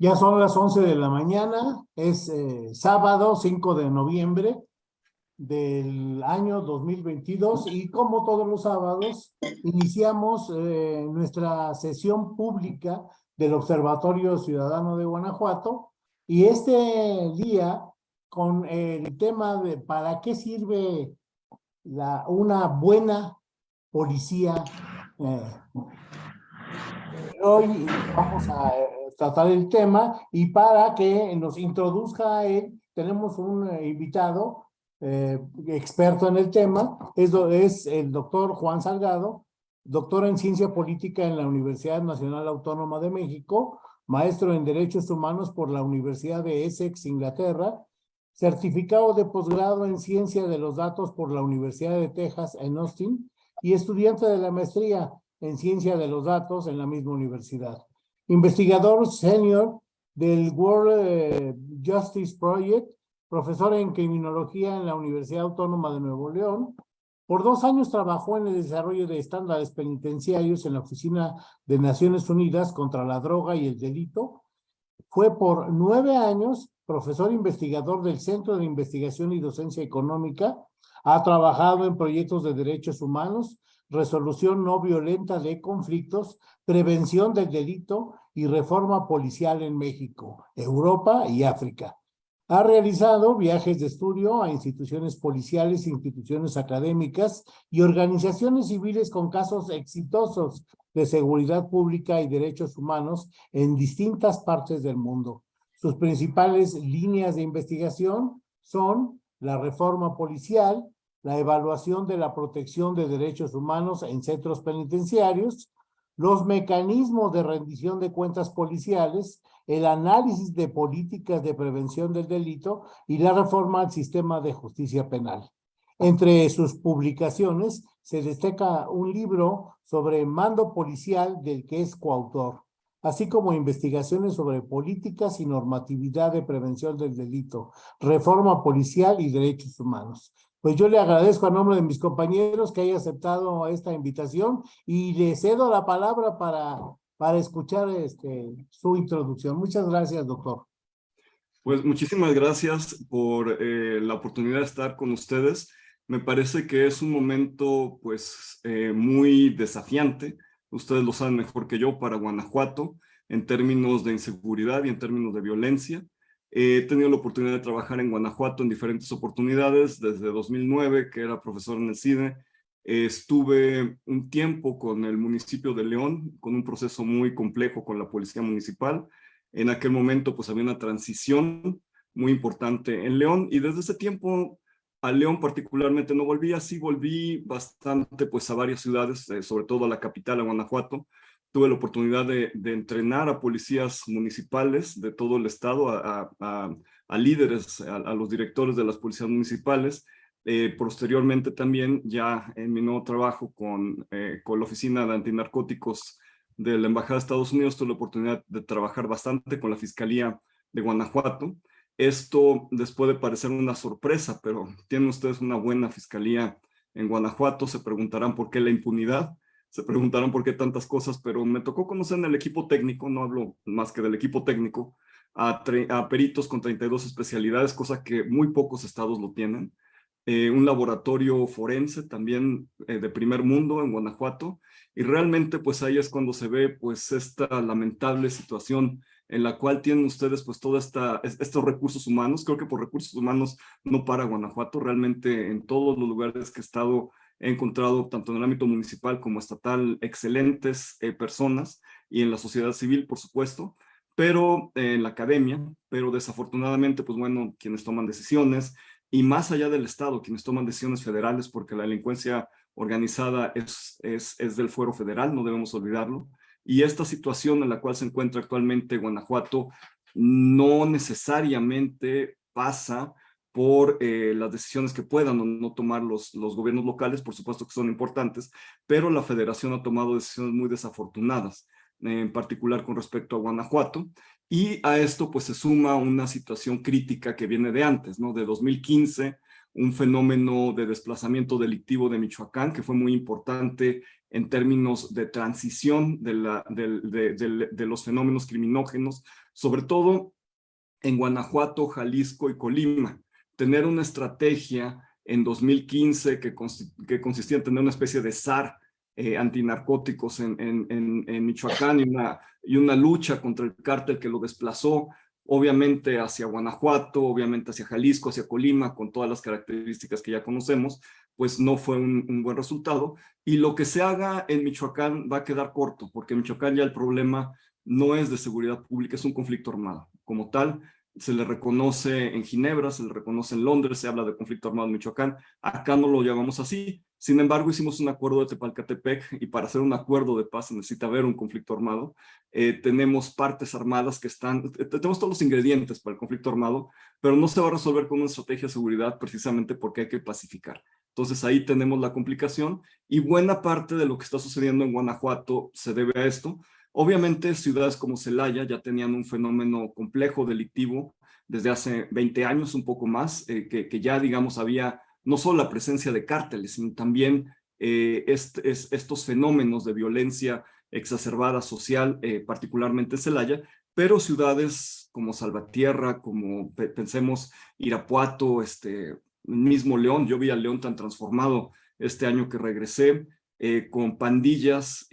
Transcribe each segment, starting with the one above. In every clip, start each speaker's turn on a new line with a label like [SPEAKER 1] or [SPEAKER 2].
[SPEAKER 1] Ya son las 11 de la mañana, es eh, sábado 5 de noviembre del año 2022 y como todos los sábados iniciamos eh, nuestra sesión pública del Observatorio Ciudadano de Guanajuato y este día con el tema de para qué sirve la, una buena policía. Eh, hoy vamos a tratar el tema y para que nos introduzca a él, tenemos un eh, invitado eh, experto en el tema, es, es el doctor Juan Salgado, doctor en Ciencia Política en la Universidad Nacional Autónoma de México, maestro en Derechos Humanos por la Universidad de Essex, Inglaterra, certificado de posgrado en Ciencia de los Datos por la Universidad de Texas en Austin y estudiante de la maestría en Ciencia de los Datos en la misma universidad investigador senior del World eh, Justice Project, profesor en criminología en la Universidad Autónoma de Nuevo León. Por dos años trabajó en el desarrollo de estándares penitenciarios en la Oficina de Naciones Unidas contra la Droga y el Delito. Fue por nueve años profesor investigador del Centro de Investigación y Docencia Económica. Ha trabajado en proyectos de derechos humanos, resolución no violenta de conflictos, prevención del delito y reforma policial en México, Europa y África. Ha realizado viajes de estudio a instituciones policiales, instituciones académicas y organizaciones civiles con casos exitosos de seguridad pública y derechos humanos en distintas partes del mundo. Sus principales líneas de investigación son la reforma policial, la evaluación de la protección de derechos humanos en centros penitenciarios, los mecanismos de rendición de cuentas policiales, el análisis de políticas de prevención del delito y la reforma al sistema de justicia penal. Entre sus publicaciones se destaca un libro sobre mando policial del que es coautor, así como investigaciones sobre políticas y normatividad de prevención del delito, reforma policial y derechos humanos. Pues yo le agradezco a nombre de mis compañeros que haya aceptado esta invitación y le cedo la palabra para, para escuchar este, su introducción. Muchas gracias, doctor.
[SPEAKER 2] Pues muchísimas gracias por eh, la oportunidad de estar con ustedes. Me parece que es un momento pues eh, muy desafiante, ustedes lo saben mejor que yo, para Guanajuato, en términos de inseguridad y en términos de violencia. He tenido la oportunidad de trabajar en Guanajuato en diferentes oportunidades, desde 2009, que era profesor en el CIDE. estuve un tiempo con el municipio de León, con un proceso muy complejo con la policía municipal. En aquel momento pues había una transición muy importante en León y desde ese tiempo a León particularmente no volví, así volví bastante pues a varias ciudades, eh, sobre todo a la capital, a Guanajuato, tuve la oportunidad de, entrenar a policías municipales de todo el estado, a, líderes, a, los directores de las policías municipales. Eh, posteriormente también, ya en mi nuevo trabajo con, eh, con la Oficina de Antinarcóticos de la Embajada de Estados Unidos, tuve la oportunidad de trabajar bastante con la Fiscalía de Guanajuato. Esto les puede parecer una sorpresa, pero tienen ustedes una buena fiscalía en Guanajuato. Se preguntarán por qué la impunidad se preguntaron por qué tantas cosas, pero me tocó conocer en el equipo técnico, no hablo más que del equipo técnico, a, peritos con 32 especialidades, cosa que muy pocos estados lo tienen. Eh, un laboratorio forense también eh, de primer mundo en Guanajuato, y realmente pues ahí es cuando se ve pues esta lamentable situación en la cual tienen ustedes pues todos estos recursos humanos. Creo que por recursos humanos no para Guanajuato, realmente en todos los lugares que he estado He encontrado tanto en el ámbito municipal como estatal excelentes eh, personas y en la sociedad civil, por supuesto, pero eh, en la academia, pero desafortunadamente, pues bueno, quienes toman decisiones y más allá del Estado, quienes toman decisiones federales, porque la delincuencia organizada es, es, es del fuero federal, no debemos olvidarlo, y esta situación en la cual se encuentra actualmente Guanajuato no necesariamente pasa por eh, las decisiones que puedan o no tomar los, los gobiernos locales, por supuesto que son importantes, pero la federación ha tomado decisiones muy desafortunadas, en particular con respecto a Guanajuato, y a esto pues se suma una situación crítica que viene de antes, ¿no? De 2015, un fenómeno de desplazamiento delictivo de Michoacán que fue muy importante en términos de transición de, la, de, los fenómenos criminógenos sobre todo en Guanajuato, Jalisco y Colima. Tener una estrategia en 2015 que, que consistía en tener una especie de SAR eh, antinarcóticos en, en, en, Michoacán y una, y una lucha contra el cártel que lo desplazó, obviamente hacia Guanajuato, obviamente hacia Jalisco, hacia Colima, con todas las características que ya conocemos, pues no fue un, un, buen resultado. Y lo que se haga en Michoacán va a quedar corto, porque en Michoacán ya el problema no es de seguridad pública, es un conflicto armado. Como tal, se le reconoce en Ginebra, se le reconoce en Londres, se habla de conflicto armado en Michoacán. Acá no lo llamamos así, sin embargo, hicimos un acuerdo de Tepalcatepec y para hacer un acuerdo de paz necesita haber un conflicto armado. Eh, tenemos partes armadas que están, tenemos todos los ingredientes para el conflicto armado, pero no se va a resolver con una estrategia de seguridad precisamente porque hay que pacificar. Entonces ahí tenemos la complicación y buena parte de lo que está sucediendo en Guanajuato se debe a esto. Obviamente ciudades como Celaya ya tenían un fenómeno complejo delictivo desde hace 20 años, un poco más, eh, que, ya digamos había no solo la presencia de cárteles, sino también eh, estos fenómenos de violencia exacerbada social, eh, particularmente en Celaya, pero ciudades como Salvatierra, como pensemos Irapuato, este mismo León, yo vi a León tan transformado este año que regresé, eh, con pandillas,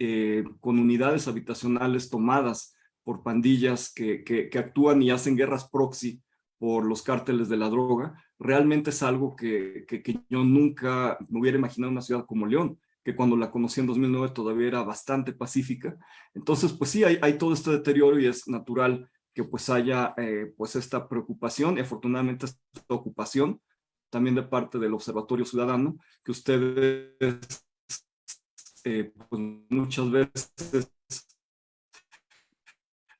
[SPEAKER 2] con unidades habitacionales tomadas por pandillas que, que actúan y hacen guerras proxy por los cárteles de la droga, realmente es algo que, que, yo nunca me hubiera imaginado una ciudad como León, que cuando la conocí en 2009 todavía era bastante pacífica. Entonces, pues sí, hay, hay todo este deterioro y es natural que pues haya eh, pues esta preocupación y afortunadamente esta ocupación también de parte del Observatorio Ciudadano, que ustedes eh, pues muchas veces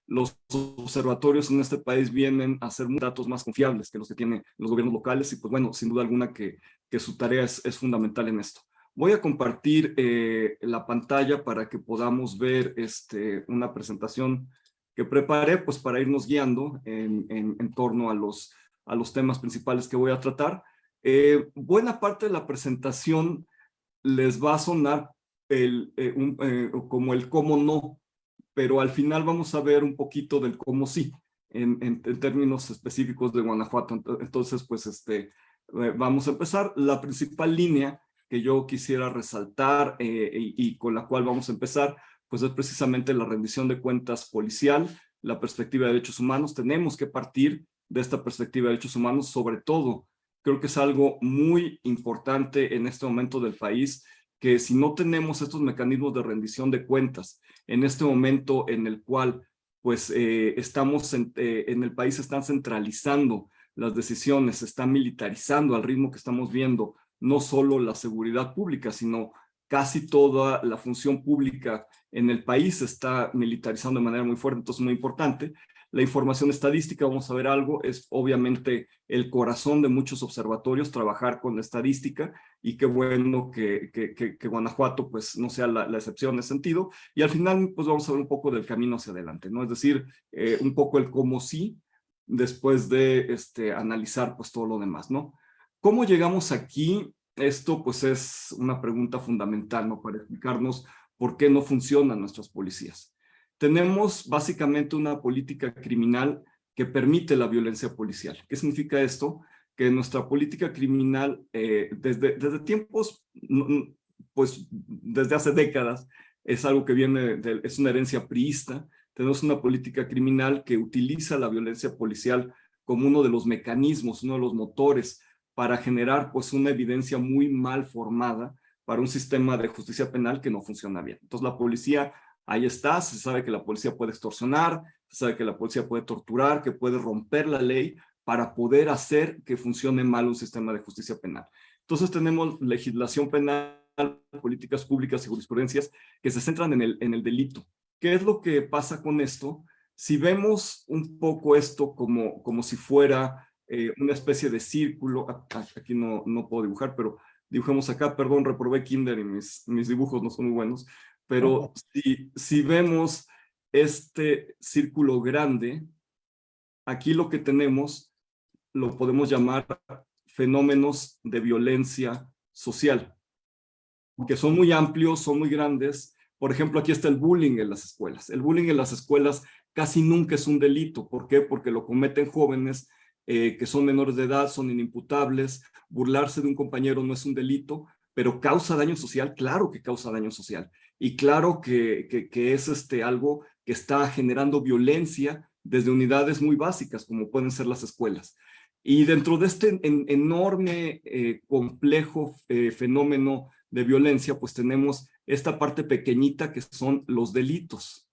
[SPEAKER 2] los observatorios en este país vienen a ser datos más confiables que los que tienen los gobiernos locales y pues bueno, sin duda alguna que, que su tarea es, fundamental en esto. Voy a compartir eh, la pantalla para que podamos ver este, una presentación que preparé pues para irnos guiando en, en, en torno a los, a los temas principales que voy a tratar. Eh, buena parte de la presentación les va a sonar el, eh, eh, como el cómo no pero al final vamos a ver un poquito del cómo sí, en, en, términos específicos de Guanajuato. Entonces, pues, este, eh, vamos a empezar. La principal línea que yo quisiera resaltar y, y, con la cual vamos a empezar, pues es precisamente la rendición de cuentas policial, la perspectiva de derechos humanos. Tenemos que partir de esta perspectiva de derechos humanos, sobre todo, creo que es algo muy importante en este momento del país, que si no tenemos estos mecanismos de rendición de cuentas en este momento en el cual pues eh, estamos en, eh, en, el país están centralizando las decisiones, se está militarizando al ritmo que estamos viendo no solo la seguridad pública, sino casi toda la función pública en el país está militarizando de manera muy fuerte, entonces muy importante. La información estadística, vamos a ver algo, es obviamente el corazón de muchos observatorios, trabajar con estadística y qué bueno que, que, que, Guanajuato pues no sea la, la, excepción en ese sentido. Y al final pues vamos a ver un poco del camino hacia adelante, ¿no? Es decir, eh, un poco el cómo sí, después de este, analizar pues todo lo demás, ¿no? ¿Cómo llegamos aquí? Esto pues es una pregunta fundamental, ¿no? Para explicarnos por qué no funcionan nuestras policías tenemos básicamente una política criminal que permite la violencia policial. ¿Qué significa esto? Que nuestra política criminal eh, desde, desde tiempos, pues desde hace décadas, es algo que viene, de, es una herencia priista, tenemos una política criminal que utiliza la violencia policial como uno de los mecanismos, uno de los motores para generar pues una evidencia muy mal formada para un sistema de justicia penal que no funciona bien. Entonces la policía ahí está, se sabe que la policía puede extorsionar, se sabe que la policía puede torturar, que puede romper la ley para poder hacer que funcione mal un sistema de justicia penal. Entonces tenemos legislación penal, políticas públicas y jurisprudencias que se centran en el, en el delito. ¿Qué es lo que pasa con esto? Si vemos un poco esto como, como si fuera eh, una especie de círculo, aquí no, no puedo dibujar, pero dibujemos acá, perdón, reprobé kinder y mis, mis dibujos no son muy buenos, pero si, si vemos este círculo grande, aquí lo que tenemos lo podemos llamar fenómenos de violencia social, que son muy amplios, son muy grandes. Por ejemplo, aquí está el bullying en las escuelas. El bullying en las escuelas casi nunca es un delito. ¿Por qué? Porque lo cometen jóvenes eh, que son menores de edad, son inimputables, burlarse de un compañero no es un delito, pero causa daño social, claro que causa daño social. Y claro que, que, es este, algo que está generando violencia desde unidades muy básicas, como pueden ser las escuelas. Y dentro de este enorme, eh, complejo eh, fenómeno de violencia, pues tenemos esta parte pequeñita que son los delitos.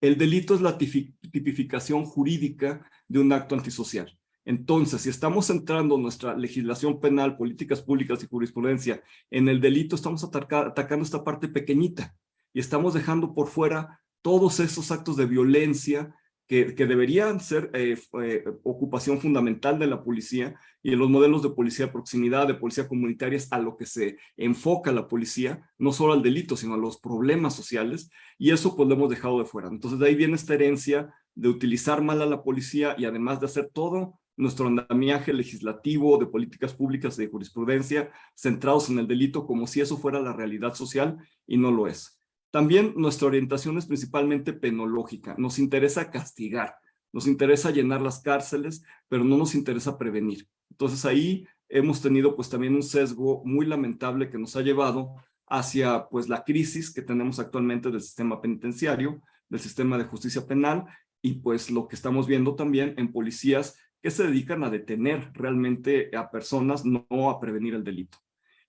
[SPEAKER 2] El delito es la tipificación jurídica de un acto antisocial. Entonces, si estamos centrando nuestra legislación penal, políticas públicas y jurisprudencia en el delito, estamos atacando esta parte pequeñita y estamos dejando por fuera todos esos actos de violencia que, deberían ser eh, eh, ocupación fundamental de la policía y en los modelos de policía de proximidad, de policía comunitaria, es a lo que se enfoca la policía, no solo al delito, sino a los problemas sociales, y eso pues lo hemos dejado de fuera. Entonces de ahí viene esta herencia de utilizar mal a la policía y además de hacer todo nuestro andamiaje legislativo de políticas públicas de jurisprudencia centrados en el delito como si eso fuera la realidad social y no lo es. También nuestra orientación es principalmente penológica. Nos interesa castigar, nos interesa llenar las cárceles, pero no nos interesa prevenir. Entonces ahí hemos tenido pues también un sesgo muy lamentable que nos ha llevado hacia pues la crisis que tenemos actualmente del sistema penitenciario, del sistema de justicia penal y pues lo que estamos viendo también en policías que se dedican a detener realmente a personas, no a prevenir el delito.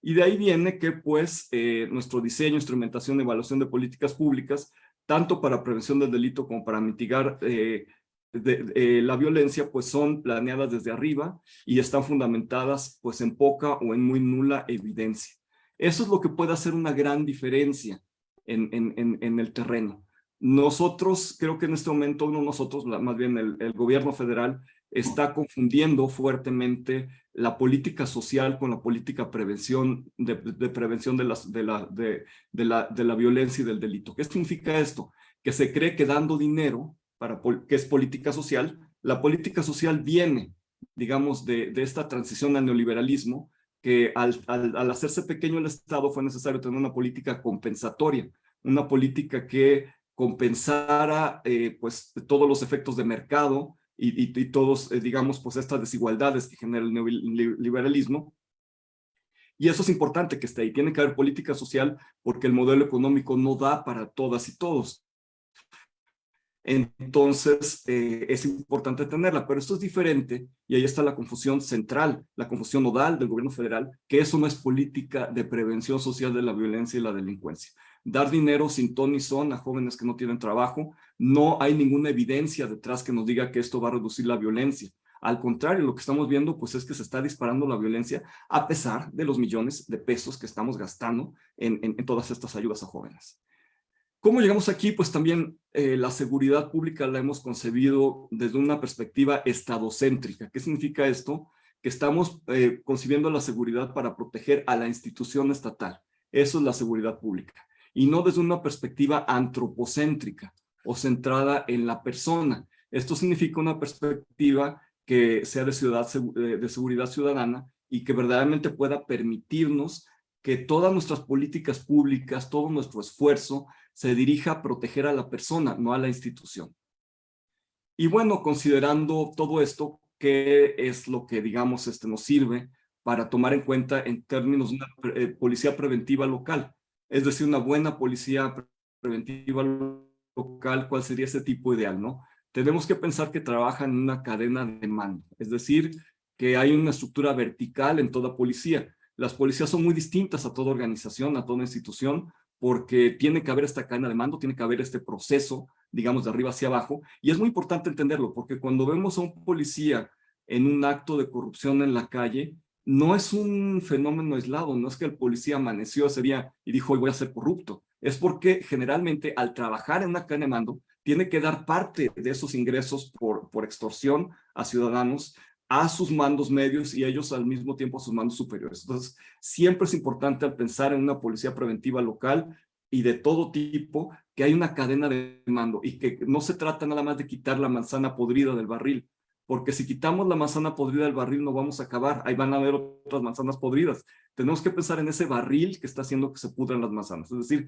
[SPEAKER 2] Y de ahí viene que pues eh, nuestro diseño, instrumentación evaluación de políticas públicas, tanto para prevención del delito como para mitigar eh, eh, la violencia, pues son planeadas desde arriba y están fundamentadas pues en poca o en muy nula evidencia. Eso es lo que puede hacer una gran diferencia en, en, en, el terreno. Nosotros, creo que en este momento, no nosotros, más bien el, gobierno federal, está confundiendo fuertemente la política social con la política prevención, de, prevención de, las, de, la, de, la, de la violencia y del delito. ¿Qué significa esto? Que se cree que dando dinero, para, que es política social, la política social viene, digamos, de, de esta transición al neoliberalismo, que al, al, hacerse pequeño el Estado fue necesario tener una política compensatoria, una política que compensara eh, pues, todos los efectos de mercado, y, todos, eh, digamos, pues estas desigualdades que genera el neoliberalismo. Y eso es importante que esté ahí. Tiene que haber política social porque el modelo económico no da para todas y todos. Entonces, eh, es importante tenerla, pero esto es diferente y ahí está la confusión central, la confusión nodal del gobierno federal, que eso no es política de prevención social de la violencia y la delincuencia dar dinero sin ton ni son a jóvenes que no tienen trabajo. No hay ninguna evidencia detrás que nos diga que esto va a reducir la violencia. Al contrario, lo que estamos viendo pues es que se está disparando la violencia a pesar de los millones de pesos que estamos gastando en, todas estas ayudas a jóvenes. ¿Cómo llegamos aquí? Pues también eh, la seguridad pública la hemos concebido desde una perspectiva estadocéntrica. ¿Qué significa esto? Que estamos eh, concibiendo la seguridad para proteger a la institución estatal. Eso es la seguridad pública y no desde una perspectiva antropocéntrica o centrada en la persona. Esto significa una perspectiva que sea de, ciudad, de seguridad ciudadana y que verdaderamente pueda permitirnos que todas nuestras políticas públicas, todo nuestro esfuerzo se dirija a proteger a la persona, no a la institución. Y bueno, considerando todo esto, ¿qué es lo que, digamos, este, nos sirve para tomar en cuenta en términos de una eh, policía preventiva local? Es decir, una buena policía preventiva local, ¿cuál sería ese tipo ideal? ¿no? Tenemos que pensar que trabaja en una cadena de mando, es decir, que hay una estructura vertical en toda policía. Las policías son muy distintas a toda organización, a toda institución, porque tiene que haber esta cadena de mando, tiene que haber este proceso, digamos, de arriba hacia abajo, y es muy importante entenderlo, porque cuando vemos a un policía en un acto de corrupción en la calle, no es un fenómeno aislado, no es que el policía amaneció ese día y dijo voy a ser corrupto, es porque generalmente al trabajar en una cadena de mando tiene que dar parte de esos ingresos por, por extorsión a ciudadanos a sus mandos medios y ellos al mismo tiempo a sus mandos superiores. Entonces, siempre es importante al pensar en una policía preventiva local y de todo tipo, que hay una cadena de mando y que no se trata nada más de quitar la manzana podrida del barril, porque si quitamos la manzana podrida del barril no vamos a acabar, ahí van a haber otras manzanas podridas. Tenemos que pensar en ese barril que está haciendo que se pudran las manzanas, es decir,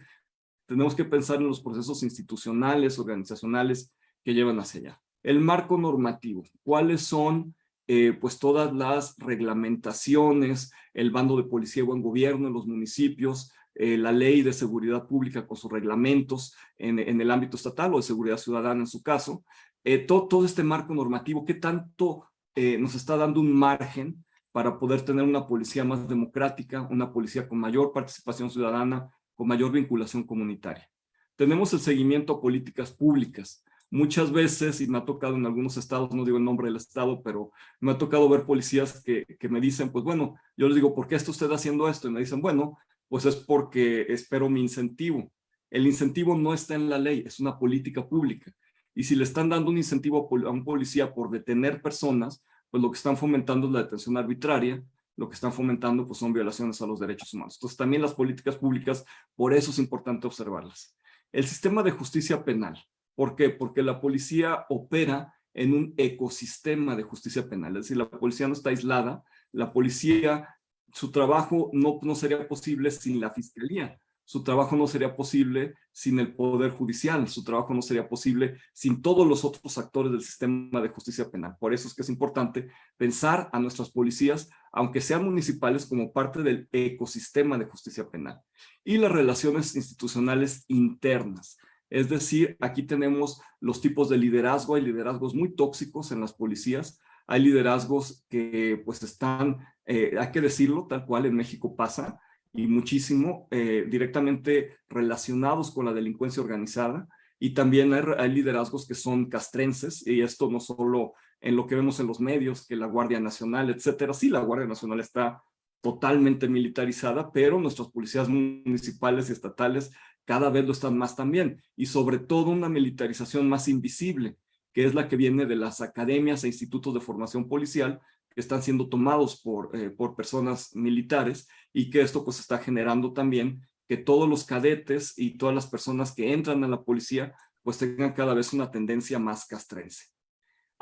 [SPEAKER 2] tenemos que pensar en los procesos institucionales, organizacionales que llevan hacia allá. El marco normativo, ¿cuáles son eh, pues todas las reglamentaciones, el bando de policía y buen gobierno en los municipios, eh, la ley de seguridad pública con sus reglamentos en, el ámbito estatal o de seguridad ciudadana en su caso, eh, todo, este marco normativo, ¿qué tanto nos está dando un margen para poder tener una policía más democrática, una policía con mayor participación ciudadana, con mayor vinculación comunitaria? Tenemos el seguimiento a políticas públicas, muchas veces, y me ha tocado en algunos estados, no digo el nombre del estado, pero me ha tocado ver policías que, que me dicen, pues bueno, yo les digo, ¿por qué está usted haciendo esto? Y me dicen, bueno, pues es porque espero mi incentivo. El incentivo no está en la ley, es una política pública. Y si le están dando un incentivo a un policía por detener personas, pues lo que están fomentando es la detención arbitraria, lo que están fomentando pues son violaciones a los derechos humanos. Entonces también las políticas públicas, por eso es importante observarlas. El sistema de justicia penal. ¿Por qué? Porque la policía opera en un ecosistema de justicia penal, es decir, la policía no está aislada, la policía, su trabajo no, no sería posible sin la fiscalía, su trabajo no sería posible sin el Poder Judicial, su trabajo no sería posible sin todos los otros actores del sistema de justicia penal. Por eso es que es importante pensar a nuestras policías, aunque sean municipales, como parte del ecosistema de justicia penal. Y las relaciones institucionales internas. Es decir, aquí tenemos los tipos de liderazgo, hay liderazgos muy tóxicos en las policías, hay liderazgos que pues están, eh, hay que decirlo, tal cual en México pasa, y muchísimo eh, directamente relacionados con la delincuencia organizada, y también hay, liderazgos que son castrenses, y esto no solo en lo que vemos en los medios, que la Guardia Nacional, etcétera, sí, la Guardia Nacional está totalmente militarizada, pero nuestras policías municipales y estatales cada vez lo están más también, y sobre todo una militarización más invisible, que es la que viene de las academias e institutos de formación policial, que están siendo tomados por, eh, por personas militares, y que esto pues está generando también que todos los cadetes y todas las personas que entran a la policía pues tengan cada vez una tendencia más castrense.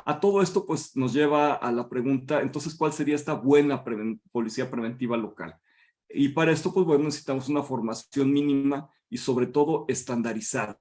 [SPEAKER 2] A todo esto pues nos lleva a la pregunta, entonces, ¿cuál sería esta buena policía preventiva local? Y para esto, pues bueno, necesitamos una formación mínima y sobre todo estandarizada.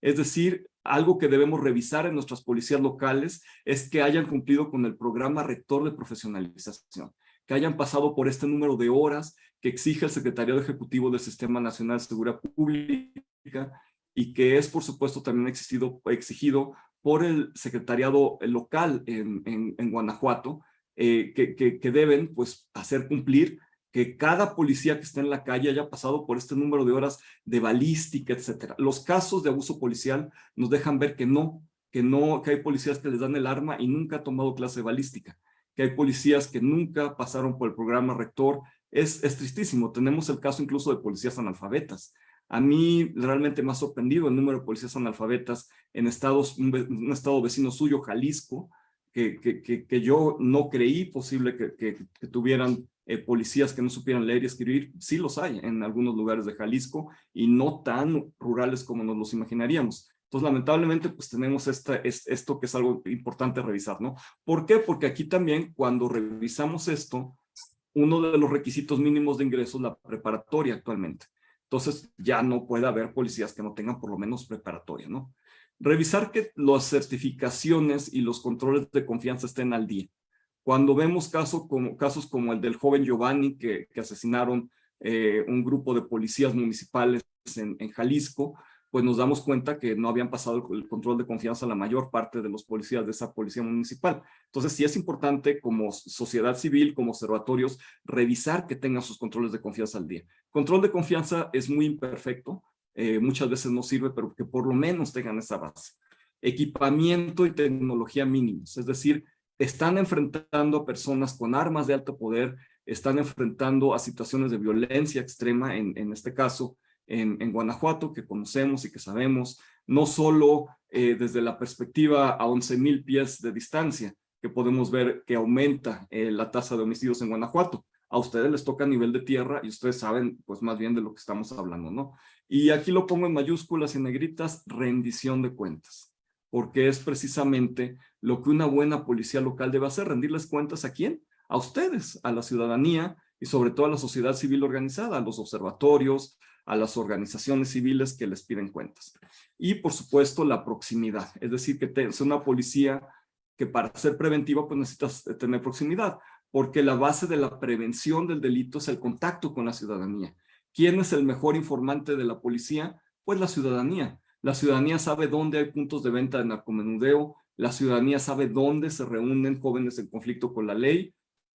[SPEAKER 2] Es decir, algo que debemos revisar en nuestras policías locales es que hayan cumplido con el programa rector de profesionalización, que hayan pasado por este número de horas que exige el Secretariado Ejecutivo del Sistema Nacional de Seguridad Pública y que es, por supuesto, también exigido por el Secretariado Local en, Guanajuato, eh, que, que, deben pues, hacer cumplir que cada policía que está en la calle haya pasado por este número de horas de balística, etcétera. Los casos de abuso policial nos dejan ver que no, que no, que hay policías que les dan el arma y nunca han tomado clase de balística, que hay policías que nunca pasaron por el programa rector. Es, es tristísimo. Tenemos el caso incluso de policías analfabetas. A mí realmente me ha sorprendido el número de policías analfabetas en estados, un, estado vecino suyo, Jalisco, que, que, que, yo no creí posible que tuvieran eh, policías que no supieran leer y escribir, sí los hay en algunos lugares de Jalisco y no tan rurales como nos los imaginaríamos. Entonces, lamentablemente, pues tenemos esta, es, esto que es algo importante revisar, ¿no? ¿Por qué? Porque aquí también, cuando revisamos esto, uno de los requisitos mínimos de ingreso es la preparatoria actualmente. Entonces, ya no puede haber policías que no tengan por lo menos preparatoria, ¿no? Revisar que las certificaciones y los controles de confianza estén al día. Cuando vemos casos como, casos como el del joven Giovanni que, que asesinaron eh, un grupo de policías municipales en, en, Jalisco, pues nos damos cuenta que no habían pasado el, control de confianza a la mayor parte de los policías de esa policía municipal. Entonces sí es importante como sociedad civil, como observatorios, revisar que tengan sus controles de confianza al día. Control de confianza es muy imperfecto, eh, muchas veces no sirve, pero que por lo menos tengan esa base. Equipamiento y tecnología mínimos, es decir, están enfrentando a personas con armas de alto poder, están enfrentando a situaciones de violencia extrema, en, en este caso, en, en, Guanajuato, que conocemos y que sabemos, no solo eh, desde la perspectiva a 11 mil pies de distancia, que podemos ver que aumenta eh, la tasa de homicidios en Guanajuato. A ustedes les toca a nivel de tierra y ustedes saben pues más bien de lo que estamos hablando, ¿no? Y aquí lo pongo en mayúsculas y negritas, rendición de cuentas porque es precisamente lo que una buena policía local debe hacer, rendirles cuentas a quién? A ustedes, a la ciudadanía y sobre todo a la sociedad civil organizada, a los observatorios, a las organizaciones civiles que les piden cuentas. Y por supuesto la proximidad, es decir, que es una policía que para ser preventiva pues necesitas tener proximidad, porque la base de la prevención del delito es el contacto con la ciudadanía. ¿Quién es el mejor informante de la policía? Pues la ciudadanía. La ciudadanía sabe dónde hay puntos de venta de narcomenudeo, la ciudadanía sabe dónde se reúnen jóvenes en conflicto con la ley,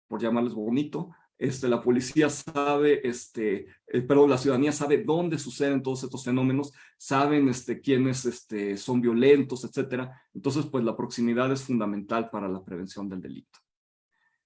[SPEAKER 2] por llamarles bonito, este, la policía sabe, este, eh, la ciudadanía sabe dónde suceden todos estos fenómenos, saben este, quiénes este, son violentos, etcétera. Entonces, pues la proximidad es fundamental para la prevención del delito.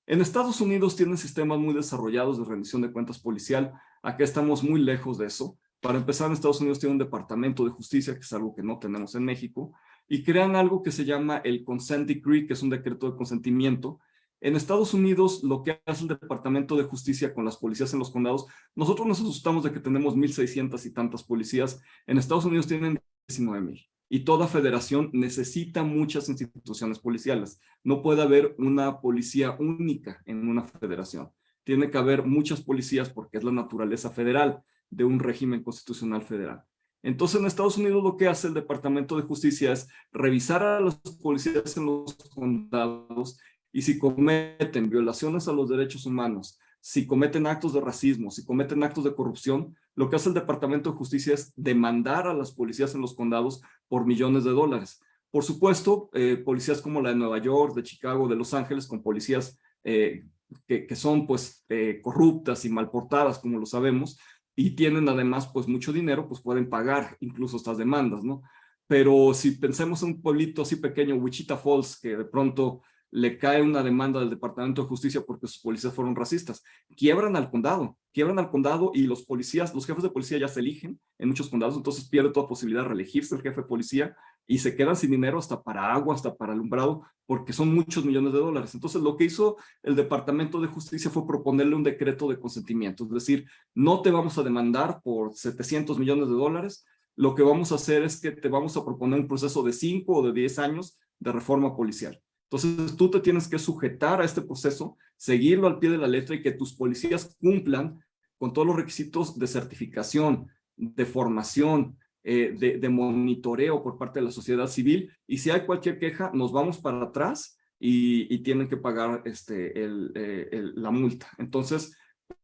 [SPEAKER 2] En Estados Unidos tienen sistemas muy desarrollados de rendición de cuentas policial. Acá estamos muy lejos de eso. Para empezar, en Estados Unidos tiene un departamento de justicia, que es algo que no tenemos en México, y crean algo que se llama el Consent Decree, que es un decreto de consentimiento, en Estados Unidos, lo que hace el Departamento de Justicia con las policías en los condados, nosotros nos asustamos de que tenemos 1.600 y tantas policías. En Estados Unidos tienen 19.000. Y toda federación necesita muchas instituciones policiales. No puede haber una policía única en una federación. Tiene que haber muchas policías porque es la naturaleza federal de un régimen constitucional federal. Entonces, en Estados Unidos lo que hace el Departamento de Justicia es revisar a los policías en los condados y si cometen violaciones a los derechos humanos, si cometen actos de racismo, si cometen actos de corrupción, lo que hace el Departamento de Justicia es demandar a las policías en los condados por millones de dólares. Por supuesto, eh, policías como la de Nueva York, de Chicago, de Los Ángeles, con policías eh, que, que, son pues eh, corruptas y malportadas, como lo sabemos, y tienen además pues mucho dinero, pues pueden pagar incluso estas demandas, ¿no? Pero si pensemos en un pueblito así pequeño, Wichita Falls, que de pronto le cae una demanda del Departamento de Justicia porque sus policías fueron racistas. Quiebran al condado, quiebran al condado y los policías, los jefes de policía ya se eligen en muchos condados, entonces pierde toda posibilidad de reelegirse el jefe de policía y se quedan sin dinero hasta para agua, hasta para alumbrado, porque son muchos millones de dólares. Entonces lo que hizo el Departamento de Justicia fue proponerle un decreto de consentimiento, es decir, no te vamos a demandar por 700 millones de dólares, lo que vamos a hacer es que te vamos a proponer un proceso de 5 o de 10 años de reforma policial. Entonces tú te tienes que sujetar a este proceso, seguirlo al pie de la letra y que tus policías cumplan con todos los requisitos de certificación, de formación, eh, de, monitoreo por parte de la sociedad civil. Y si hay cualquier queja, nos vamos para atrás y, tienen que pagar este, eh, la multa. Entonces,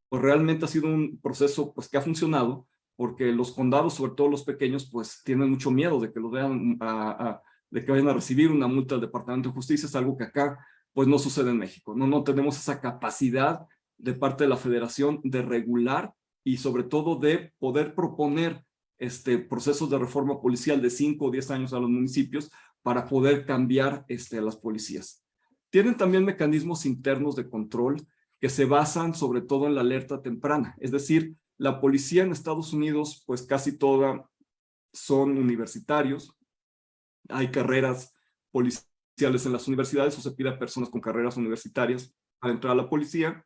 [SPEAKER 2] pues realmente ha sido un proceso pues, que ha funcionado porque los condados, sobre todo los pequeños, pues tienen mucho miedo de que lo vean a de que vayan a recibir una multa del Departamento de Justicia, es algo que acá pues no sucede en México. No, no tenemos esa capacidad de parte de la federación de regular y sobre todo de poder proponer este, procesos de reforma policial de 5 o 10 años a los municipios para poder cambiar este, a las policías. Tienen también mecanismos internos de control que se basan sobre todo en la alerta temprana. Es decir, la policía en Estados Unidos, pues casi toda son universitarios, hay carreras policiales en las universidades o se pide a personas con carreras universitarias para entrar a la policía.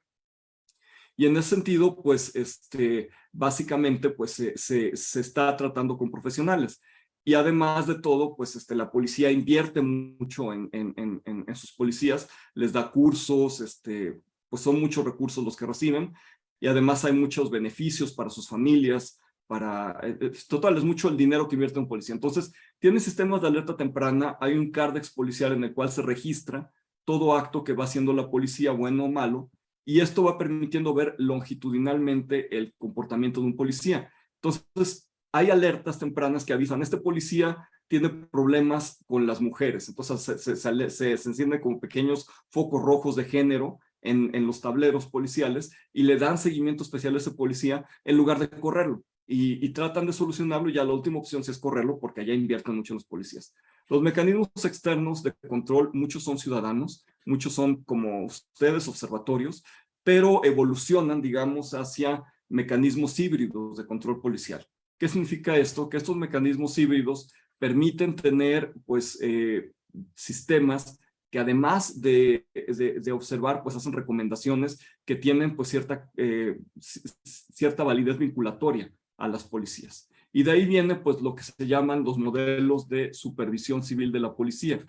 [SPEAKER 2] Y en ese sentido, pues, este, básicamente, pues, se, se, está tratando con profesionales. Y además de todo, pues, este, la policía invierte mucho en, en, en, en sus policías, les da cursos, este, pues son muchos recursos los que reciben, y además hay muchos beneficios para sus familias, para, eh, total, es mucho el dinero que invierte un policía. Entonces, tiene sistemas de alerta temprana, hay un CARDEX policial en el cual se registra todo acto que va haciendo la policía, bueno o malo, y esto va permitiendo ver longitudinalmente el comportamiento de un policía. Entonces, hay alertas tempranas que avisan, este policía tiene problemas con las mujeres, entonces se, se, encienden como pequeños focos rojos de género en, en, los tableros policiales y le dan seguimiento especial a ese policía en lugar de correrlo y, tratan de solucionarlo y ya la última opción sí es correrlo porque allá invierten mucho los policías. Los mecanismos externos de control, muchos son ciudadanos, muchos son como ustedes, observatorios, pero evolucionan, digamos, hacia mecanismos híbridos de control policial. ¿Qué significa esto? Que estos mecanismos híbridos permiten tener, pues, eh, sistemas que además de, de, observar, pues hacen recomendaciones que tienen pues cierta, eh, cierta validez vinculatoria a las policías. Y de ahí viene pues lo que se llaman los modelos de supervisión civil de la policía,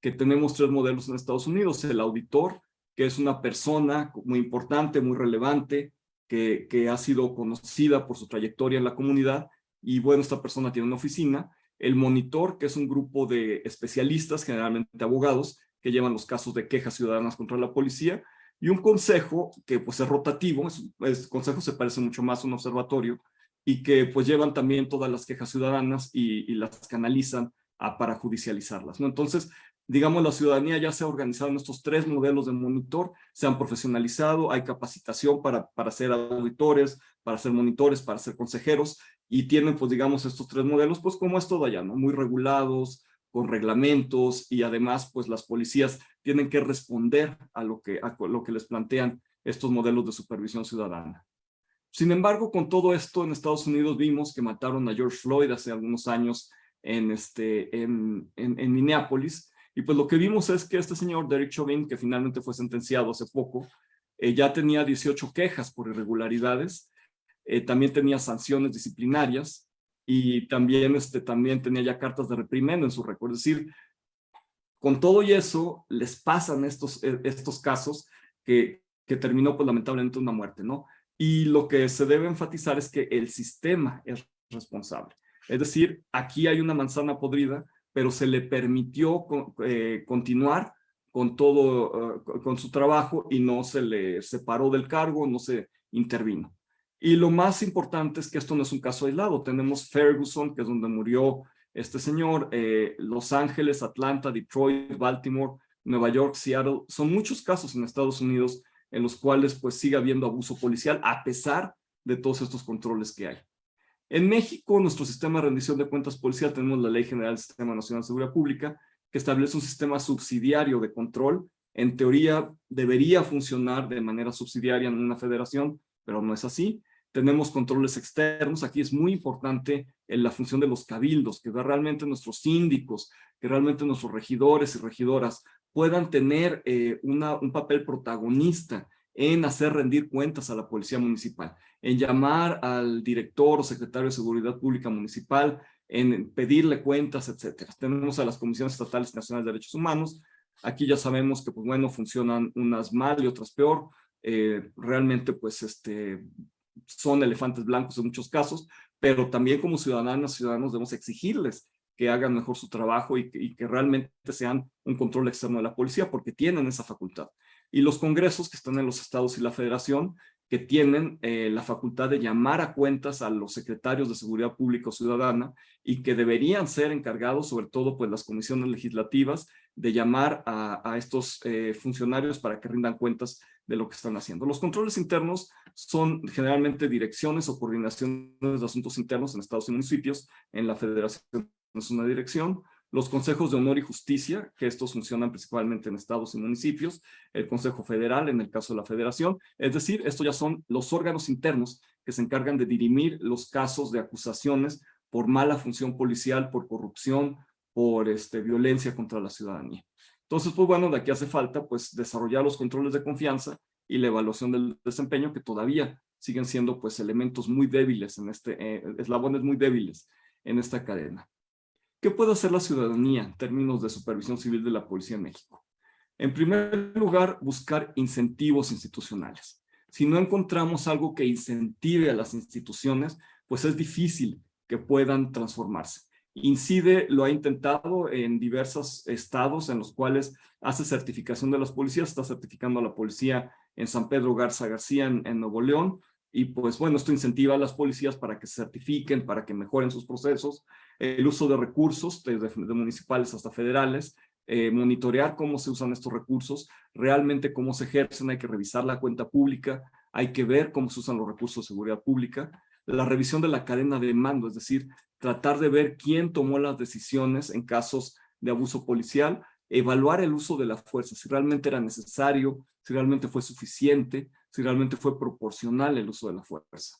[SPEAKER 2] que tenemos tres modelos en Estados Unidos. El auditor, que es una persona muy importante, muy relevante, que, que ha sido conocida por su trayectoria en la comunidad y bueno, esta persona tiene una oficina. El monitor, que es un grupo de especialistas, generalmente abogados, que llevan los casos de quejas ciudadanas contra la policía, y un consejo que pues es rotativo, el consejo se parece mucho más a un observatorio, y que pues llevan también todas las quejas ciudadanas y, las canalizan a, para judicializarlas. ¿no? Entonces, digamos, la ciudadanía ya se ha organizado en estos tres modelos de monitor, se han profesionalizado, hay capacitación para, para ser auditores, para ser monitores, para ser consejeros, y tienen, pues, digamos, estos tres modelos, pues, como es todo allá, ¿no? Muy regulados, con reglamentos, y además, pues, las policías tienen que responder a lo que, a lo que les plantean estos modelos de supervisión ciudadana. Sin embargo, con todo esto en Estados Unidos vimos que mataron a George Floyd hace algunos años en, este, en, en, Minneapolis, y pues lo que vimos es que este señor Derek Chauvin, que finalmente fue sentenciado hace poco, eh, ya tenía 18 quejas por irregularidades, eh, también tenía sanciones disciplinarias, y también, este, también tenía ya cartas de reprimenda en su récord. Es decir, con todo y eso, les pasan estos, eh, estos casos que, que terminó pues lamentablemente una muerte, ¿no? Y lo que se debe enfatizar es que el sistema es responsable. Es decir, aquí hay una manzana podrida, pero se le permitió eh, continuar con todo, eh, con su trabajo y no se le separó del cargo, no se intervino. Y lo más importante es que esto no es un caso aislado. Tenemos Ferguson, que es donde murió este señor, eh, Los Ángeles, Atlanta, Detroit, Baltimore, Nueva York, Seattle. Son muchos casos en Estados Unidos en los cuales pues sigue habiendo abuso policial a pesar de todos estos controles que hay. En México, nuestro sistema de rendición de cuentas policial, tenemos la Ley General del Sistema Nacional de Seguridad Pública, que establece un sistema subsidiario de control. En teoría, debería funcionar de manera subsidiaria en una federación, pero no es así. Tenemos controles externos. Aquí es muy importante en la función de los cabildos, que realmente nuestros síndicos, que realmente nuestros regidores y regidoras puedan tener eh, una, un papel protagonista en hacer rendir cuentas a la policía municipal, en llamar al director o secretario de Seguridad Pública Municipal, en pedirle cuentas, etcétera. Tenemos a las comisiones estatales nacionales de derechos humanos. Aquí ya sabemos que, pues bueno, funcionan unas mal y otras peor. Eh, realmente, pues, este, son elefantes blancos en muchos casos, pero también como ciudadanas, ciudadanos debemos exigirles que hagan mejor su trabajo y que, realmente sean un control externo de la policía porque tienen esa facultad. Y los congresos que están en los estados y la federación que tienen eh, la facultad de llamar a cuentas a los secretarios de Seguridad Pública o Ciudadana y que deberían ser encargados, sobre todo pues las comisiones legislativas, de llamar a, estos eh, funcionarios para que rindan cuentas de lo que están haciendo. Los controles internos son generalmente direcciones o coordinaciones de asuntos internos en estados y municipios, en la federación es una dirección, los consejos de honor y justicia, que estos funcionan principalmente en estados y municipios, el Consejo Federal en el caso de la Federación, es decir, estos ya son los órganos internos que se encargan de dirimir los casos de acusaciones por mala función policial, por corrupción, por este, violencia contra la ciudadanía. Entonces, pues bueno, de aquí hace falta pues desarrollar los controles de confianza y la evaluación del desempeño que todavía siguen siendo pues elementos muy débiles en este, eh, eslabones muy débiles en esta cadena. ¿Qué puede hacer la ciudadanía en términos de supervisión civil de la Policía en México? En primer lugar, buscar incentivos institucionales. Si no encontramos algo que incentive a las instituciones, pues es difícil que puedan transformarse. INCIDE lo ha intentado en diversos estados en los cuales hace certificación de las policías, está certificando a la policía en San Pedro Garza García, en, en Nuevo León, y pues bueno, esto incentiva a las policías para que se certifiquen, para que mejoren sus procesos, el uso de recursos, desde municipales hasta federales, eh, monitorear cómo se usan estos recursos, realmente cómo se ejercen, hay que revisar la cuenta pública, hay que ver cómo se usan los recursos de seguridad pública, la revisión de la cadena de mando, es decir, tratar de ver quién tomó las decisiones en casos de abuso policial, evaluar el uso de la fuerza, si realmente era necesario, si realmente fue suficiente, si realmente fue proporcional el uso de la fuerza.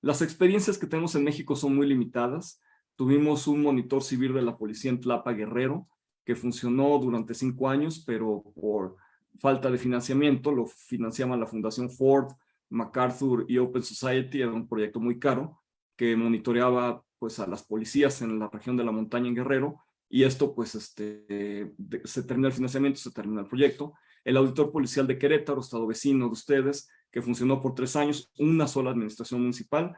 [SPEAKER 2] Las experiencias que tenemos en México son muy limitadas, Tuvimos un monitor civil de la policía en Tlapa Guerrero, que funcionó durante cinco años, pero por falta de financiamiento, lo financiaba la Fundación Ford, MacArthur y Open Society, era un proyecto muy caro, que monitoreaba pues, a las policías en la región de la montaña en Guerrero, y esto pues este, se termina el financiamiento, se termina el proyecto. El auditor policial de Querétaro, estado vecino de ustedes, que funcionó por tres años, una sola administración municipal,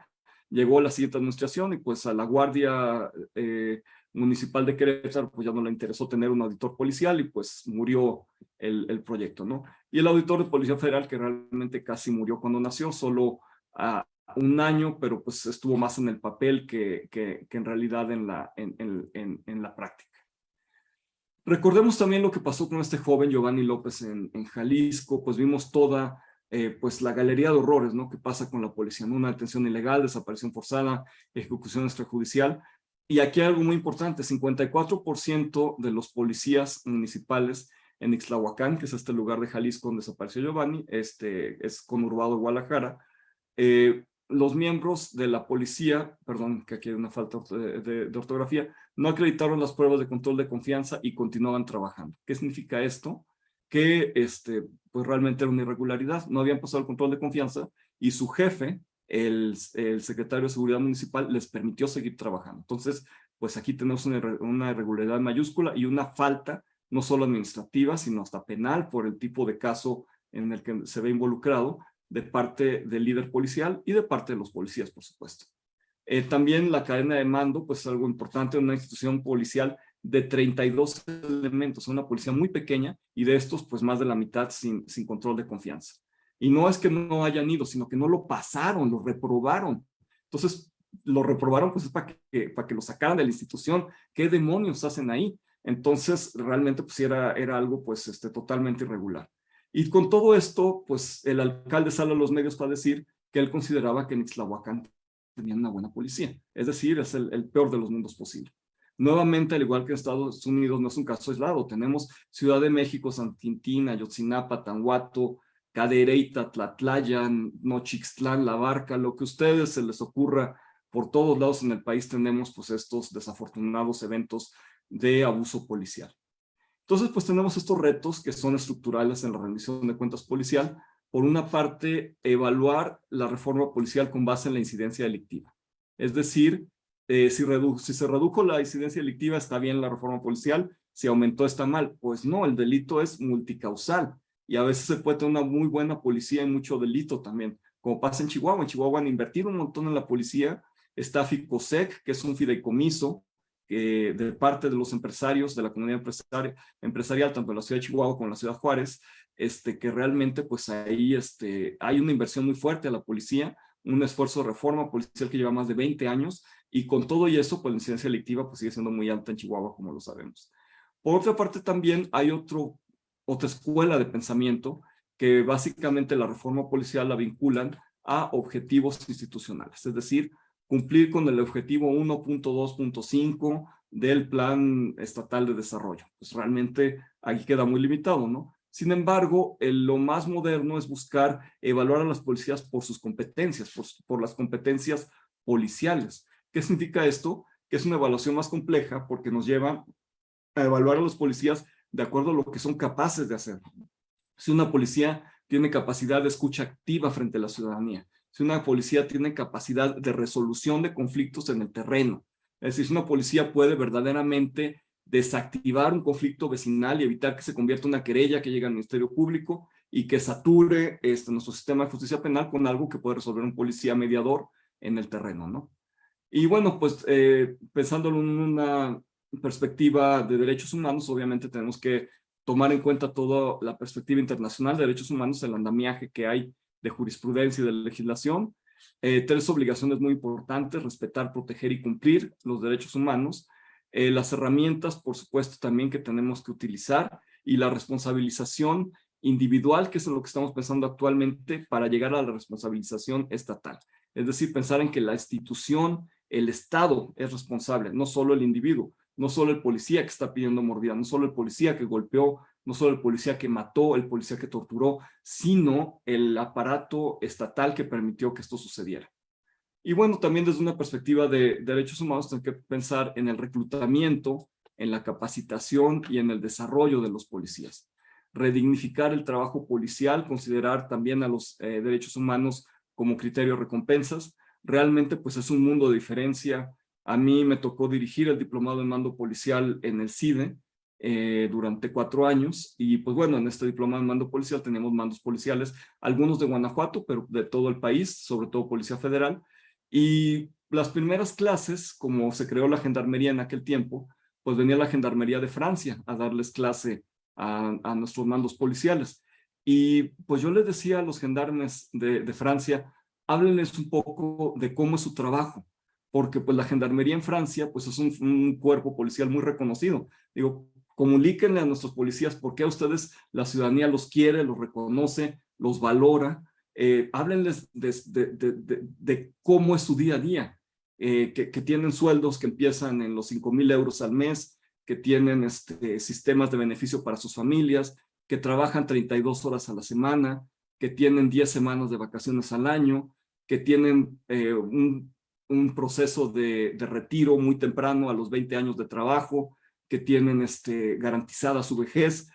[SPEAKER 2] llegó la siguiente administración y pues a la Guardia eh, Municipal de Querétaro pues ya no le interesó tener un auditor policial y pues murió el, el, proyecto, ¿no? Y el auditor de Policía Federal que realmente casi murió cuando nació, solo a un año, pero pues estuvo más en el papel que, que, que en realidad en la, en, en, en, la práctica. Recordemos también lo que pasó con este joven Giovanni López en, Jalisco, pues vimos toda eh, pues la galería de horrores, ¿no? Que pasa con la policía, Una detención ilegal, desaparición forzada, ejecución extrajudicial. Y aquí hay algo muy importante, 54% de los policías municipales en Ixtlahuacán, que es este lugar de Jalisco donde desapareció Giovanni, este es conurbado Guadalajara, eh, los miembros de la policía, perdón, que aquí hay una falta de, ortografía, no acreditaron las pruebas de control de confianza y continuaban trabajando. ¿Qué significa esto? Que este, pues realmente era una irregularidad, no habían pasado el control de confianza y su jefe, el, secretario de Seguridad Municipal, les permitió seguir trabajando. Entonces, pues aquí tenemos una, una irregularidad mayúscula y una falta, no solo administrativa, sino hasta penal por el tipo de caso en el que se ve involucrado de parte del líder policial y de parte de los policías, por supuesto. Eh, también la cadena de mando, pues es algo importante en una institución policial de 32 elementos, una policía muy pequeña y de estos pues más de la mitad sin, sin control de confianza. Y no es que no hayan ido, sino que no lo pasaron, lo reprobaron. Entonces, lo reprobaron pues es para que, para que lo sacaran de la institución. ¿Qué demonios hacen ahí? Entonces, realmente pues era, era algo pues este, totalmente irregular. Y con todo esto, pues el alcalde sale a los medios para decir que él consideraba que en Ixtlahuacán tenían una buena policía. Es decir, es el, el peor de los mundos posible. Nuevamente, al igual que en Estados Unidos, no es un caso aislado. Tenemos Ciudad de México, San Quintín, Ayotzinapa, Tanhuato, Cadereyta, Tlatlayan, Nochixtlán, La Barca, lo que a ustedes se les ocurra. Por todos lados en el país tenemos pues estos desafortunados eventos de abuso policial. Entonces, pues tenemos estos retos que son estructurales en la rendición de cuentas policial. Por una parte, evaluar la reforma policial con base en la incidencia delictiva. Es decir, eh, si, se redujo la incidencia delictiva, está bien la reforma policial, si aumentó, está mal. Pues no, el delito es multicausal y a veces se puede tener una muy buena policía y mucho delito también, como pasa en Chihuahua. En Chihuahua han invertido un montón en la policía, está FICOSEC, que es un fideicomiso de parte de los empresarios, de la comunidad empresarial tanto en la ciudad de Chihuahua como en la ciudad de Juárez, este, que realmente pues ahí este, hay una inversión muy fuerte a la policía, un esfuerzo de reforma policial que lleva más de 20 años y con todo y eso, pues la incidencia delictiva pues sigue siendo muy alta en Chihuahua, como lo sabemos. Por otra parte, también hay otro, otra escuela de pensamiento que básicamente la reforma policial la vinculan a objetivos institucionales, es decir, cumplir con el objetivo 1.2.5 del Plan Estatal de Desarrollo. Pues realmente aquí queda muy limitado, ¿no? Sin embargo, lo más moderno es buscar evaluar a las policías por sus competencias, por, por las competencias policiales. ¿Qué significa esto? Que es una evaluación más compleja porque nos lleva a evaluar a los policías de acuerdo a lo que son capaces de hacer. Si una policía tiene capacidad de escucha activa frente a la ciudadanía, si una policía tiene capacidad de resolución de conflictos en el terreno, es decir, si una policía puede verdaderamente desactivar un conflicto vecinal y evitar que se convierta en una querella que llegue al Ministerio Público y que sature este, nuestro sistema de justicia penal con algo que puede resolver un policía mediador en el terreno, ¿no? Y bueno, pues eh, pensándolo en una perspectiva de derechos humanos, obviamente tenemos que tomar en cuenta toda la perspectiva internacional de derechos humanos, el andamiaje que hay de jurisprudencia y de legislación. Eh, tres obligaciones muy importantes, respetar, proteger y cumplir los derechos humanos. Eh, las herramientas, por supuesto, también que tenemos que utilizar y la responsabilización individual, que es lo que estamos pensando actualmente para llegar a la responsabilización estatal. Es decir, pensar en que la institución el Estado es responsable, no solo el individuo, no solo el policía que está pidiendo mordida, no solo el policía que golpeó, no solo el policía que mató, el policía que torturó, sino el aparato estatal que permitió que esto sucediera. Y bueno, también desde una perspectiva de derechos humanos tenemos que pensar en el reclutamiento, en la capacitación y en el desarrollo de los policías. Redignificar el trabajo policial, considerar también a los eh, derechos humanos como criterio de recompensas, realmente pues es un mundo de diferencia A mí me tocó dirigir el diplomado en mando policial en el CIDE eh, durante cuatro años y pues bueno, en este diplomado en mando policial teníamos mandos policiales, algunos de Guanajuato, pero de todo el país, sobre todo Policía Federal. Y las primeras clases, como se creó la gendarmería en aquel tiempo, pues venía la gendarmería de Francia a darles clase a, nuestros mandos policiales. Y pues yo les decía a los gendarmes de, de Francia, háblenles un poco de cómo es su trabajo, porque pues la gendarmería en Francia pues es un, un, cuerpo policial muy reconocido. Digo, comuníquenle a nuestros policías por qué a ustedes la ciudadanía los quiere, los reconoce, los valora. Eh, háblenles de, cómo es su día a día, eh, que, tienen sueldos que empiezan en los 5 mil euros al mes, que tienen este, sistemas de beneficio para sus familias, que trabajan 32 horas a la semana, que tienen 10 semanas de vacaciones al año, que tienen eh, un, proceso de, de, retiro muy temprano a los 20 años de trabajo, que tienen este, garantizada su vejez.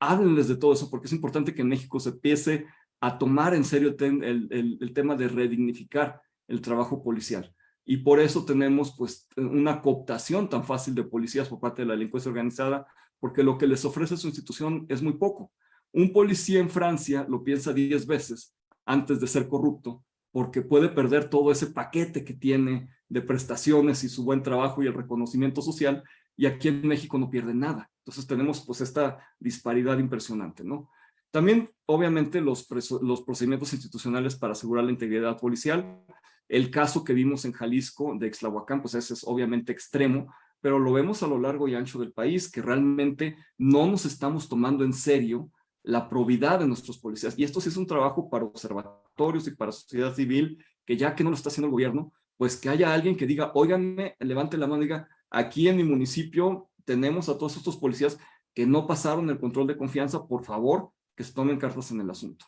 [SPEAKER 2] Háblenles de todo eso porque es importante que en México se empiece a tomar en serio el, el, el tema de redignificar el trabajo policial. Y por eso tenemos pues una cooptación tan fácil de policías por parte de la delincuencia organizada, porque lo que les ofrece su institución es muy poco. Un policía en Francia lo piensa 10 veces antes de ser corrupto, porque puede perder todo ese paquete que tiene de prestaciones y su buen trabajo y el reconocimiento social, y aquí en México no pierde nada. Entonces tenemos pues esta disparidad impresionante, ¿no? También, obviamente, los, los procedimientos institucionales para asegurar la integridad policial. El caso que vimos en Jalisco de Exlahuacán, pues ese es obviamente extremo, pero lo vemos a lo largo y ancho del país, que realmente no nos estamos tomando en serio la probidad de nuestros policías. Y esto sí es un trabajo para observatorios y para sociedad civil, que ya que no lo está haciendo el gobierno, pues que haya alguien que diga, óiganme, levante la mano y diga, aquí en mi municipio tenemos a todos estos policías que no pasaron el control de confianza, por favor, que se tomen cartas en el asunto.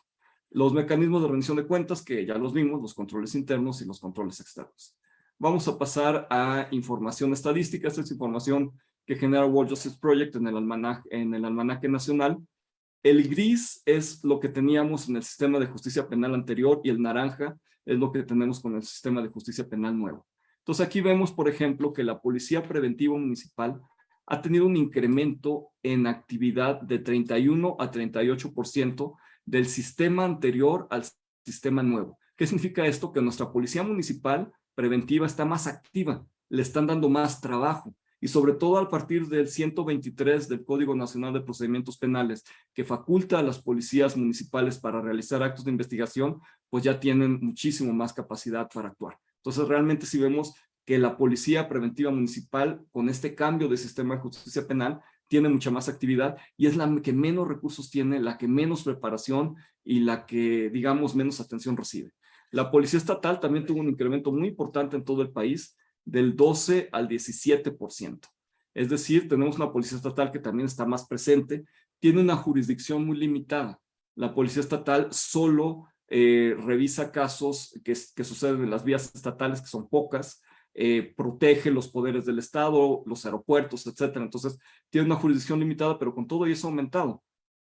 [SPEAKER 2] Los mecanismos de rendición de cuentas, que ya los vimos, los controles internos y los controles externos. Vamos a pasar a información estadística. Esta es información que genera World Justice Project en el, almanaque, en el almanaque nacional. El gris es lo que teníamos en el sistema de justicia penal anterior y el naranja es lo que tenemos con el sistema de justicia penal nuevo. Entonces aquí vemos, por ejemplo, que la Policía Preventiva Municipal ha tenido un incremento en actividad de 31 a 38% del sistema anterior al sistema nuevo. ¿Qué significa esto? Que nuestra Policía Municipal Preventiva está más activa, le están dando más trabajo y sobre todo a partir del 123 del Código Nacional de Procedimientos Penales, que faculta a las policías municipales para realizar actos de investigación, pues ya tienen muchísimo más capacidad para actuar. Entonces, realmente si vemos que la Policía Preventiva Municipal, con este cambio de sistema de justicia penal, tiene mucha más actividad y es la que menos recursos tiene, la que menos preparación y la que, digamos, menos atención recibe. La Policía Estatal también tuvo un incremento muy importante en todo el país, del 12 al 17%. Es decir, tenemos una Policía Estatal que también está más presente, tiene una jurisdicción muy limitada. La Policía Estatal solo eh, revisa casos que, que, suceden en las vías estatales, que son pocas, eh, protege los poderes del Estado, los aeropuertos, etcétera. Entonces, tiene una jurisdicción limitada, pero con todo eso ha aumentado.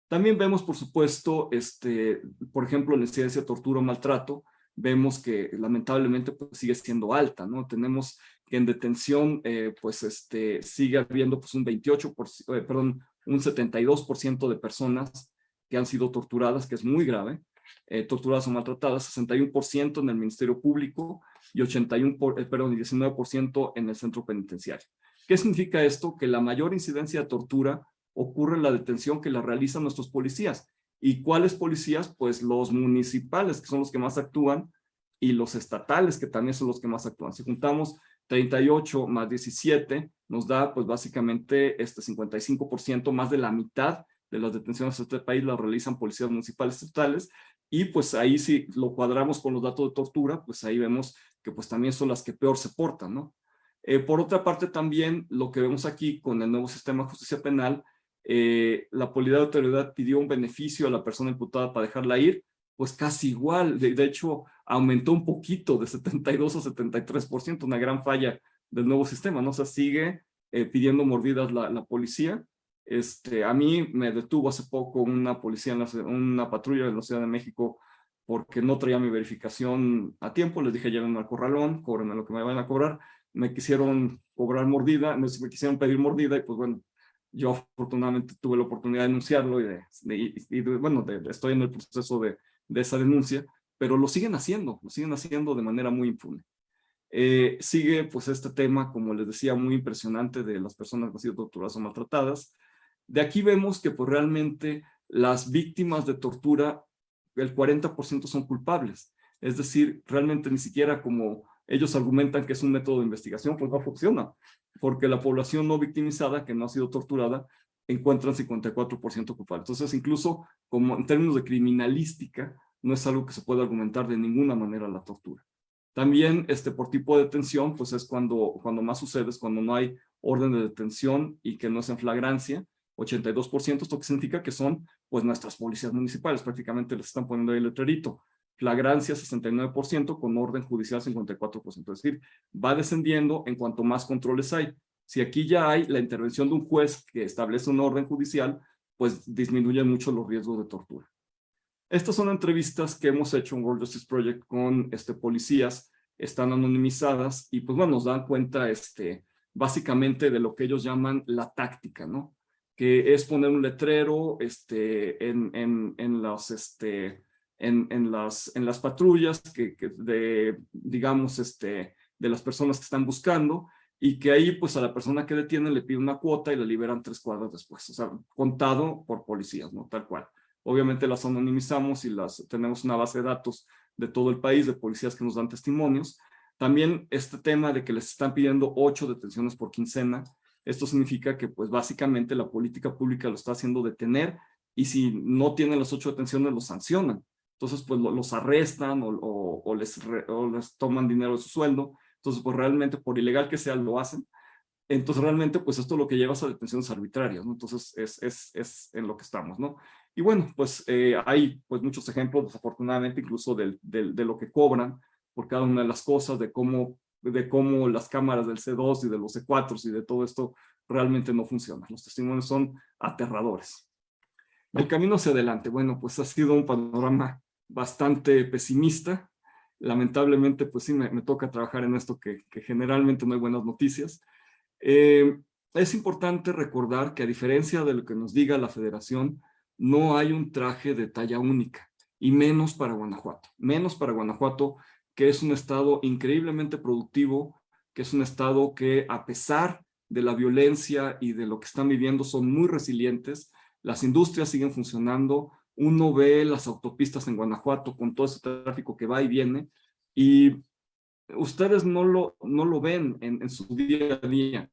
[SPEAKER 2] También vemos, por supuesto, este, por ejemplo, la incidencia de tortura o maltrato, vemos que lamentablemente pues, sigue siendo alta, ¿no? Tenemos que en detención, eh, pues, este, sigue habiendo pues un 28, eh, perdón, un 72% de personas que han sido torturadas, que es muy grave, eh, torturadas o maltratadas, 61% en el Ministerio Público y 81 por, eh, perdón, 19% en el centro penitenciario. ¿Qué significa esto? Que la mayor incidencia de tortura ocurre en la detención que la realizan nuestros policías. ¿Y cuáles policías? Pues los municipales, que son los que más actúan, y los estatales, que también son los que más actúan. Si juntamos 38 más 17, nos da pues básicamente este 55%, más de la mitad de las detenciones en este país las realizan policías municipales estatales, y pues ahí si lo cuadramos con los datos de tortura, pues ahí vemos que pues también son las que peor se portan, ¿no? Eh, por otra parte también lo que vemos aquí con el nuevo sistema de justicia penal, eh, la polidad de autoridad pidió un beneficio a la persona imputada para dejarla ir, pues casi igual, de, de hecho aumentó un poquito de 72 a 73%, una gran falla del nuevo sistema, ¿no? O sea, sigue eh, pidiendo mordidas la, la policía, este, a mí me detuvo hace poco una policía, en una patrulla en la Ciudad de México porque no traía mi verificación a tiempo. Les dije, llévenme al corralón, cóbrenme lo que me van a cobrar. me quisieron cobrar mordida, me, quisieron pedir mordida y pues bueno, yo afortunadamente tuve la oportunidad de denunciarlo y, bueno, estoy en el proceso de, de esa denuncia, pero lo siguen haciendo, lo siguen haciendo de manera muy impune. Eh, sigue pues este tema, como les decía, muy impresionante de las personas que han sido torturadas o maltratadas. De aquí vemos que pues realmente las víctimas de tortura, el 40% son culpables. Es decir, realmente ni siquiera como ellos argumentan que es un método de investigación, pues no funciona, porque la población no victimizada, que no ha sido torturada, encuentran 54% culpable. Entonces, incluso como en términos de criminalística, no es algo que se pueda argumentar de ninguna manera la tortura. También este, por tipo de detención, pues es cuando, cuando más sucede, es cuando no hay orden de detención y que no es en flagrancia, 82%, esto que significa que son pues nuestras policías municipales, prácticamente les están poniendo ahí el letrerito flagrancia 69% con orden judicial 54%. Es decir, va descendiendo en cuanto más controles hay. Si aquí ya hay la intervención de un juez que establece un orden judicial, pues disminuye mucho los riesgos de tortura. Estas son entrevistas que hemos hecho en World Justice Project con este, policías, están anonimizadas y pues bueno, nos dan cuenta este, básicamente de lo que ellos llaman la táctica, ¿no? Que es poner un letrero este, en, en, en los, este, en, en, las, en las patrullas que, de, digamos, este, de las personas que están buscando y que ahí pues a la persona que detienen le pide una cuota y la liberan tres cuadras después, o sea, contado por policías, ¿no? Tal cual. Obviamente las anonimizamos y las tenemos una base de datos de todo el país, de policías que nos dan testimonios. También este tema de que les están pidiendo ocho detenciones por quincena, esto significa que pues básicamente la política pública lo está haciendo detener y si no tienen las ocho detenciones los sancionan entonces pues los arrestan o, les toman dinero de su sueldo, entonces pues realmente por ilegal que sea lo hacen, entonces realmente pues esto es lo que lleva a detenciones arbitrarias, ¿no? Entonces es, es, es en lo que estamos, ¿no? Y bueno, pues eh, hay pues muchos ejemplos, desafortunadamente, incluso del, del, de lo que cobran por cada una de las cosas, de cómo, de cómo las cámaras del C2 y de los C4 y de todo esto realmente no funcionan. Los testimonios son aterradores. El camino hacia adelante, bueno, pues ha sido un panorama bastante pesimista. Lamentablemente, pues sí, me, toca trabajar en esto que, generalmente no hay buenas noticias. Eh, es importante recordar que a diferencia de lo que nos diga la federación, no hay un traje de talla única, y menos para Guanajuato. Menos para Guanajuato, que es un estado increíblemente productivo, que es un estado que a pesar de la violencia y de lo que están viviendo son muy resilientes, las industrias siguen funcionando, uno ve las autopistas en Guanajuato con todo ese tráfico que va y viene y ustedes no lo, no lo ven en, en su día a día,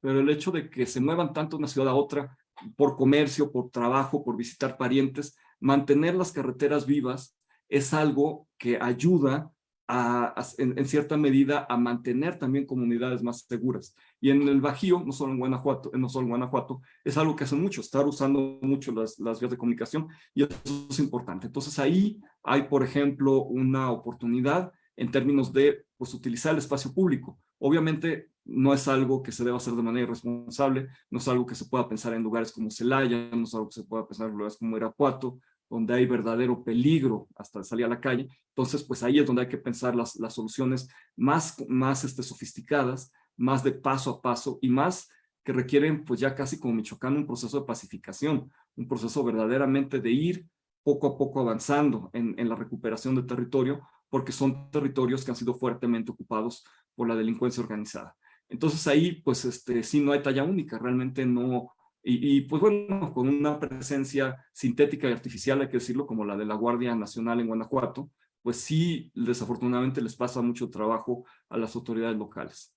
[SPEAKER 2] pero el hecho de que se muevan tanto una ciudad a otra por comercio, por trabajo, por visitar parientes, mantener las carreteras vivas es algo que ayuda en, cierta medida a mantener también comunidades más seguras. Y en el Bajío, no solo en Guanajuato, no solo Guanajuato, es algo que hacen mucho, estar usando mucho las, las vías de comunicación y eso es importante. Entonces ahí hay, por ejemplo, una oportunidad en términos de pues, utilizar el espacio público. Obviamente no es algo que se deba hacer de manera irresponsable, no es algo que se pueda pensar en lugares como Celaya, no es algo que se pueda pensar en lugares como Irapuato, donde hay verdadero peligro hasta salir a la calle. Entonces, pues ahí es donde hay que pensar las, las soluciones más, más este, sofisticadas, más de paso a paso y más que requieren, pues ya casi como Michoacán, un proceso de pacificación, un proceso verdaderamente de ir poco a poco avanzando en, en la recuperación de territorio, porque son territorios que han sido fuertemente ocupados por la delincuencia organizada. Entonces ahí, pues este, sí no hay talla única, realmente no, y, pues bueno, con una presencia sintética y artificial, hay que decirlo, como la de la Guardia Nacional en Guanajuato, pues sí, desafortunadamente les pasa mucho trabajo a las autoridades locales.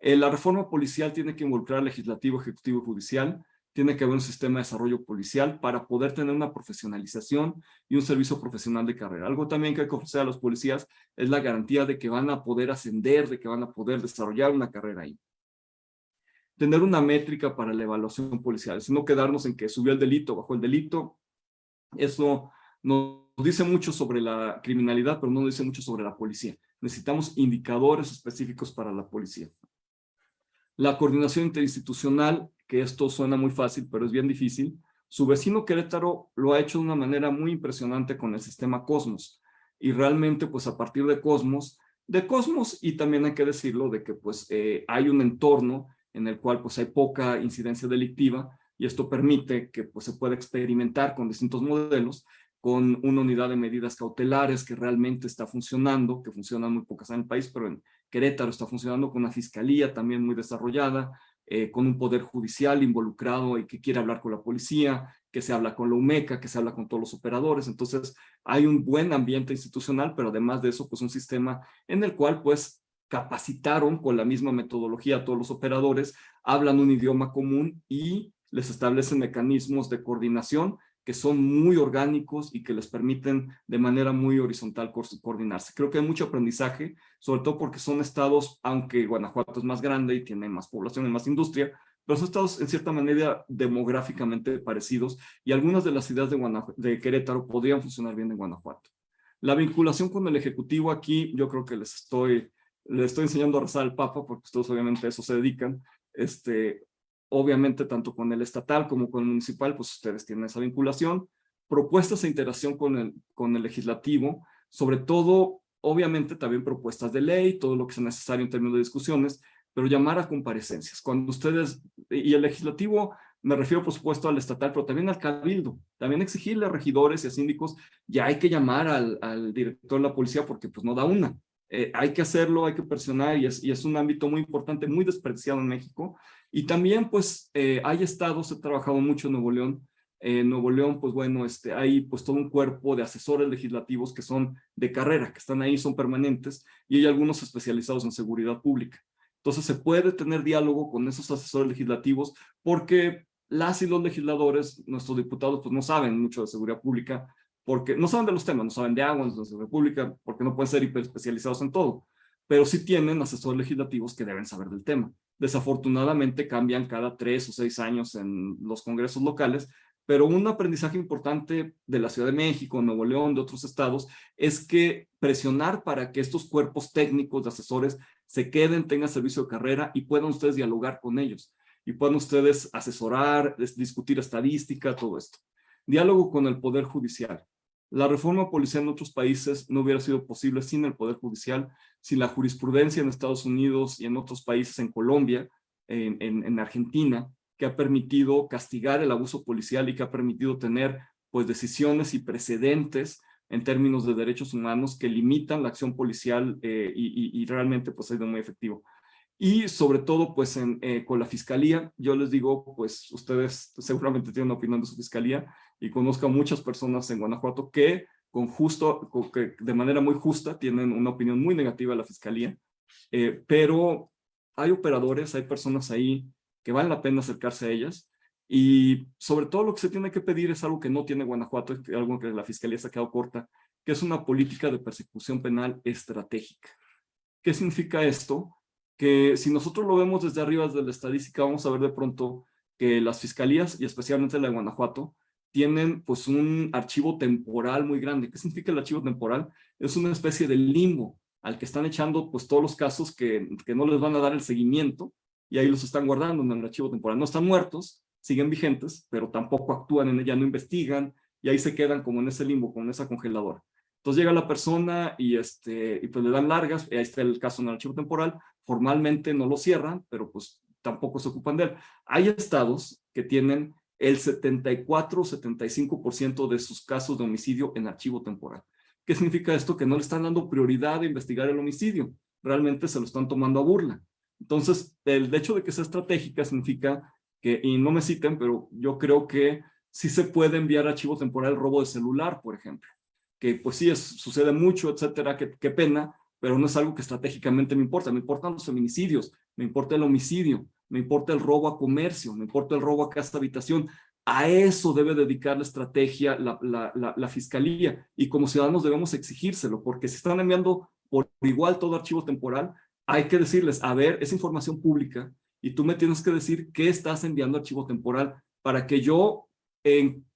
[SPEAKER 2] Eh, la reforma policial tiene que involucrar legislativo, ejecutivo y judicial, tiene que haber un sistema de desarrollo policial para poder tener una profesionalización y un servicio profesional de carrera. Algo también que hay que ofrecer a los policías es la garantía de que van a poder ascender, de que van a poder desarrollar una carrera ahí tener una métrica para la evaluación policial, sino quedarnos en que subió el delito, bajó el delito. Eso nos dice mucho sobre la criminalidad, pero no dice mucho sobre la policía. Necesitamos indicadores específicos para la policía. La coordinación interinstitucional, que esto suena muy fácil, pero es bien difícil. Su vecino Querétaro lo ha hecho de una manera muy impresionante con el sistema Cosmos. Y realmente, pues a partir de Cosmos, de Cosmos y también hay que decirlo de que pues eh, hay un entorno en el cual pues hay poca incidencia delictiva y esto permite que pues se pueda experimentar con distintos modelos con una unidad de medidas cautelares que realmente está funcionando, que funcionan muy pocas en el país, pero en Querétaro está funcionando con una fiscalía también muy desarrollada, eh, con un poder judicial involucrado y que quiere hablar con la policía, que se habla con la UMECA, que se habla con todos los operadores. Entonces hay un buen ambiente institucional, pero además de eso, pues un sistema en el cual pues capacitaron con la misma metodología a todos los operadores, hablan un idioma común y les establecen mecanismos de coordinación que son muy orgánicos y que les permiten de manera muy horizontal coordinarse. Creo que hay mucho aprendizaje, sobre todo porque son estados, aunque Guanajuato es más grande y tiene más población y más industria, pero son estados en cierta manera demográficamente parecidos y algunas de las ciudades de, de Querétaro podrían funcionar bien en Guanajuato. La vinculación con el Ejecutivo aquí, yo creo que les estoy, les estoy enseñando a rezar al Papa, porque ustedes obviamente a eso se dedican. Este, obviamente tanto con el estatal como con el municipal, pues ustedes tienen esa vinculación. Propuestas de interacción con el, con el legislativo, sobre todo, obviamente también propuestas de ley, todo lo que sea necesario en términos de discusiones, pero llamar a comparecencias. Cuando ustedes, y el legislativo, me refiero por supuesto al estatal, pero también al cabildo, también exigirle a regidores y a síndicos, ya hay que llamar al, director de la policía porque pues no da una. Eh, hay que hacerlo, hay que presionar y es, un ámbito muy importante, muy despreciado en México y también, pues, eh, hay estados, he trabajado mucho en Nuevo León. En Nuevo León, pues bueno, este, hay pues todo un cuerpo de asesores legislativos que son de carrera, que están ahí, son permanentes, y hay algunos especializados en seguridad pública. Entonces se puede tener diálogo con esos asesores legislativos porque las y los legisladores, nuestros diputados, pues no saben mucho de seguridad pública, porque no saben de los temas, no saben de agua, de seguridad pública, porque no pueden ser hiper especializados en todo, pero sí tienen asesores legislativos que deben saber del tema desafortunadamente cambian cada tres o seis años en los congresos locales, pero un aprendizaje importante de la Ciudad de México, Nuevo León, de otros estados, es que presionar para que estos cuerpos técnicos de asesores se queden, tengan servicio de carrera y puedan ustedes dialogar con ellos y puedan ustedes asesorar, discutir estadística, todo esto. Diálogo con el Poder Judicial. La reforma policial en otros países no hubiera sido posible sin el Poder Judicial, sin la jurisprudencia en Estados Unidos y en otros países, en Colombia, en, en, Argentina, que ha permitido castigar el abuso policial y que ha permitido tener pues decisiones y precedentes en términos de derechos humanos que limitan la acción policial eh, y, realmente pues ha sido muy efectivo. Y sobre todo pues eh, con la fiscalía, yo les digo pues ustedes seguramente tienen una opinión de su fiscalía, y conozco a muchas personas en Guanajuato que con justo, que de manera muy justa tienen una opinión muy negativa de la fiscalía, eh, pero hay operadores, hay personas ahí que vale la pena acercarse a ellas y sobre todo lo que se tiene que pedir es algo que no tiene Guanajuato, algo que la fiscalía se ha quedado corta, que es una política de persecución penal estratégica. ¿Qué significa esto? Que si nosotros lo vemos desde arriba, desde la estadística, vamos a ver de pronto que las fiscalías, y especialmente la de Guanajuato, tienen pues un archivo temporal muy grande. ¿Qué significa el archivo temporal? Es una especie de limbo al que están echando pues todos los casos que, que no les van a dar el seguimiento y ahí los están guardando en el archivo temporal. No están muertos, siguen vigentes, pero tampoco actúan en ella, no investigan y ahí se quedan como en ese limbo, con esa congeladora. Entonces llega la persona y, este, y pues le dan largas, y ahí está el caso en el archivo temporal, formalmente no lo cierran, pero pues tampoco se ocupan de él. Hay estados que tienen el 74-75% de sus casos de homicidio en archivo temporal. ¿Qué significa esto? Que no le están dando prioridad a investigar el homicidio. Realmente se lo están tomando a burla. Entonces, el hecho de que sea estratégica significa que, y no me citen, pero yo creo que sí se puede enviar archivo temporal robo de celular, por ejemplo. Que pues sí, es, sucede mucho, etcétera, qué, qué pena, pero no es algo que estratégicamente me importa. Me importan los feminicidios, me importa el homicidio, me importa el robo a comercio, me importa el robo a casa habitación. A eso debe dedicar la estrategia la, fiscalía y como ciudadanos debemos exigírselo porque si están enviando por igual todo archivo temporal, hay que decirles, a ver, es información pública y tú me tienes que decir qué estás enviando archivo temporal para que yo en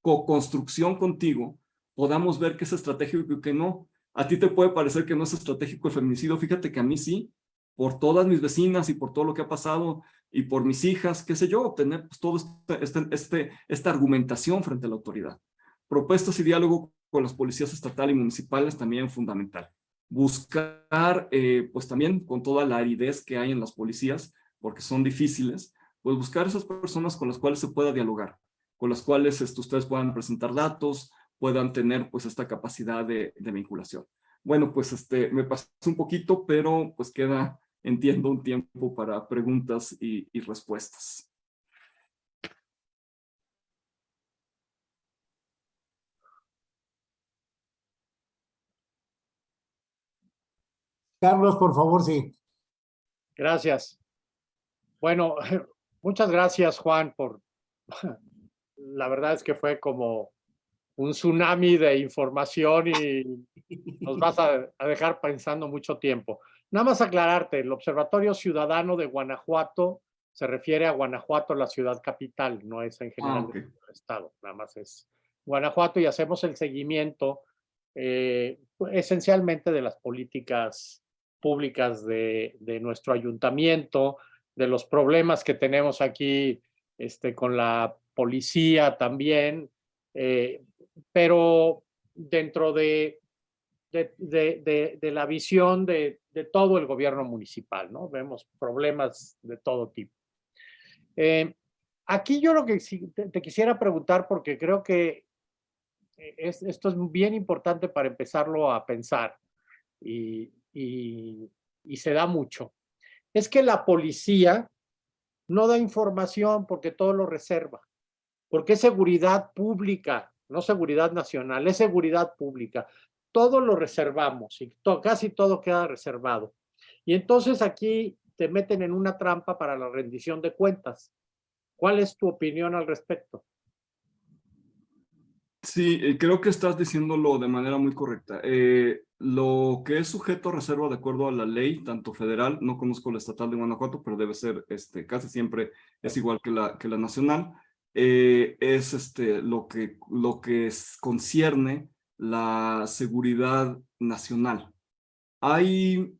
[SPEAKER 2] co-construcción contigo podamos ver qué es estratégico y qué no. A ti te puede parecer que no es estratégico el feminicidio, fíjate que a mí sí, por todas mis vecinas y por todo lo que ha pasado y por mis hijas, qué sé yo, obtener pues, todo este, este, este, esta argumentación frente a la autoridad. Propuestas y diálogo con las policías estatal y municipales también fundamental. buscar, eh, pues también con toda la aridez que hay en las policías, porque son difíciles, pues buscar esas personas con las cuales se pueda dialogar, con las cuales este, ustedes puedan presentar datos, puedan tener pues esta capacidad de, vinculación. Bueno, pues este, me pasé un poquito, pero pues queda, entiendo, un tiempo para preguntas y, y respuestas.
[SPEAKER 1] Carlos, por favor, sí.
[SPEAKER 3] Gracias. Bueno, muchas gracias, Juan, por... La verdad es que fue como un tsunami de información y nos vas a, dejar pensando mucho tiempo. Nada más aclararte, el Observatorio Ciudadano de Guanajuato se refiere a Guanajuato, la ciudad capital, no es en general ah, el estado, nada más es Guanajuato y hacemos el seguimiento eh, esencialmente de las políticas públicas de, nuestro ayuntamiento, de los problemas que tenemos aquí este, con la policía también, eh, pero dentro de, de, la visión de, todo el gobierno municipal, ¿no? Vemos problemas de todo tipo. Eh, aquí yo lo que te, quisiera preguntar, porque creo que esto es bien importante para empezarlo a pensar, y, y, se da mucho, es que la policía no da información porque todo lo reserva, porque es seguridad pública, no seguridad nacional, es seguridad pública. Todo lo reservamos y casi todo queda reservado. Y entonces aquí te meten en una trampa para la rendición de cuentas. ¿Cuál es tu opinión al respecto?
[SPEAKER 2] Sí, eh, creo que estás diciéndolo de manera muy correcta. Eh, lo que es sujeto a reserva de acuerdo a la ley, tanto federal, no conozco la estatal de Guanajuato, pero debe ser, este, casi siempre es igual que la, que la nacional, eh, es este, lo, que, lo que concierne la seguridad nacional. Hay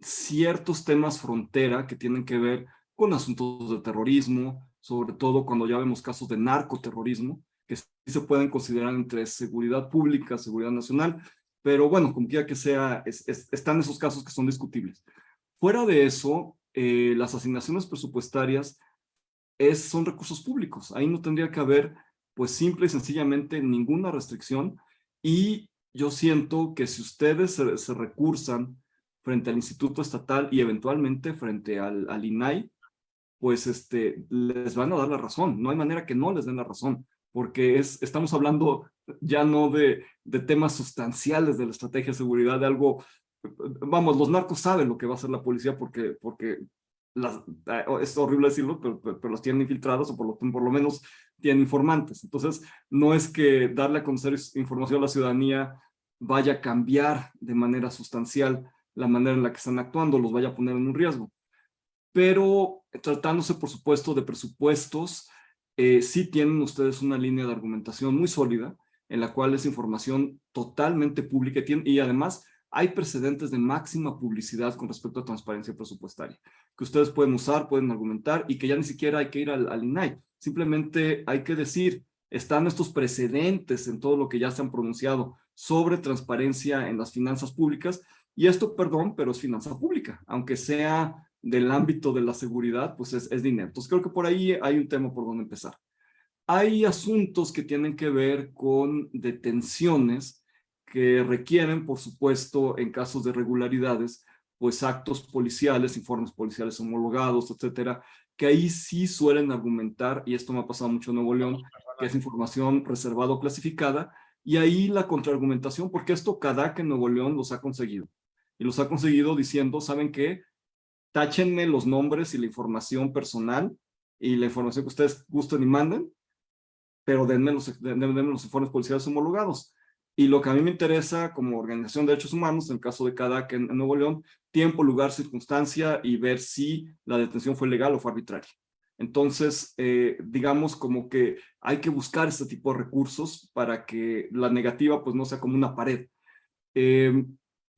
[SPEAKER 2] ciertos temas frontera que tienen que ver con asuntos de terrorismo, sobre todo cuando ya vemos casos de narcoterrorismo, que sí se pueden considerar entre seguridad pública, seguridad nacional, pero bueno, como quiera que sea, están esos casos que son discutibles. Fuera de eso, eh, las asignaciones presupuestarias es, son recursos públicos. Ahí no tendría que haber, pues simple y sencillamente, ninguna restricción. Y yo siento que si ustedes se, recursan frente al Instituto Estatal y eventualmente frente al, al INAI, pues este, les van a dar la razón. No hay manera que no les den la razón porque es, estamos hablando ya no de, de temas sustanciales de la estrategia de seguridad, de algo, vamos, los narcos saben lo que va a hacer la policía porque, porque eh, es horrible decirlo, pero, pero, los tienen infiltrados o por lo, por lo menos tienen informantes. Entonces, no es que darle a conocer información a la ciudadanía vaya a cambiar de manera sustancial la manera en la que están actuando, los vaya a poner en un riesgo. Pero tratándose, por supuesto, de presupuestos, eh, sí tienen ustedes una línea de argumentación muy sólida en la cual es información totalmente pública y además hay precedentes de máxima publicidad con respecto a transparencia presupuestaria que ustedes pueden usar, pueden argumentar y que ya ni siquiera hay que ir al, al INAI. Simplemente hay que decir, están estos precedentes en todo lo que ya se han pronunciado sobre transparencia en las finanzas públicas y esto, perdón, pero es finanza pública, aunque sea del ámbito de la seguridad, pues es, es dinero. Entonces creo que por ahí hay un tema por donde empezar. Hay asuntos que tienen que ver con detenciones que requieren, por supuesto, en casos de irregularidades, pues actos policiales, informes policiales homologados, etcétera, que ahí sí suelen argumentar, y esto me ha pasado mucho en Nuevo León, que es información reservada o clasificada, y ahí la contraargumentación, porque esto cada que Nuevo León los ha conseguido. Y los ha conseguido diciendo, ¿saben qué? táchenme los nombres y la información personal y la información que ustedes gusten y manden, pero denme los, denme, los informes policiales homologados. Y lo que a mí me interesa como organización de derechos humanos, en el caso de CADAC en, Nuevo León, tiempo, lugar, circunstancia y ver si la detención fue legal o fue arbitraria. Entonces, eh, digamos como que hay que buscar este tipo de recursos para que la negativa pues no sea como una pared. Eh,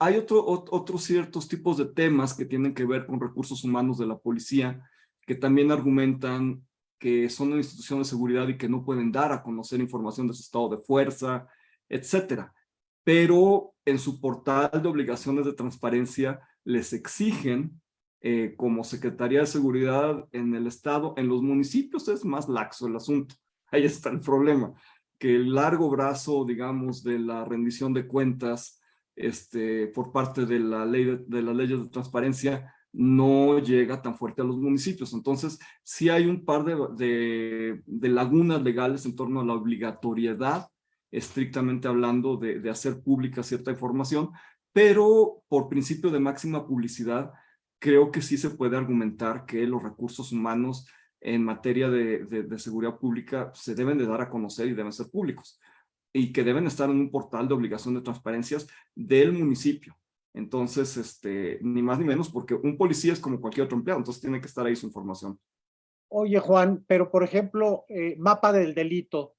[SPEAKER 2] hay otro, otros ciertos tipos de temas que tienen que ver con recursos humanos de la policía, que también argumentan que son una institución de seguridad y que no pueden dar a conocer información de su estado de fuerza, etcétera. pero en su portal de obligaciones de transparencia les exigen eh, como Secretaría de Seguridad en el Estado, en los municipios es más laxo el asunto. Ahí está el problema, que el largo brazo, digamos, de la rendición de cuentas este, por parte de la ley de, las leyes de transparencia no llega tan fuerte a los municipios. Entonces, sí hay un par de lagunas legales en torno a la obligatoriedad, estrictamente hablando, de, hacer pública cierta información, pero por principio de máxima publicidad, creo que sí se puede argumentar que los recursos humanos en materia de, seguridad pública se deben de dar a conocer y deben ser públicos y que deben estar en un portal de obligación de transparencias del municipio. Entonces, este, ni más ni menos, porque un policía es como cualquier otro empleado, entonces tiene que estar ahí su información.
[SPEAKER 3] Oye, Juan, pero por ejemplo, eh, mapa del delito.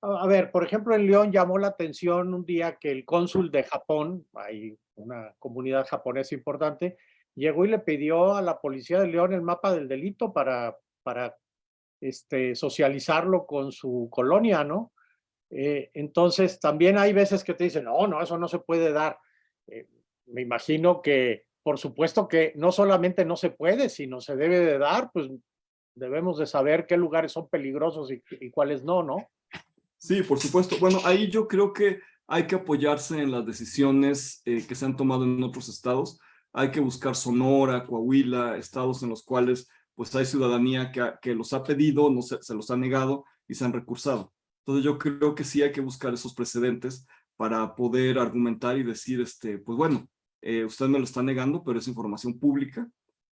[SPEAKER 3] A ver, por ejemplo, en León llamó la atención un día que el cónsul de Japón, hay una comunidad japonesa importante, llegó y le pidió a la policía de León el mapa del delito para, para este, socializarlo con su colonia, ¿no? Eh, entonces, también hay veces que te dicen, no, no, eso no se puede dar. Eh, me imagino que, por supuesto que no solamente no se puede, sino se debe de dar, pues debemos de saber qué lugares son peligrosos y, y cuáles no, ¿no?
[SPEAKER 2] Sí, por supuesto. Bueno, ahí yo creo que hay que apoyarse en las decisiones eh, que se han tomado en otros estados. Hay que buscar Sonora, Coahuila, estados en los cuales pues hay ciudadanía que, que los ha pedido, no se, los ha negado y se han recursado. Entonces yo creo que sí hay que buscar esos precedentes para poder argumentar y decir, este, pues bueno, eh, usted me lo está negando, pero es información pública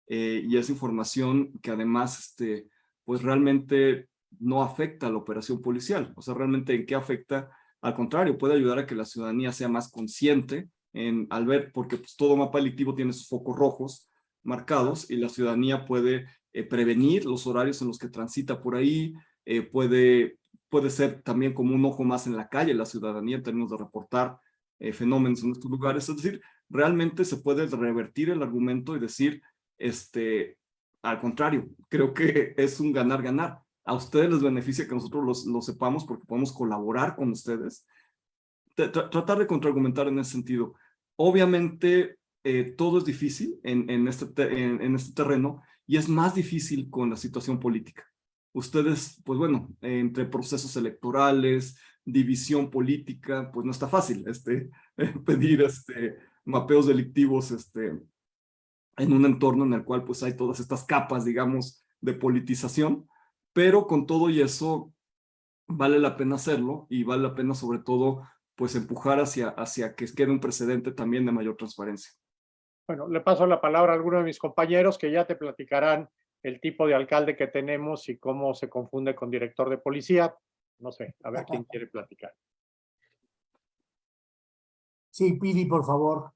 [SPEAKER 2] eh, y es información que además, este, pues realmente no afecta a la operación policial. O sea, realmente en qué afecta, al contrario, puede ayudar a que la ciudadanía sea más consciente en, al ver, porque pues, todo mapa delictivo tiene sus focos rojos marcados y la ciudadanía puede eh, prevenir los horarios en los que transita por ahí, eh, puede puede ser también como un ojo más en la calle la ciudadanía en términos de reportar eh, fenómenos en estos lugares. Es decir, realmente se puede revertir el argumento y decir, este, al contrario, creo que es un ganar-ganar. A ustedes les beneficia que nosotros lo sepamos porque podemos colaborar con ustedes. tratar de contraargumentar en ese sentido. Obviamente, eh, todo es difícil en, en, este en, este terreno y es más difícil con la situación política ustedes, pues bueno, entre procesos electorales, división política, pues no está fácil este, pedir este, mapeos delictivos este, en un entorno en el cual pues hay todas estas capas, digamos, de politización, pero con todo y eso vale la pena hacerlo y vale la pena sobre todo pues empujar hacia, hacia que quede un precedente también de mayor transparencia.
[SPEAKER 3] Bueno, le paso la palabra a alguno de mis compañeros que ya te platicarán el tipo de alcalde que tenemos y cómo se confunde con director de policía. No sé, a ver quién quiere platicar.
[SPEAKER 1] Sí, Pidi, por favor.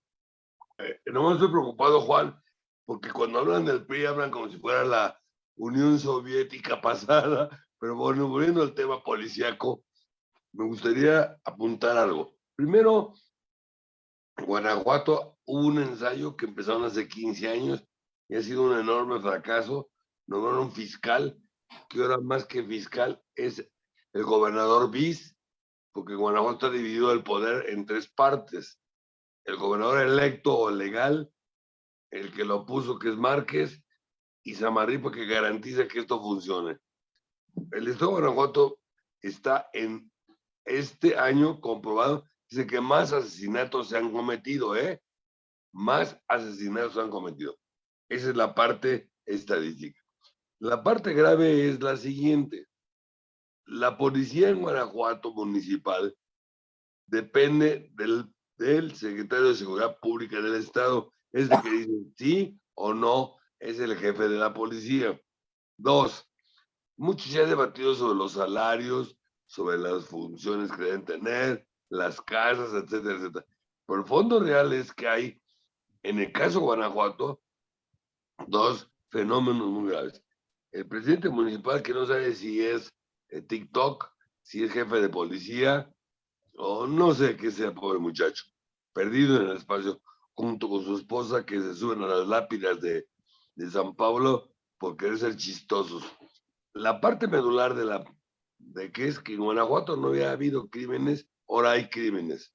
[SPEAKER 4] Eh, no me estoy preocupado, Juan, porque cuando hablan del PRI hablan como si fuera la Unión Soviética pasada, pero volviendo al tema policíaco, me gustaría apuntar algo. Primero, Guanajuato hubo un ensayo que empezaron hace 15 años y ha sido un enorme fracaso nombraron fiscal, que ahora más que fiscal es el gobernador bis, porque Guanajuato ha dividido el poder en tres partes. El gobernador electo o legal, el que lo puso, que es Márquez, y Samarripa, que garantiza que esto funcione. El Estado de Guanajuato está en este año comprobado, dice que más asesinatos se han cometido, ¿eh? Más asesinatos se han cometido. Esa es la parte estadística. La parte grave es la siguiente. La policía en Guanajuato municipal depende del, del secretario de Seguridad Pública del Estado. Es el que dice sí o no es el jefe de la policía. Dos, mucho se ha debatido sobre los salarios, sobre las funciones que deben tener, las casas, etcétera, etcétera. Pero el fondo real es que hay, en el caso de Guanajuato, dos fenómenos muy graves el presidente municipal que no sabe si es eh, TikTok, si es jefe de policía, o no sé qué sea, pobre muchacho, perdido en el espacio, junto con su esposa que se suben a las lápidas de, de San Pablo por querer ser chistosos. La parte medular de la de que es que en Guanajuato no había habido crímenes, ahora hay crímenes.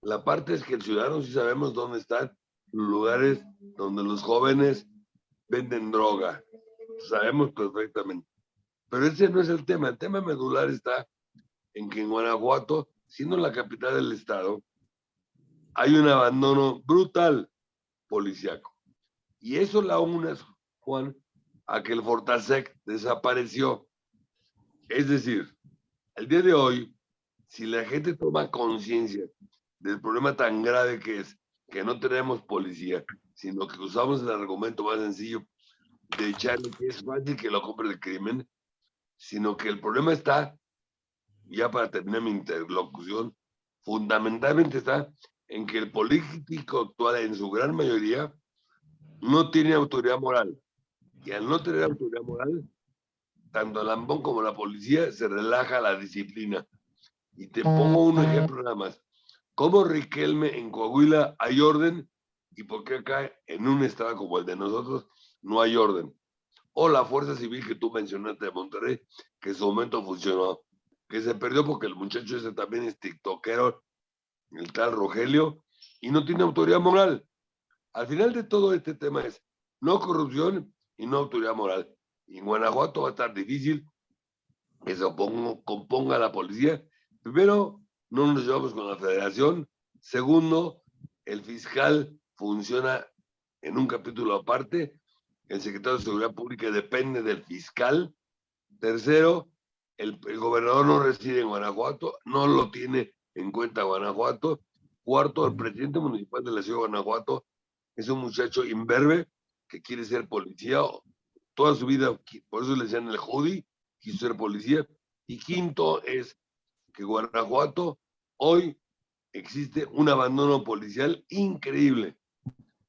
[SPEAKER 4] La parte es que el ciudadano sí sabemos dónde están lugares donde los jóvenes venden droga. Sabemos perfectamente. Pero ese no es el tema. El tema medular está en que en Guanajuato, siendo la capital del estado, hay un abandono brutal policiaco. Y eso la une, Juan, a que el Fortasec desapareció. Es decir, el día de hoy, si la gente toma conciencia del problema tan grave que es que no tenemos policía, sino que usamos el argumento más sencillo de echarle que es fácil que lo compre el crimen, sino que el problema está, ya para terminar mi interlocución, fundamentalmente está en que el político actual en su gran mayoría no tiene autoridad moral. Y al no tener autoridad moral, tanto el ambón como la policía se relaja la disciplina. Y te pongo un ejemplo nada más. ¿Cómo Riquelme en Coahuila hay orden y por qué acá en un estado como el de nosotros no hay orden? O la fuerza civil que tú mencionaste de Monterrey, que en su momento funcionó, que se perdió porque el muchacho ese también es tiktokero, el tal Rogelio, y no tiene autoridad moral. Al final de todo este tema es no corrupción y no autoridad moral. Y en Guanajuato va a estar difícil que se oponga, componga la policía. Primero, no nos llevamos con la federación. Segundo, el fiscal funciona en un capítulo aparte. El secretario de Seguridad Pública depende del fiscal. Tercero, el, el gobernador no reside en Guanajuato, no lo tiene en cuenta Guanajuato. Cuarto, el presidente municipal de la ciudad de Guanajuato es un muchacho imberbe que quiere ser policía toda su vida, por eso le decían el Jodi, quiso ser policía. Y quinto es que Guanajuato hoy existe un abandono policial increíble,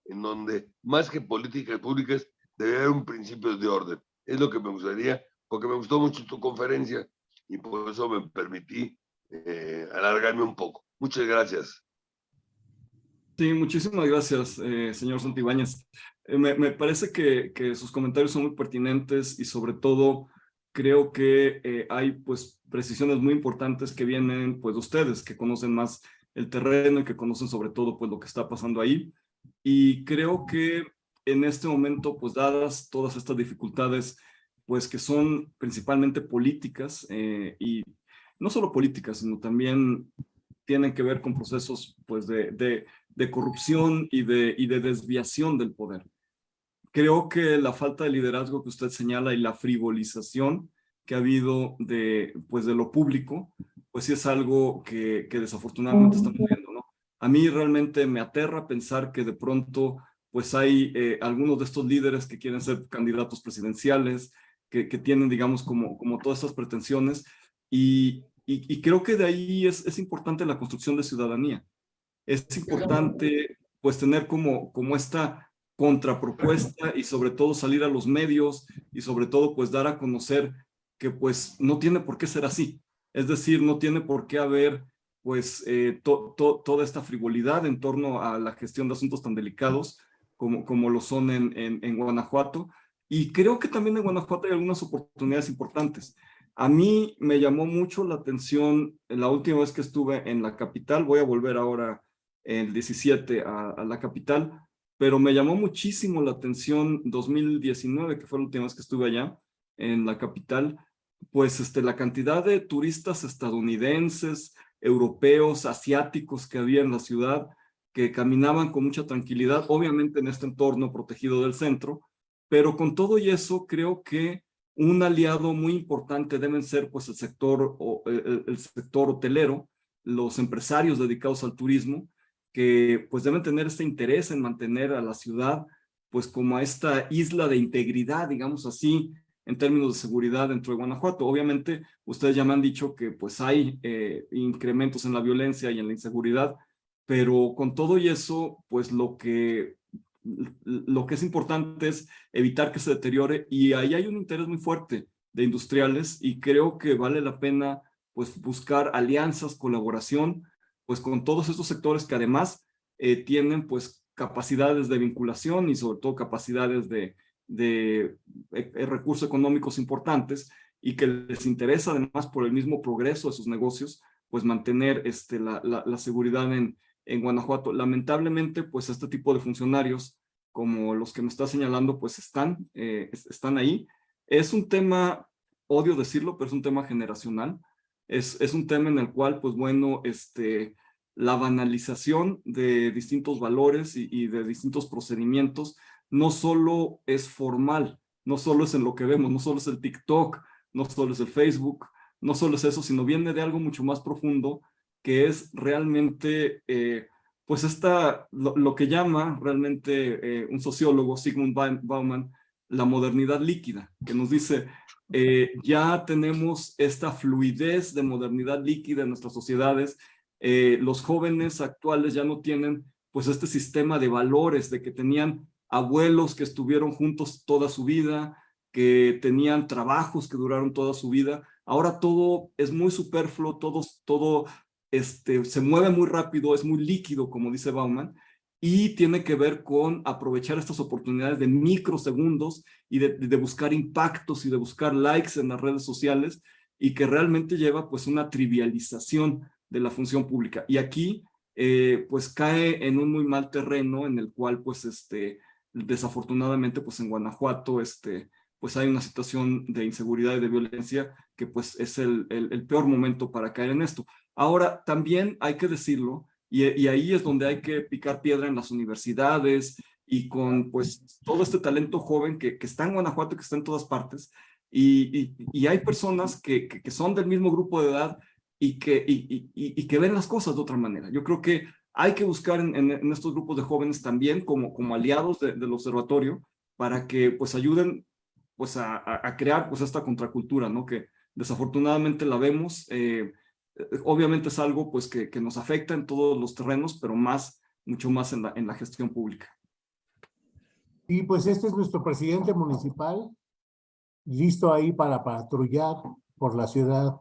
[SPEAKER 4] en donde más que políticas públicas debe haber un principio de orden. Es lo que me gustaría, porque me gustó mucho tu conferencia y por eso me permití eh, alargarme un poco. Muchas gracias.
[SPEAKER 2] Sí, muchísimas gracias, eh, señor Santibáñez. Eh, me, parece que, sus comentarios son muy pertinentes y sobre todo creo que eh, hay pues precisiones muy importantes que vienen pues de ustedes, que conocen más el terreno y que conocen sobre todo pues lo que está pasando ahí. Y creo que en este momento pues dadas todas estas dificultades pues que son principalmente políticas y no solo políticas, sino también tienen que ver con procesos pues de, de, de corrupción y de, y de desviación del poder. Creo que la falta de liderazgo que usted señala y la frivolización que ha habido de, pues de lo público, pues sí es algo que, que desafortunadamente estamos viendo, ¿no? A mí realmente me aterra pensar que de pronto pues hay eh, algunos de estos líderes que quieren ser candidatos presidenciales, que, que tienen, digamos, como, como todas estas pretensiones, y, y, y creo que de ahí es, es importante la construcción de ciudadanía. Es importante, pues, tener como, como esta contrapropuesta y sobre todo salir a los medios y sobre todo, pues, dar a conocer que, pues, no tiene por qué ser así. Es decir, no tiene por qué haber, pues, eh, to, to, toda esta frivolidad en torno a la gestión de asuntos tan delicados como, como lo son en, en, en Guanajuato. Y creo que también en Guanajuato hay algunas oportunidades importantes. A mí me llamó mucho la atención la última vez que estuve en la capital, voy a volver ahora el 17 a, la capital, pero me llamó muchísimo la atención 2019, que fue la última vez que estuve allá en la capital, pues este, la cantidad de turistas estadounidenses, europeos, asiáticos que había en la ciudad, que caminaban con mucha tranquilidad, obviamente en este entorno protegido del centro, pero con todo y eso creo que un aliado muy importante deben ser pues el sector, el, el sector hotelero, los empresarios dedicados al turismo, que pues deben tener este interés en mantener a la ciudad pues como a esta isla de integridad, digamos así, en términos de seguridad dentro de Guanajuato. Obviamente, ustedes ya me han dicho que pues hay eh, incrementos en la violencia y en la inseguridad, pero con todo y eso, pues lo que lo que es importante es evitar que se deteriore y ahí hay un interés muy fuerte de industriales y creo que vale la pena pues buscar alianzas, colaboración, pues con todos estos sectores que además eh, tienen pues capacidades de vinculación y sobre todo capacidades de, de, de eh, recursos económicos importantes y que les interesa además por el mismo progreso de sus negocios, pues mantener este, la, la, la seguridad en, en Guanajuato. Lamentablemente, pues este tipo de funcionarios, como los que me está señalando, pues están, eh, están ahí. Es un tema, odio decirlo, pero es un tema generacional. Es, es un tema en el cual, pues bueno, este, la banalización de distintos valores y, y de distintos procedimientos no solo es formal, no solo es en lo que vemos, no solo es el TikTok, no solo es el Facebook, no solo es eso, sino viene de algo mucho más profundo que es realmente, eh, pues esta, lo, que llama realmente eh, un sociólogo, Sigmund Bauman, la modernidad líquida, que nos dice, eh, ya tenemos esta fluidez de modernidad líquida en nuestras sociedades, los jóvenes actuales ya no tienen pues este sistema de valores de que tenían abuelos que estuvieron juntos toda su vida, que tenían trabajos que duraron toda su vida. Ahora todo es muy superfluo, todo, todo este, se mueve muy rápido, es muy líquido, como dice Bauman, y tiene que ver con aprovechar estas oportunidades de microsegundos y de, buscar impactos y de buscar likes en las redes sociales y que realmente lleva pues una trivialización de la función pública. Y aquí eh, pues cae en un muy mal terreno en el cual pues este, desafortunadamente pues en Guanajuato este, pues hay una situación de inseguridad y de violencia que pues es el, el peor momento para caer en esto. Ahora, también hay que decirlo, y, ahí es donde hay que picar piedra en las universidades y con pues todo este talento joven que, que está en Guanajuato, que está en todas partes, y, y, hay personas que, que, son del mismo grupo de edad y que, y, que ven las cosas de otra manera. Yo creo que hay que buscar en, en, estos grupos de jóvenes también como, como aliados del observatorio para que pues ayuden pues a, a, crear pues esta contracultura, ¿no? Que desafortunadamente la vemos, eh, obviamente es algo pues que, que, nos afecta en todos los terrenos, pero más, mucho más en la, en la gestión pública.
[SPEAKER 1] Y pues este es nuestro presidente municipal, listo ahí para patrullar por la ciudad.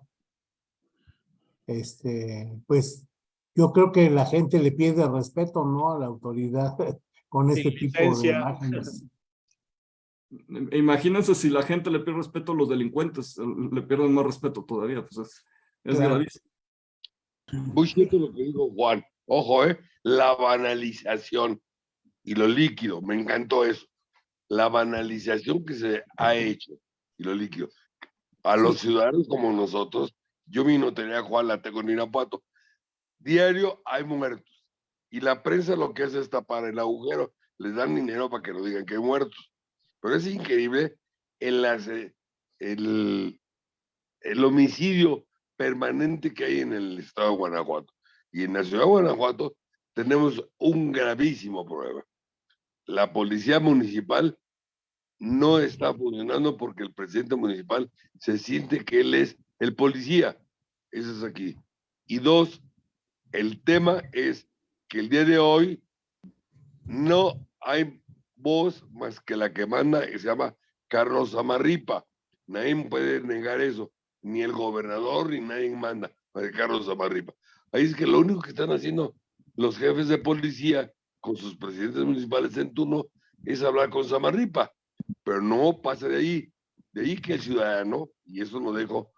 [SPEAKER 1] Este, pues yo creo que la gente le pide respeto, ¿no? A la autoridad con este tipo de imágenes.
[SPEAKER 2] Imagínense si la gente le pide respeto a los delincuentes, le pierden más respeto todavía, pues es, es gravísimo.
[SPEAKER 4] Muy cierto lo que dijo Juan. Ojo, ¿eh? La banalización y lo líquido. Me encantó eso. La banalización que se ha hecho y lo líquido. A los ciudadanos como nosotros, yo mi notaría Juan la tengo en Irapuato. Diario hay muertos. Y la prensa lo que hace es tapar el agujero. Les dan dinero para que no digan que hay muertos. Pero es increíble el, el, el homicidio permanente que hay en el estado de Guanajuato. Y en la ciudad de Guanajuato tenemos un gravísimo problema. La policía municipal no está funcionando porque el presidente municipal se siente que él es el policía. Eso es aquí. Y dos, el tema es que el día de hoy no hay voz más que la que manda, que se llama Carlos Amarripa. Nadie puede negar eso ni el gobernador ni nadie manda para Carlos Amarripa. Ahí es que lo único que están haciendo los jefes de policía con sus presidentes municipales en turno es hablar con Samarripa, pero no pasa de ahí. De ahí que el ciudadano, y eso lo dejo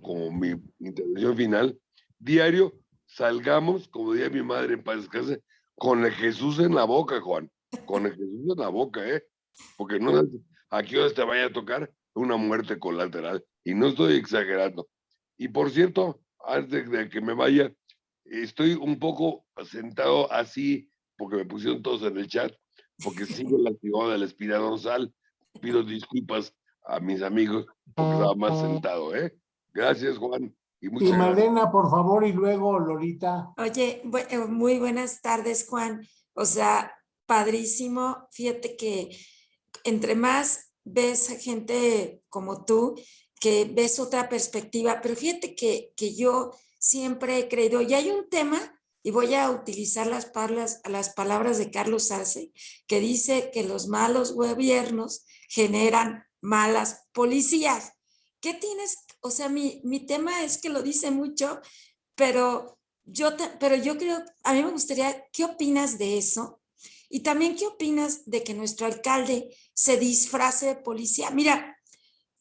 [SPEAKER 4] como mi intervención final, diario salgamos, como decía mi madre en paz con el Jesús en la boca, Juan, con el Jesús en la boca, ¿eh? Porque no a qué hora te vaya a tocar una muerte colateral. Y no estoy exagerando. Y por cierto, antes de que me vaya, estoy un poco sentado así, porque me pusieron todos en el chat, porque sigo la actividad del espina dorsal. Pido disculpas a mis amigos porque estaba más sentado, ¿eh? Gracias, Juan.
[SPEAKER 1] Y, y Malena, por favor, y luego Lorita.
[SPEAKER 5] Oye, eh, muy buenas tardes, Juan. O sea, padrísimo. Fíjate que entre más ves a gente como tú, que ves otra perspectiva, pero fíjate que, que yo siempre he creído, y hay un tema, y voy a utilizar las, palabras, las palabras de Carlos Arce, que dice que los malos gobiernos generan malas policías. ¿Qué tienes? O sea, mi, mi tema es que lo dice mucho, pero yo, pero yo creo, a mí me gustaría, ¿qué opinas de eso? Y también, ¿qué opinas de que nuestro alcalde se disfrace de policía? Mira,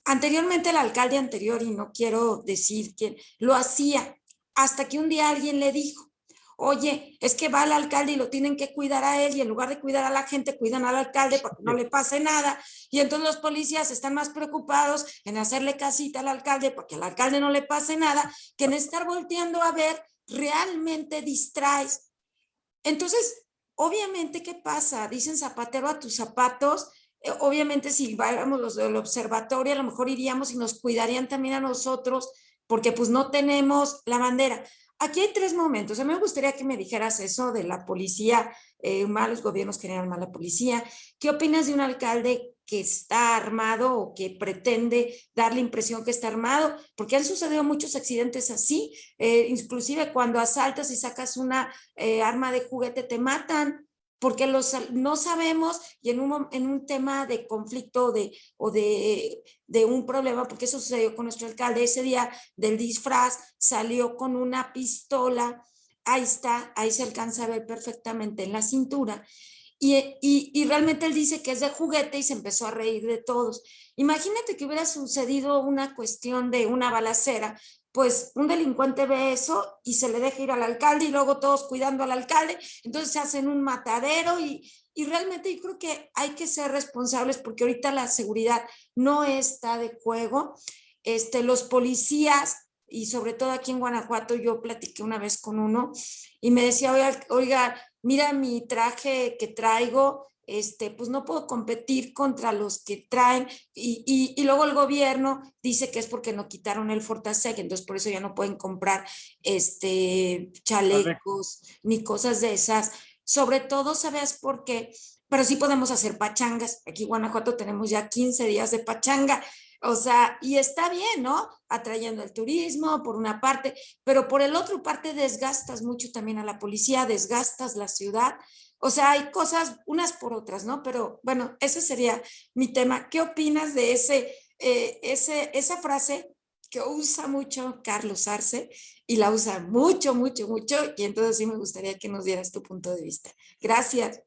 [SPEAKER 5] Anteriormente el alcalde anterior, y no quiero decir quién, lo hacía hasta que un día alguien le dijo, oye, es que va el alcalde y lo tienen que cuidar a él y en lugar de cuidar a la gente, cuidan al alcalde para que no le pase nada. Y entonces los policías están más preocupados en hacerle casita al alcalde porque al alcalde no le pase nada que en estar volteando a ver realmente distraes. Entonces, obviamente, ¿qué pasa? Dicen zapatero a tus zapatos. Eh, obviamente, si vamos los del observatorio, a lo mejor iríamos y nos cuidarían también a nosotros porque pues no tenemos la bandera. Aquí hay tres momentos. A mí me gustaría que me dijeras eso de la policía, eh, malos gobiernos generan mala policía. ¿Qué opinas de un alcalde que está armado o que pretende dar la impresión que está armado? Porque han sucedido muchos accidentes así. Eh, inclusive cuando asaltas y sacas una eh, arma de juguete te matan porque los, no sabemos y en un, en un tema de conflicto de, o de, de un problema, porque eso sucedió con nuestro alcalde, ese día del disfraz salió con una pistola, ahí está, ahí se alcanza a ver perfectamente en la cintura, y, y, y, realmente él dice que es de juguete y se empezó a reír de todos. Imagínate que hubiera sucedido una cuestión de una balacera pues un delincuente ve eso y se le deja ir al alcalde y luego todos cuidando al alcalde, entonces se hacen un matadero y, y realmente yo creo que hay que ser responsables porque ahorita la seguridad no está de juego. Este, los policías y sobre todo aquí en Guanajuato yo platiqué una vez con uno y me decía, oiga, oiga mira mi traje que traigo, este, pues no puedo competir contra los que traen y, y, y, luego el gobierno dice que es porque no quitaron el Fortasec, entonces por eso ya no pueden comprar este, chalecos ni cosas de esas. Sobre todo, ¿sabes por qué? Pero sí podemos hacer pachangas. Aquí en Guanajuato tenemos ya 15 días de pachanga. O sea, y está bien, ¿no? Atrayendo el turismo por una parte, pero por el otro parte desgastas mucho también a la policía, desgastas la ciudad o sea, hay cosas unas por otras, ¿no? Pero bueno, ese sería mi tema. ¿Qué opinas de ese, eh, ese, esa frase que usa mucho Carlos Arce y la usa mucho, mucho, mucho? Y entonces sí me gustaría que nos dieras tu punto de vista. Gracias.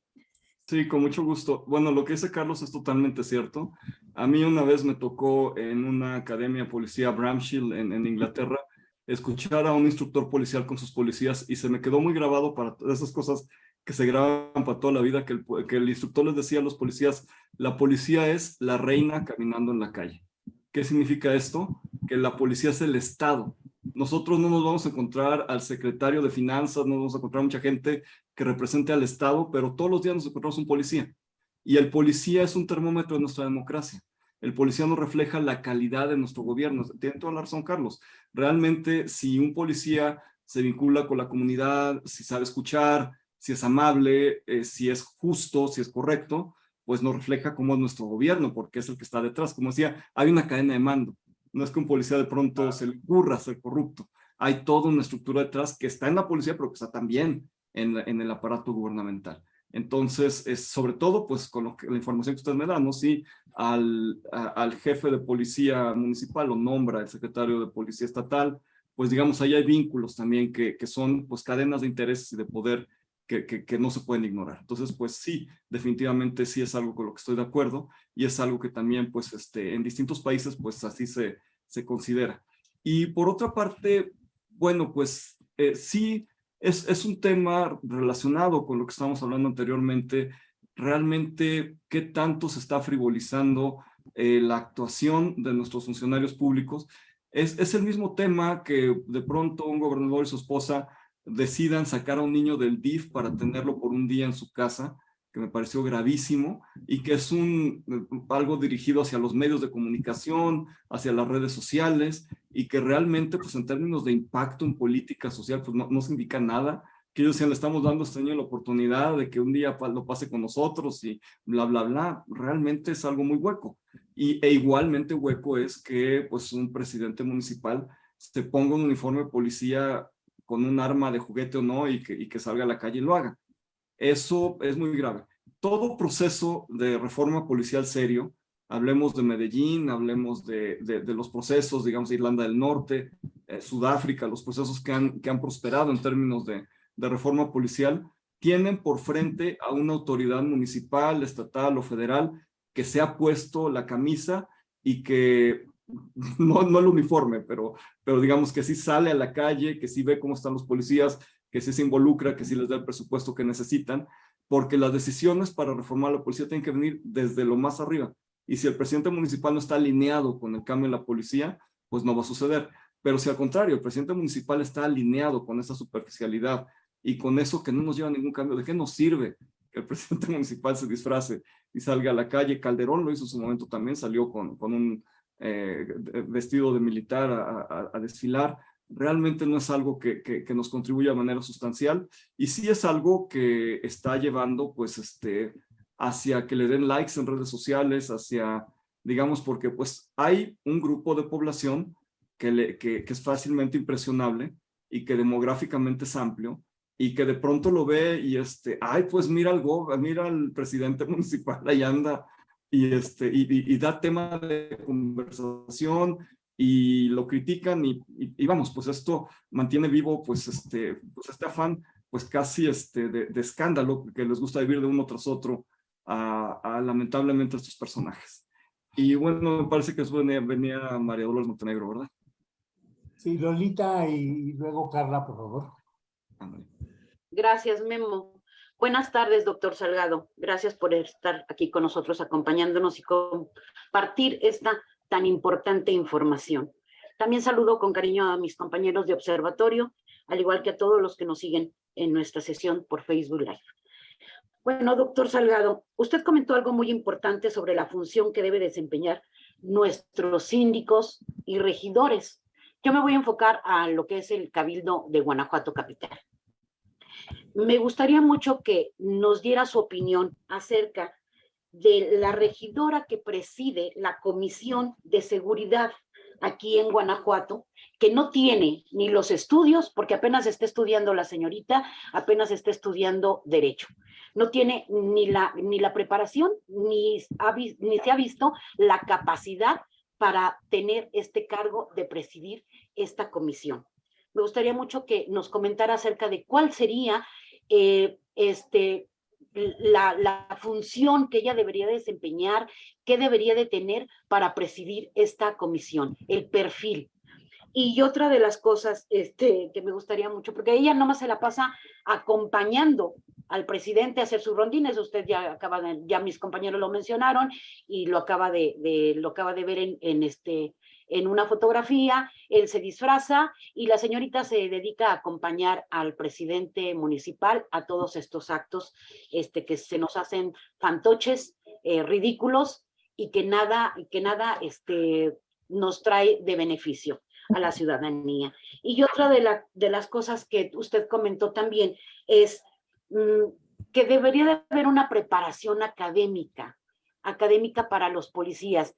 [SPEAKER 2] Sí, con mucho gusto. Bueno, lo que dice Carlos es totalmente cierto. A mí una vez me tocó en una academia policía Bramshill en, en Inglaterra escuchar a un instructor policial con sus policías y se me quedó muy grabado para todas esas cosas que se graban para toda la vida, que el, que el instructor les decía a los policías, la policía es la reina caminando en la calle. ¿Qué significa esto? Que la policía es el Estado. Nosotros no nos vamos a encontrar al secretario de finanzas, no vamos a encontrar mucha gente que represente al Estado, pero todos los días nos encontramos un policía. Y el policía es un termómetro de nuestra democracia. El policía nos refleja la calidad de nuestro gobierno. Tiene toda la razón, Carlos. Realmente, si un policía se vincula con la comunidad, si sabe escuchar, si es amable, eh, si es justo, si es correcto, pues nos refleja cómo es nuestro gobierno, porque es el que está detrás. Como decía, hay una cadena de mando. No es que un policía de pronto se le ocurra ser corrupto. Hay toda una estructura detrás que está en la policía, pero que está también en, en el aparato gubernamental. Entonces, es sobre todo, pues, con lo que, la información que ustedes me dan, ¿no? Si al, al jefe de policía municipal lo nombra el secretario de policía estatal, pues, digamos, ahí hay vínculos también que, que son, pues, cadenas de intereses y de poder que, no se pueden ignorar. Entonces, pues sí, definitivamente sí es algo con lo que estoy de acuerdo y es algo que también, pues, este, en distintos países, pues así se, se considera. Y por otra parte, bueno, pues eh, sí es, es un tema relacionado con lo que estábamos hablando anteriormente, realmente qué tanto se está frivolizando eh, la actuación de nuestros funcionarios públicos. Es, es el mismo tema que de pronto un gobernador y su esposa decidan sacar a un niño del DIF para tenerlo por un día en su casa, que me pareció gravísimo, y que es un, algo dirigido hacia los medios de comunicación, hacia las redes sociales, y que realmente, pues en términos de impacto en política social, pues no, no se indica nada, que ellos decían, le estamos dando a este niño la oportunidad de que un día lo pase con nosotros y bla, bla, bla, realmente es algo muy hueco. Y, e igualmente hueco es que pues un presidente municipal se ponga un uniforme de policía con un arma de juguete o no y que, salga a la calle y lo haga. Eso es muy grave. Todo proceso de reforma policial serio, hablemos de Medellín, hablemos de, los procesos, digamos, de Irlanda del Norte, eh, Sudáfrica, los procesos que han, prosperado en términos de reforma policial, tienen por frente a una autoridad municipal, estatal o federal que se ha puesto la camisa y que no, no el uniforme, pero, pero digamos que sí sale a la calle, que sí ve cómo están los policías, que sí se involucra, que sí les da el presupuesto que necesitan, porque las decisiones para reformar la policía tienen que venir desde lo más arriba. Y si el presidente municipal no está alineado con el cambio en la policía, pues no va a suceder. Pero si al contrario, el presidente municipal está alineado con esa superficialidad y con eso que no nos lleva a ningún cambio, ¿de qué nos sirve que el presidente municipal se disfrace y salga a la calle? Calderón lo hizo en su momento también, salió con, con un eh, vestido de militar a, desfilar, realmente no es algo que, nos contribuya de manera sustancial y sí es algo que está llevando pues este hacia que le den likes en redes sociales, hacia, digamos, porque pues hay un grupo de población que, que, es fácilmente impresionable y que demográficamente es amplio y que de pronto lo ve y este, ay, pues mira al, mira al presidente municipal, ahí anda, y, este, y, y, da tema de conversación y lo critican y, y, vamos, pues esto mantiene vivo pues este, pues este afán pues casi este, de, de escándalo que les gusta vivir de uno tras otro a, lamentablemente estos personajes. Y bueno, me parece que eso venía, venía María Dolores Montenegro, ¿verdad?
[SPEAKER 1] Sí, Lolita y luego Carla, por favor.
[SPEAKER 6] Gracias, Memo. Buenas tardes, doctor Salgado. Gracias por estar aquí con nosotros, acompañándonos y compartir esta tan importante información. También saludo con cariño a mis compañeros de observatorio, al igual que a todos los que nos siguen en nuestra sesión por Facebook Live. Bueno, doctor Salgado, usted comentó algo muy importante sobre la función que debe desempeñar nuestros síndicos y regidores. Yo me voy a enfocar a lo que es el Cabildo de Guanajuato Capital. Me gustaría mucho que nos diera su opinión acerca de la regidora que preside la Comisión de Seguridad aquí en Guanajuato, que no tiene ni los estudios, porque apenas está estudiando la señorita, apenas está estudiando Derecho. No tiene ni la, ni la preparación, ni, ni se ha visto la capacidad para tener este cargo de presidir esta comisión. Me gustaría mucho que nos comentara acerca de cuál sería eh, este, la, la, función que ella debería desempeñar, qué debería de tener para presidir esta comisión, el perfil. Y otra de las cosas este, que me gustaría mucho, porque ella nomás se la pasa acompañando al presidente a hacer sus rondines, usted ya acaba de, ya mis compañeros lo mencionaron y lo acaba de, lo acaba de ver en, en este en una fotografía, él se disfraza y la señorita se dedica a acompañar al presidente municipal a todos estos actos este, que se nos hacen fantoches, eh, ridículos y que nada, que nada este, nos trae de beneficio a la ciudadanía. Y otra de, la, de las cosas que usted comentó también es mm, que debería de haber una preparación académica, académica para los policías.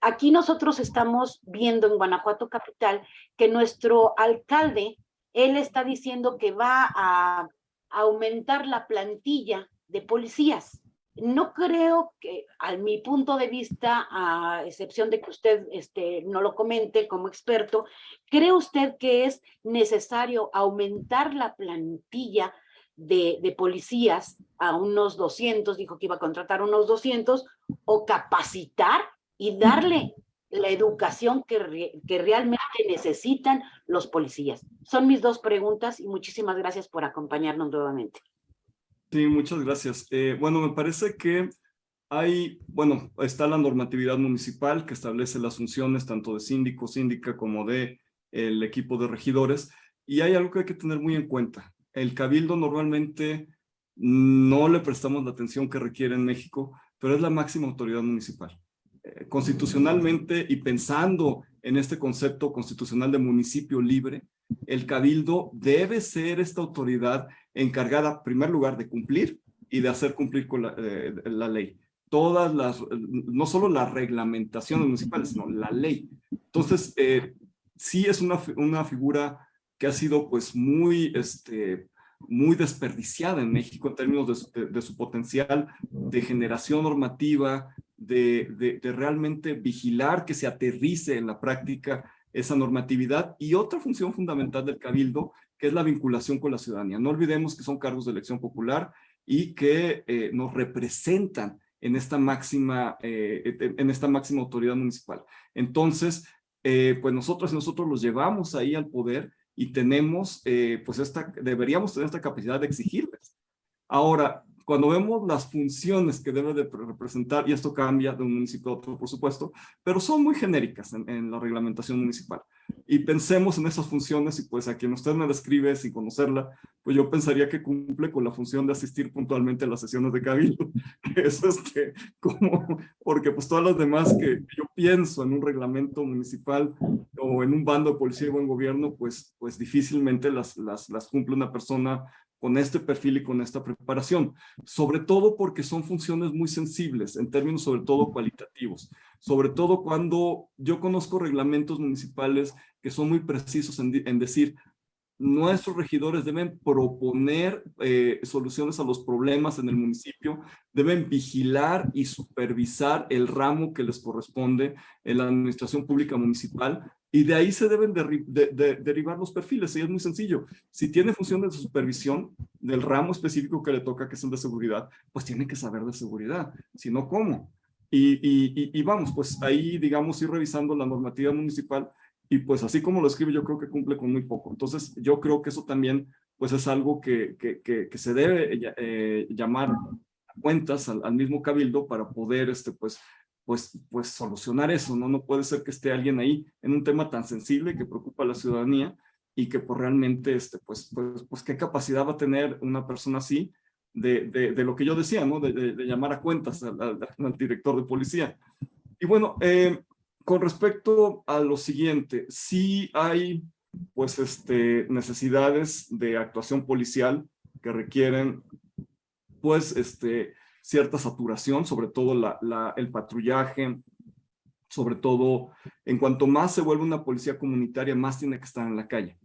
[SPEAKER 6] Aquí nosotros estamos viendo en Guanajuato Capital que nuestro alcalde, él está diciendo que va a aumentar la plantilla de policías. No creo que, a mi punto de vista, a excepción de que usted este, no lo comente como experto, ¿cree usted que es necesario aumentar la plantilla de, de, policías a unos 200, dijo que iba a contratar unos 200, o capacitar y darle la educación que, que realmente necesitan los policías. Son mis dos preguntas y muchísimas gracias por acompañarnos nuevamente.
[SPEAKER 2] Sí, muchas gracias. Eh, bueno, me parece que hay, bueno, está la normatividad municipal que establece las funciones tanto de síndico, síndica como de el equipo de regidores y hay algo que hay que tener muy en cuenta. El cabildo normalmente no le prestamos la atención que requiere en México, pero es la máxima autoridad municipal. Eh, constitucionalmente y pensando en este concepto constitucional de municipio libre, el cabildo debe ser esta autoridad encargada, en primer lugar, de cumplir y de hacer cumplir con la, eh, ley. Todas las, no solo las reglamentaciones municipales, sino la ley. Entonces, eh, sí es una, una figura que ha sido pues muy, este, muy desperdiciada en México en términos de, de su potencial de generación normativa, de, realmente vigilar que se aterrice en la práctica esa normatividad y otra función fundamental del cabildo es la vinculación con la ciudadanía. No olvidemos que son cargos de elección popular y que eh, nos representan en esta máxima, eh, en esta máxima autoridad municipal. Entonces, eh, pues nosotros nosotros los llevamos ahí al poder y tenemos, eh, pues esta, deberíamos tener esta capacidad de exigirles. Ahora, cuando vemos las funciones que debe de representar, y esto cambia de un municipio a otro, por supuesto, pero son muy genéricas en, en la reglamentación municipal. Y pensemos en esas funciones y pues a quien usted me describe sin conocerla, pues yo pensaría que cumple con la función de asistir puntualmente a las sesiones de cabildo, que es este, como, porque pues todas las demás que yo pienso en un reglamento municipal o en un bando de policía y buen gobierno, pues, pues difícilmente las, las, las cumple una persona con este perfil y con esta preparación, sobre todo porque son funciones muy sensibles en términos sobre todo cualitativos, sobre todo cuando yo conozco reglamentos municipales que son muy precisos en, decir, nuestros regidores deben proponer eh, soluciones a los problemas en el municipio, deben vigilar y supervisar el ramo que les corresponde en la administración pública municipal y de ahí se deben derivar los perfiles, y es muy sencillo. Si tiene funciones de supervisión del ramo específico que le toca, que el de seguridad, pues tiene que saber de seguridad, si no, ¿cómo? Y, y, y, vamos, pues ahí, digamos, ir revisando la normativa municipal y pues así como lo escribe, yo creo que cumple con muy poco. Entonces, yo creo que eso también, pues es algo que, se debe eh, llamar cuentas al, al, mismo cabildo para poder, este, pues, pues, pues solucionar eso, ¿no? No puede ser que esté alguien ahí en un tema tan sensible que preocupa a la ciudadanía y que pues realmente, este, pues, pues, pues qué capacidad va a tener una persona así de, de, lo que yo decía, ¿no? De, llamar a cuentas al, al, director de policía. Y bueno, eh, con respecto a lo siguiente, sí hay pues este, necesidades de actuación policial que requieren pues este, cierta saturación, sobre todo el patrullaje, sobre todo en cuanto más se vuelve una policía comunitaria, más tiene que estar en la calle.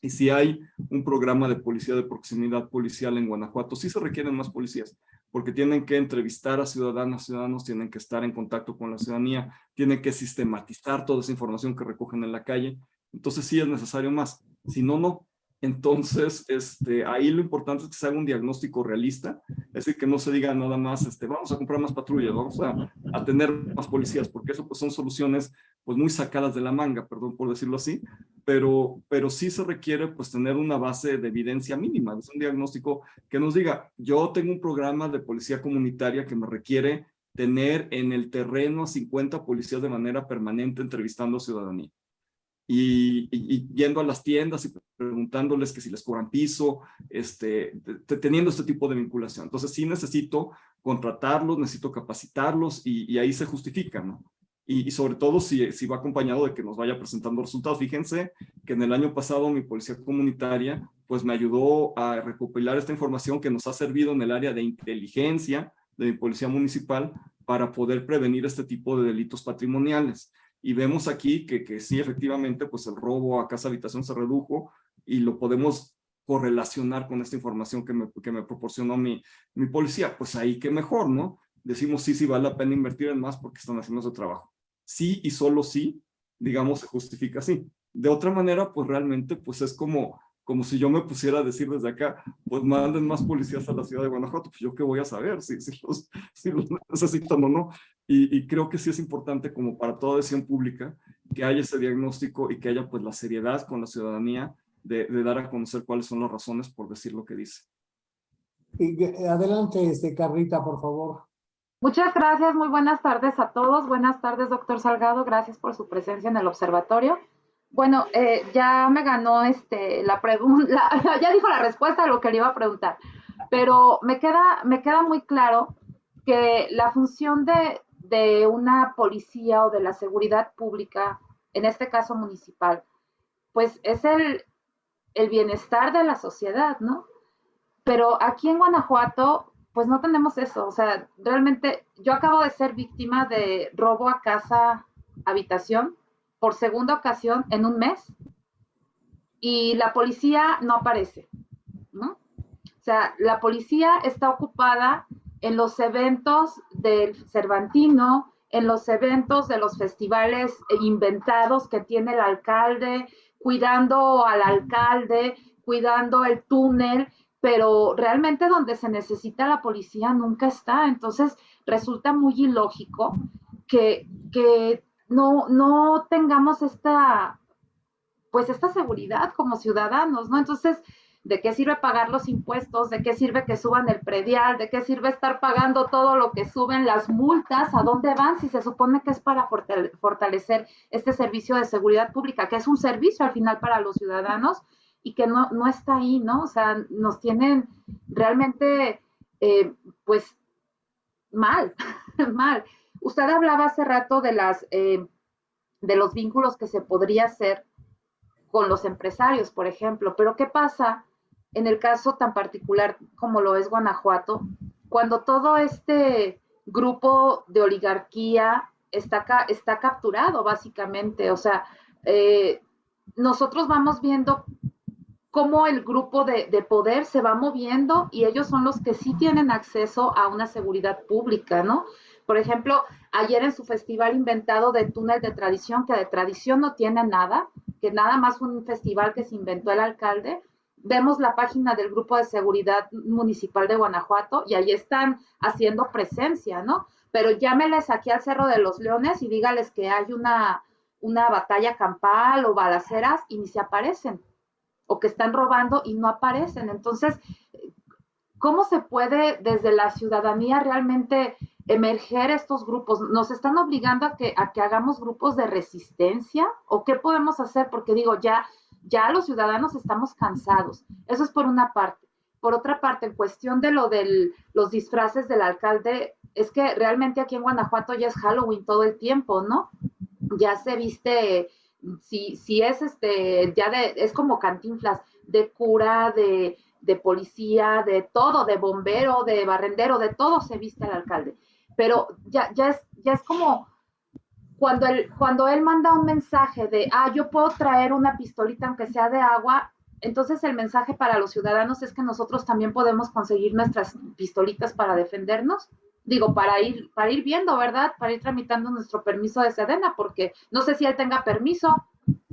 [SPEAKER 2] Y si hay un programa de policía de proximidad policial en Guanajuato, sí se requieren más policías, porque tienen que entrevistar a ciudadanas, ciudadanos, tienen que estar en contacto con la ciudadanía, tienen que sistematizar toda esa información que recogen en la calle. Entonces sí es necesario más. Si no, no. Entonces, este, ahí lo importante es que se haga un diagnóstico realista, es decir, que no se diga nada más, este, vamos a comprar más patrullas, vamos a, tener más policías, porque eso pues son soluciones pues muy sacadas de la manga, perdón por decirlo así, pero, pero sí se requiere pues tener una base de evidencia mínima, es un diagnóstico que nos diga, yo tengo un programa de policía comunitaria que me requiere tener en el terreno a 50 policías de manera permanente entrevistando a ciudadanía y, yendo a las tiendas y preguntándoles que si les cobran piso, este, teniendo este tipo de vinculación. Entonces sí necesito contratarlos, necesito capacitarlos y, ahí se justifica, ¿no? Y, sobre todo si, si va acompañado de que nos vaya presentando resultados. Fíjense que en el año pasado mi policía comunitaria pues me ayudó a recopilar esta información que nos ha servido en el área de inteligencia de mi policía municipal para poder prevenir este tipo de delitos patrimoniales. Y vemos aquí que, que sí, efectivamente, pues el robo a casa habitación se redujo y lo podemos correlacionar con esta información que me, que me proporcionó mi, mi policía. Pues ahí qué mejor, ¿no? Decimos sí, sí vale la pena invertir en más porque están haciendo su trabajo. Sí y solo sí, digamos, se justifica así. De otra manera, pues realmente, pues es como como si yo me pusiera a decir desde acá, pues manden más policías a la ciudad de Guanajuato, pues yo qué voy a saber si, si, los, si los, necesitan o no. Y, y, creo que sí es importante como para toda decisión pública que haya ese diagnóstico y que haya pues la seriedad con la ciudadanía de, de dar a conocer cuáles son las razones por decir lo que dice.
[SPEAKER 1] Y, adelante, este, Carlita, por favor.
[SPEAKER 7] Muchas gracias, muy buenas tardes a todos. Buenas tardes, doctor Salgado. Gracias por su presencia en el observatorio. Bueno, eh, ya me ganó este, la pregunta, ya dijo la respuesta a lo que le iba a preguntar, pero me queda, me queda muy claro que la función de, de una policía o de la seguridad pública, en este caso municipal, pues es el, el bienestar de la sociedad, ¿no? Pero aquí en Guanajuato, pues no tenemos eso. O sea, realmente yo acabo de ser víctima de robo a casa, habitación, por segunda ocasión en un mes y la policía no aparece, ¿no? O sea, la policía está ocupada en los eventos del Cervantino, en los eventos de los festivales inventados que tiene el alcalde, cuidando al alcalde, cuidando el túnel, pero realmente donde se necesita la policía nunca está. Entonces, resulta muy ilógico que, que no, no tengamos esta, pues esta seguridad como ciudadanos, ¿no? Entonces, ¿de qué sirve pagar los impuestos? ¿De qué sirve que suban el predial? ¿De qué sirve estar pagando todo lo que suben las multas? ¿A dónde van si se supone que es para fortalecer este servicio de seguridad pública, que es un servicio al final para los ciudadanos y que no, no está ahí, ¿no? O sea, nos tienen realmente, eh, pues, mal, mal. Usted hablaba hace rato de las, eh, de los vínculos que se podría hacer con los empresarios, por ejemplo, pero ¿qué pasa en el caso tan particular como lo es Guanajuato, cuando todo este grupo de oligarquía está, capturado, básicamente? O sea, eh, nosotros vamos viendo cómo el grupo de, de, poder se va moviendo y ellos son los que sí tienen acceso a una seguridad pública, ¿no? Por ejemplo, ayer en su festival inventado de túnel de tradición, que de tradición no tiene nada, que nada más un festival que se inventó el alcalde, vemos la página del Grupo de Seguridad Municipal de Guanajuato y ahí están haciendo presencia, ¿no? Pero llámeles aquí al Cerro de los Leones y dígales que hay una, una batalla campal o balaceras y ni se aparecen, o que están robando y no aparecen. Entonces, ¿cómo se puede desde la ciudadanía realmente emerger estos grupos? ¿Nos están obligando a que, a que hagamos grupos de resistencia? ¿O qué podemos hacer? Porque digo, ya, ya los ciudadanos estamos cansados. Eso es por una parte. Por otra parte, en cuestión de lo de los disfraces del alcalde, es que realmente aquí en Guanajuato ya es Halloween todo el tiempo, ¿no? Ya se viste, si, si es este, ya de, es como cantinflas, de cura, de, de policía, de todo, de bombero, de barrendero, de todo se viste el alcalde pero ya, ya, es, ya es como cuando él, cuando él manda un mensaje de, ah, yo puedo traer una pistolita aunque sea de agua, entonces el mensaje para los ciudadanos es que nosotros también podemos conseguir nuestras pistolitas para defendernos. Digo, para ir, para ir viendo, ¿verdad? Para ir tramitando nuestro permiso de Sedena, porque no sé si él tenga permiso,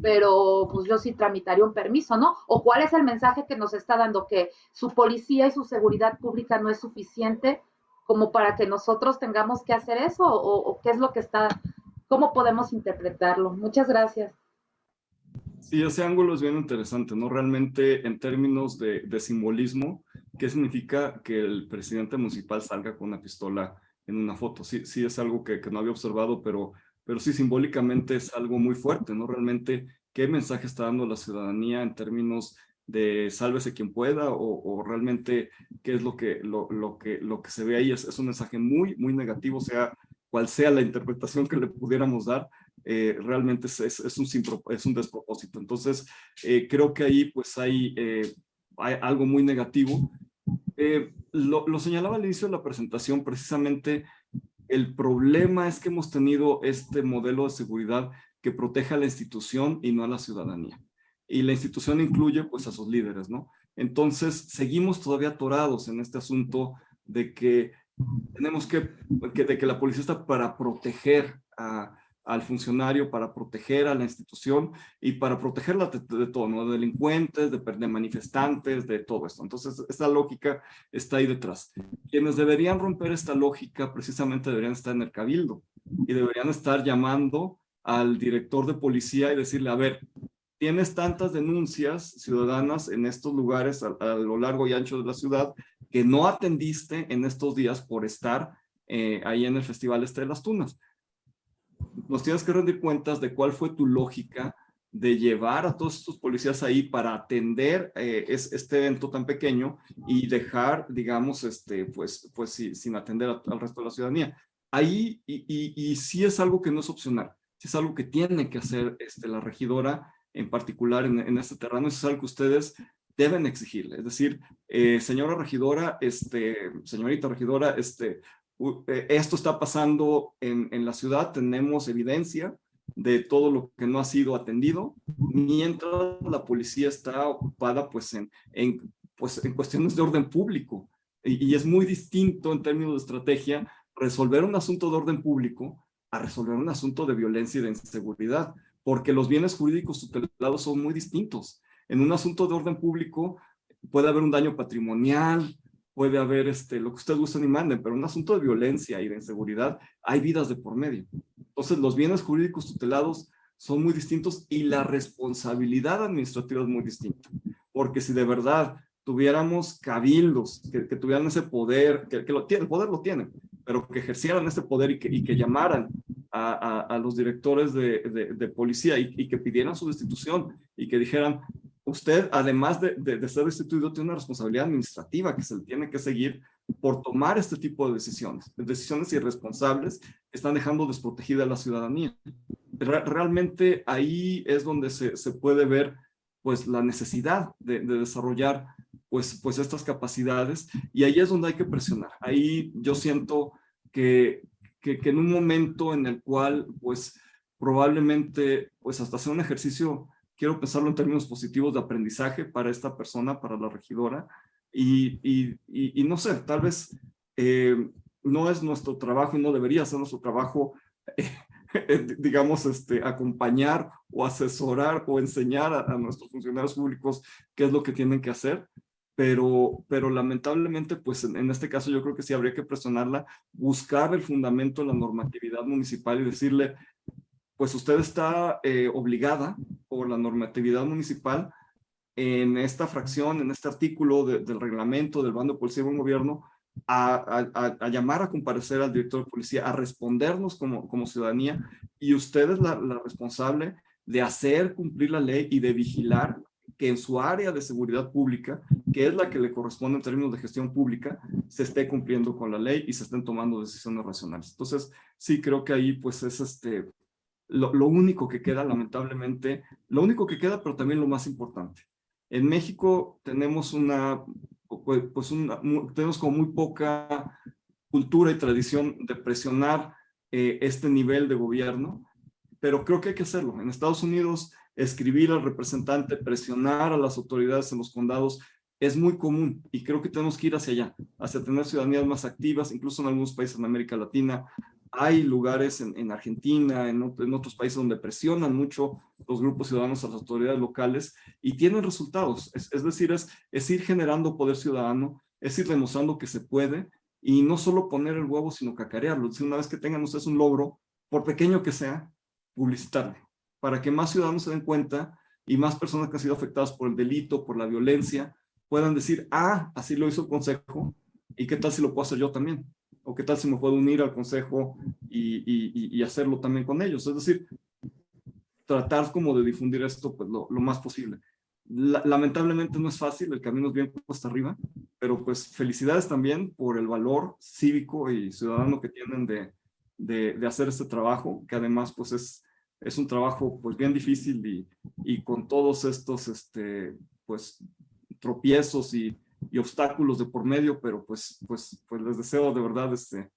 [SPEAKER 7] pero pues yo sí tramitaría un permiso, ¿no? O cuál es el mensaje que nos está dando, que su policía y su seguridad pública no es suficiente como para que nosotros tengamos que hacer eso o, qué es lo que está, cómo podemos interpretarlo. Muchas gracias.
[SPEAKER 2] Sí, ese ángulo es bien interesante, ¿no? Realmente en términos de, simbolismo, ¿qué significa que el presidente municipal salga con una pistola en una foto? Sí, sí es algo que, no había observado, pero, pero sí simbólicamente es algo muy fuerte, ¿no? Realmente, ¿qué mensaje está dando la ciudadanía en términos de sálvese quien pueda o, realmente qué es lo que, lo, lo, que, lo que se ve ahí. Es, es, un mensaje muy, muy negativo, sea cual sea la interpretación que le pudiéramos dar, eh, realmente es, es, un, es un despropósito. Entonces, eh, creo que ahí pues hay, eh, hay algo muy negativo. Lo, lo señalaba al inicio de la presentación, precisamente el problema es que hemos tenido este modelo de seguridad que protege a la institución y no a la ciudadanía y la institución incluye pues a sus líderes, ¿no? Entonces, seguimos todavía atorados en este asunto de que tenemos que, de que la policía está para proteger al funcionario, para proteger a la institución y para protegerla de, todo, ¿no? De delincuentes, de, de, manifestantes, de todo esto. Entonces, esta lógica está ahí detrás. Quienes deberían romper esta lógica precisamente deberían estar en el cabildo y deberían estar llamando al director de policía y decirle, a ver, tienes tantas denuncias ciudadanas en estos lugares a, lo largo y ancho de la ciudad que no atendiste en estos días por estar eh, ahí en el Festival Este de las Tunas. Nos tienes que rendir cuentas de cuál fue tu lógica de llevar a todos estos policías ahí para atender eh, este evento tan pequeño y dejar, digamos, este, pues, pues sin atender al resto de la ciudadanía. Ahí, y, y, y sí es algo que no es opcional, sí es algo que tiene que hacer este, la regidora en particular en, este terreno, eso es algo que ustedes deben exigirle. Es decir, eh, señora regidora, este, señorita regidora, este, eh, esto está pasando en, en la ciudad, tenemos evidencia de todo lo que no ha sido atendido, mientras la policía está ocupada pues en, en, pues, en cuestiones de orden público. Y, y, es muy distinto en términos de estrategia resolver un asunto de orden público a resolver un asunto de violencia y de inseguridad porque los bienes jurídicos tutelados son muy distintos. En un asunto de orden público puede haber un daño patrimonial, puede haber este, lo que ustedes gusten y manden, pero en un asunto de violencia y de inseguridad hay vidas de por medio. Entonces los bienes jurídicos tutelados son muy distintos y la responsabilidad administrativa es muy distinta. Porque si de verdad tuviéramos cabildos que, tuvieran ese poder, que, que lo, el poder lo tienen, pero que ejercieran ese poder y que, y que llamaran a, a, los directores de, de, policía y, y, que pidieran su destitución y que dijeran, usted además de, de, ser destituido tiene una responsabilidad administrativa que se le tiene que seguir por tomar este tipo de decisiones, decisiones irresponsables están dejando desprotegida a la ciudadanía. realmente ahí es donde se, se puede ver pues la necesidad de, desarrollar pues, pues estas capacidades y ahí es donde hay que presionar. Ahí yo siento que, que, en un momento en el cual pues probablemente pues hasta hacer un ejercicio, quiero pensarlo en términos positivos de aprendizaje para esta persona, para la regidora y, y, y, no sé, tal vez eh, no es nuestro trabajo y no debería ser nuestro trabajo eh, digamos, este, acompañar o asesorar o enseñar a, nuestros funcionarios públicos qué es lo que tienen que hacer, pero, pero lamentablemente, pues en, este caso yo creo que sí habría que presionarla, buscar el fundamento de la normatividad municipal y decirle, pues usted está eh, obligada por la normatividad municipal en esta fracción, en este artículo del reglamento del bando policía y gobierno, a, llamar a comparecer al director de policía, a respondernos como, como ciudadanía, y usted es la, responsable de hacer cumplir la ley y de vigilar que en su área de seguridad pública, que es la que le corresponde en términos de gestión pública, se esté cumpliendo con la ley y se estén tomando decisiones racionales. Entonces, sí creo que ahí pues es este, lo, único que queda, lamentablemente, lo único que queda, pero también lo más importante. En México tenemos una pues, pues tenemos como muy poca cultura y tradición de presionar eh, este nivel de gobierno, pero creo que hay que hacerlo. En Estados Unidos, escribir al representante, presionar a las autoridades en los condados es muy común y creo que tenemos que ir hacia allá, hacia tener ciudadanías más activas, incluso en algunos países en América Latina, hay lugares en, Argentina, en, otros países donde presionan mucho los grupos ciudadanos a las autoridades locales y tienen resultados. Es, decir, es, es, ir generando poder ciudadano, es ir demostrando que se puede y no solo poner el huevo, sino cacarearlo. Si una vez que tengan ustedes un logro, por pequeño que sea, publicitarle, para que más ciudadanos se den cuenta y más personas que han sido afectadas por el delito, por la violencia, puedan decir, ah, así lo hizo el consejo, ¿y qué tal si lo puedo hacer yo también? o qué tal si me puedo unir al consejo y, y, hacerlo también con ellos. Es decir, tratar como de difundir esto pues, lo, más posible. lamentablemente no es fácil, el camino es bien hasta arriba, pero pues felicidades también por el valor cívico y ciudadano que tienen de, de, de hacer este trabajo, que además pues es, es un trabajo pues bien difícil y, y con todos estos este, pues tropiezos y, y obstáculos de por medio, pero pues, pues, pues les deseo de verdad este,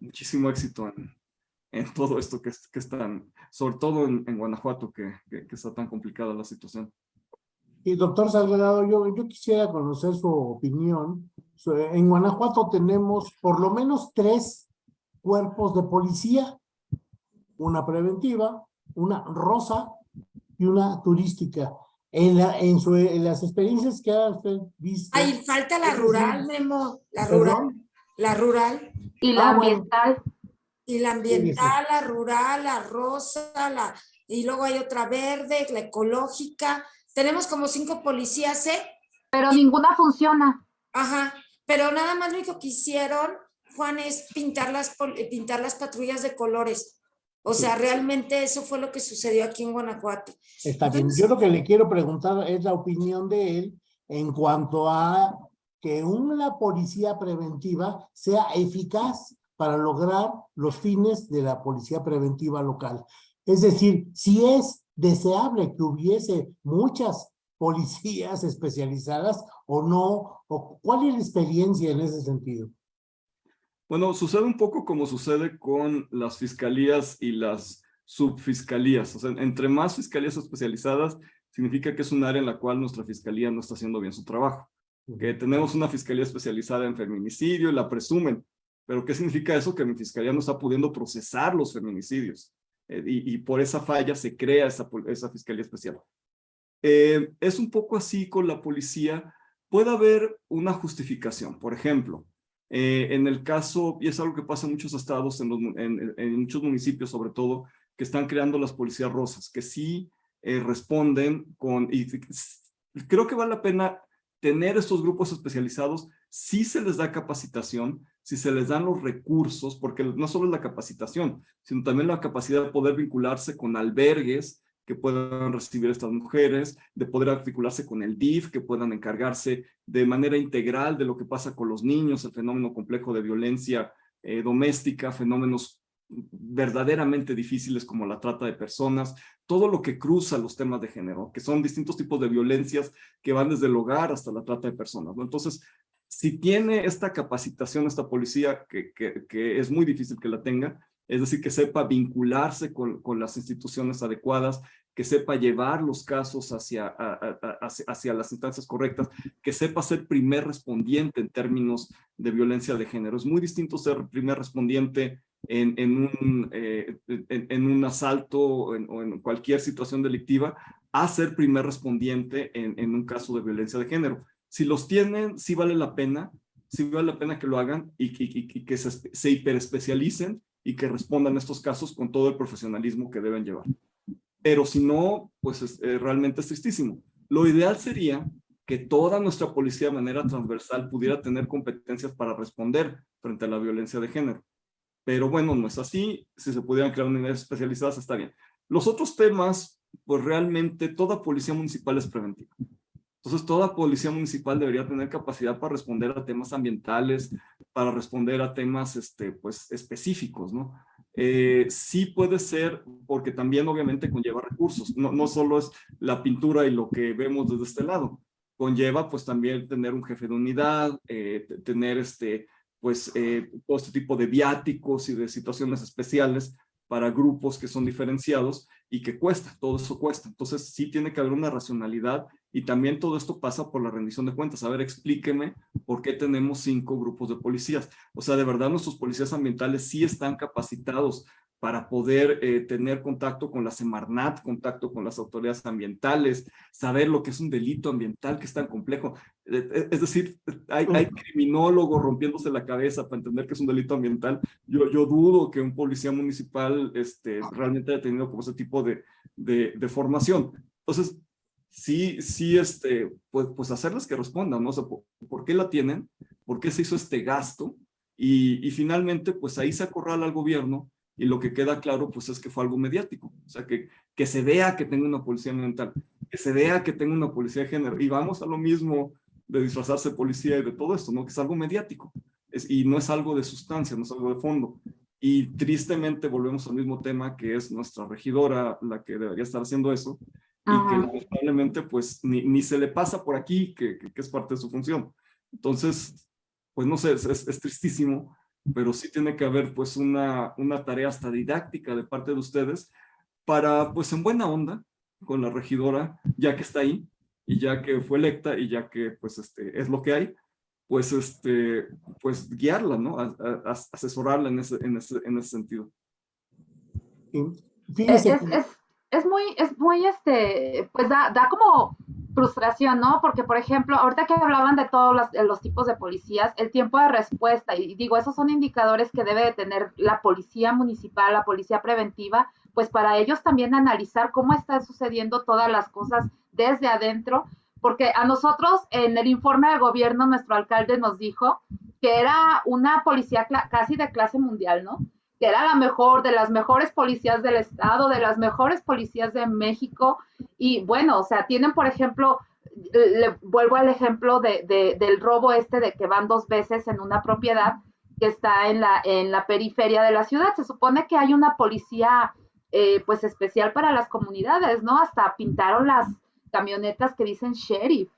[SPEAKER 2] muchísimo éxito en, en todo esto que, que están, sobre todo en, en Guanajuato, que, que, está tan complicada la situación.
[SPEAKER 1] Y doctor Salgado, yo, yo quisiera conocer su opinión. En Guanajuato tenemos por lo menos tres cuerpos de policía, una preventiva, una rosa y una turística. En, la, en, su, en las experiencias que ha usted visto.
[SPEAKER 5] Ahí falta la rural, Memo. La rural. La rural.
[SPEAKER 7] Y la ah, ambiental.
[SPEAKER 5] Y la ambiental, la rural, la rosa, la, y luego hay otra verde, la ecológica. Tenemos como cinco policías, ¿eh?
[SPEAKER 7] Pero ninguna funciona.
[SPEAKER 5] Ajá, pero nada más lo único que hicieron, Juan, es pintar las, pintar las patrullas de colores. O sea, realmente eso fue lo que sucedió aquí en Guanajuato.
[SPEAKER 1] Está bien. Yo lo que le quiero preguntar es la opinión de él en cuanto a que una policía preventiva sea eficaz para lograr los fines de la policía preventiva local. Es decir, si es deseable que hubiese muchas policías especializadas o no, o cuál es la experiencia en ese sentido.
[SPEAKER 2] Bueno, sucede un poco como sucede con las fiscalías y las subfiscalías. O sea, entre más fiscalías especializadas, significa que es un área en la cual nuestra fiscalía no está haciendo bien su trabajo. Que tenemos una fiscalía especializada en feminicidio la presumen. Pero ¿qué significa eso? Que mi fiscalía no está pudiendo procesar los feminicidios. Eh, y, por esa falla se crea esa, esa fiscalía especial. Eh, es un poco así con la policía. Puede haber una justificación. Por ejemplo, eh, en el caso, y es algo que pasa en muchos estados, en, muchos municipios sobre todo, que están creando las policías rosas, que sí eh, responden con, y creo que vale la pena tener estos grupos especializados, si se les da capacitación, si se les dan los recursos, porque no solo es la capacitación, sino también la capacidad de poder vincularse con albergues que puedan recibir estas mujeres, de poder articularse con el DIF, que puedan encargarse de manera integral de lo que pasa con los niños, el fenómeno complejo de violencia eh, doméstica, fenómenos verdaderamente difíciles como la trata de personas, todo lo que cruza los temas de género, que son distintos tipos de violencias que van desde el hogar hasta la trata de personas. Entonces, si tiene esta capacitación esta policía, que, es muy difícil que la tenga, es decir, que sepa vincularse con las instituciones adecuadas, que sepa llevar los casos hacia, hacia, las instancias correctas, que sepa ser primer respondiente en términos de violencia de género. Es muy distinto ser primer respondiente en, un, eh, en, un asalto o en, o en, cualquier situación delictiva a ser primer respondiente en, un caso de violencia de género. Si los tienen, sí vale la pena, sí vale la pena que lo hagan y, y, y que se, se hiperespecialicen y que respondan a estos casos con todo el profesionalismo que deben llevar. Pero si no, pues es, eh, realmente es tristísimo. Lo ideal sería que toda nuestra policía de manera transversal pudiera tener competencias para responder frente a la violencia de género. Pero bueno, no es así. Si se pudieran crear unidades especializadas, está bien. Los otros temas, pues realmente toda policía municipal es preventiva. Entonces, toda policía municipal debería tener capacidad para responder a temas ambientales, para responder a temas este, pues, específicos, ¿no? Eh, sí puede ser, porque también obviamente conlleva recursos. No, solo es la pintura y lo que vemos desde este lado. Conlleva pues también tener un jefe de unidad, eh, tener este, pues eh, todo este tipo de viáticos y de situaciones especiales para grupos que son diferenciados y que cuesta, todo eso cuesta. Entonces sí tiene que haber una racionalidad y también todo esto pasa por la rendición de cuentas. A ver, explíqueme por qué tenemos cinco grupos de policías. O sea, de verdad nuestros policías ambientales sí están capacitados para poder eh, tener contacto con la Semarnat, contacto con las autoridades ambientales, saber lo que es un delito ambiental que es tan complejo. Eh, eh, es decir, hay, hay criminólogos rompiéndose la cabeza para entender que es un delito ambiental. Yo, yo dudo que un policía municipal este, realmente haya tenido como ese tipo de, de, de formación. Entonces, sí, sí, este, pues, pues hacerles que respondan, ¿no? O sea, ¿por, ¿por, qué la tienen? ¿Por qué se hizo este gasto? Y, y finalmente, pues ahí se acorrala al gobierno y lo que queda claro pues es que fue algo mediático, o sea, que, que se vea que tengo una policía ambiental, que se vea que tengo una policía de género, y vamos a lo mismo de disfrazarse policía y de todo esto, ¿no? Que es algo mediático, y no es algo de sustancia, no es algo de fondo. Y tristemente volvemos al mismo tema que es nuestra regidora la que debería estar haciendo eso, y que lamentablemente pues ni, ni, se le pasa por aquí, que, que, que, es parte de su función. Entonces, pues no sé, es, es, es tristísimo, pero sí tiene que haber pues una, una tarea hasta didáctica de parte de ustedes para pues en buena onda con la regidora, ya que está ahí y ya que fue electa y ya que pues este es lo que hay, pues este pues guiarla, ¿no? A, a, a asesorarla en ese, en ese, en ese sentido.
[SPEAKER 7] Fíjese. Es, es, es, muy, es muy este, pues da, da como frustración, ¿no? Porque, por ejemplo, ahorita que hablaban de todos los, los, tipos de policías, el tiempo de respuesta, y digo, esos son indicadores que debe de tener la policía municipal, la policía preventiva, pues para ellos también analizar cómo están sucediendo todas las cosas desde adentro, porque a nosotros en el informe de gobierno nuestro alcalde nos dijo que era una policía casi de clase mundial, ¿no? Que era la mejor, de las mejores policías del estado, de las mejores policías de México. Y bueno, o sea, tienen, por ejemplo, le vuelvo al ejemplo de, de, del robo este de que van dos veces en una propiedad que está en la, en la periferia de la ciudad. Se supone que hay una policía eh, pues especial para las comunidades, ¿no? Hasta pintaron las camionetas que dicen sheriff.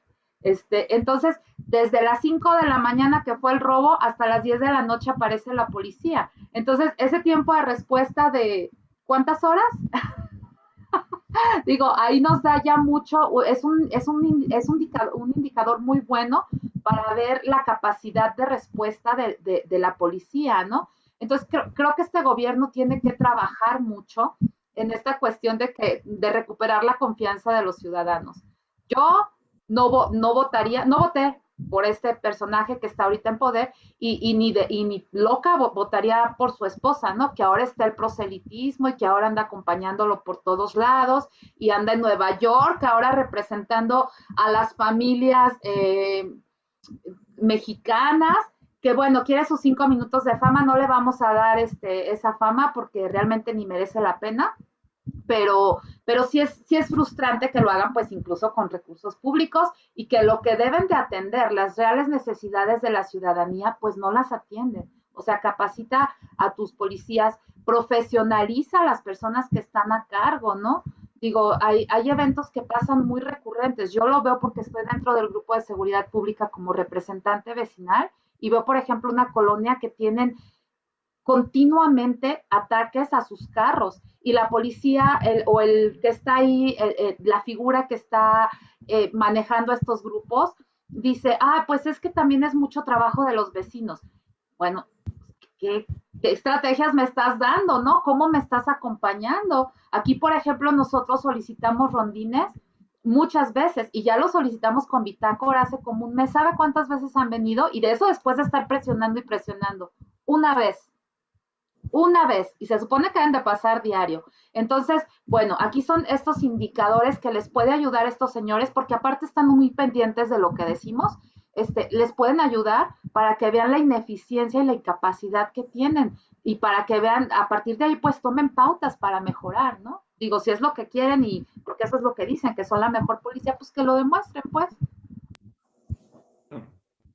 [SPEAKER 7] Este, entonces, desde las 5 de la mañana que fue el robo hasta las 10 de la noche aparece la policía. Entonces, ese tiempo de respuesta de ¿cuántas horas? Digo, ahí nos da ya mucho, es un, es un, es un, indicador, un indicador muy bueno para ver la capacidad de respuesta de, de, de la policía, ¿no? Entonces, creo, creo, que este gobierno tiene que trabajar mucho en esta cuestión de, que, de recuperar la confianza de los ciudadanos. Yo no, no votaría, no voté por este personaje que está ahorita en poder y, y ni, de, y ni loca votaría por su esposa, ¿no? Que ahora está el proselitismo y que ahora anda acompañándolo por todos lados y anda en Nueva York, ahora representando a las familias eh, mexicanas que bueno, quiere sus cinco minutos de fama, no le vamos a dar este, esa fama porque realmente ni merece la pena, pero, pero sí, es, sí es frustrante que lo hagan pues incluso con recursos públicos y que lo que deben de atender, las reales necesidades de la ciudadanía, pues no las atienden. O sea, capacita a tus policías, profesionaliza a las personas que están a cargo, ¿no? Digo, hay, hay eventos que pasan muy recurrentes. Yo lo veo porque estoy dentro del grupo de seguridad pública como representante vecinal y veo, por ejemplo, una colonia que tienen continuamente ataques a sus carros y la policía el, o el que está ahí, la figura que está eh, manejando estos grupos, dice, ah, pues es que también es mucho trabajo de los vecinos. Bueno, ¿qué, ¿qué, estrategias me estás dando, no? ¿Cómo me estás acompañando? Aquí, por ejemplo, nosotros solicitamos rondines muchas veces y ya lo solicitamos con bitácora hace como un mes. ¿Sabe cuántas veces han venido? Y de eso después de estar presionando y presionando. Una vez. Una vez. Y se supone que deben de pasar diario. Entonces, bueno, aquí son estos indicadores que les puede ayudar a estos señores porque aparte están muy pendientes de lo que decimos. Este, les pueden ayudar para que vean la ineficiencia y la incapacidad que tienen y para que vean, a partir de ahí, pues tomen pautas para mejorar, ¿no? Digo, si es lo que quieren y porque eso es lo que dicen, que son la mejor policía, pues que lo demuestren, pues.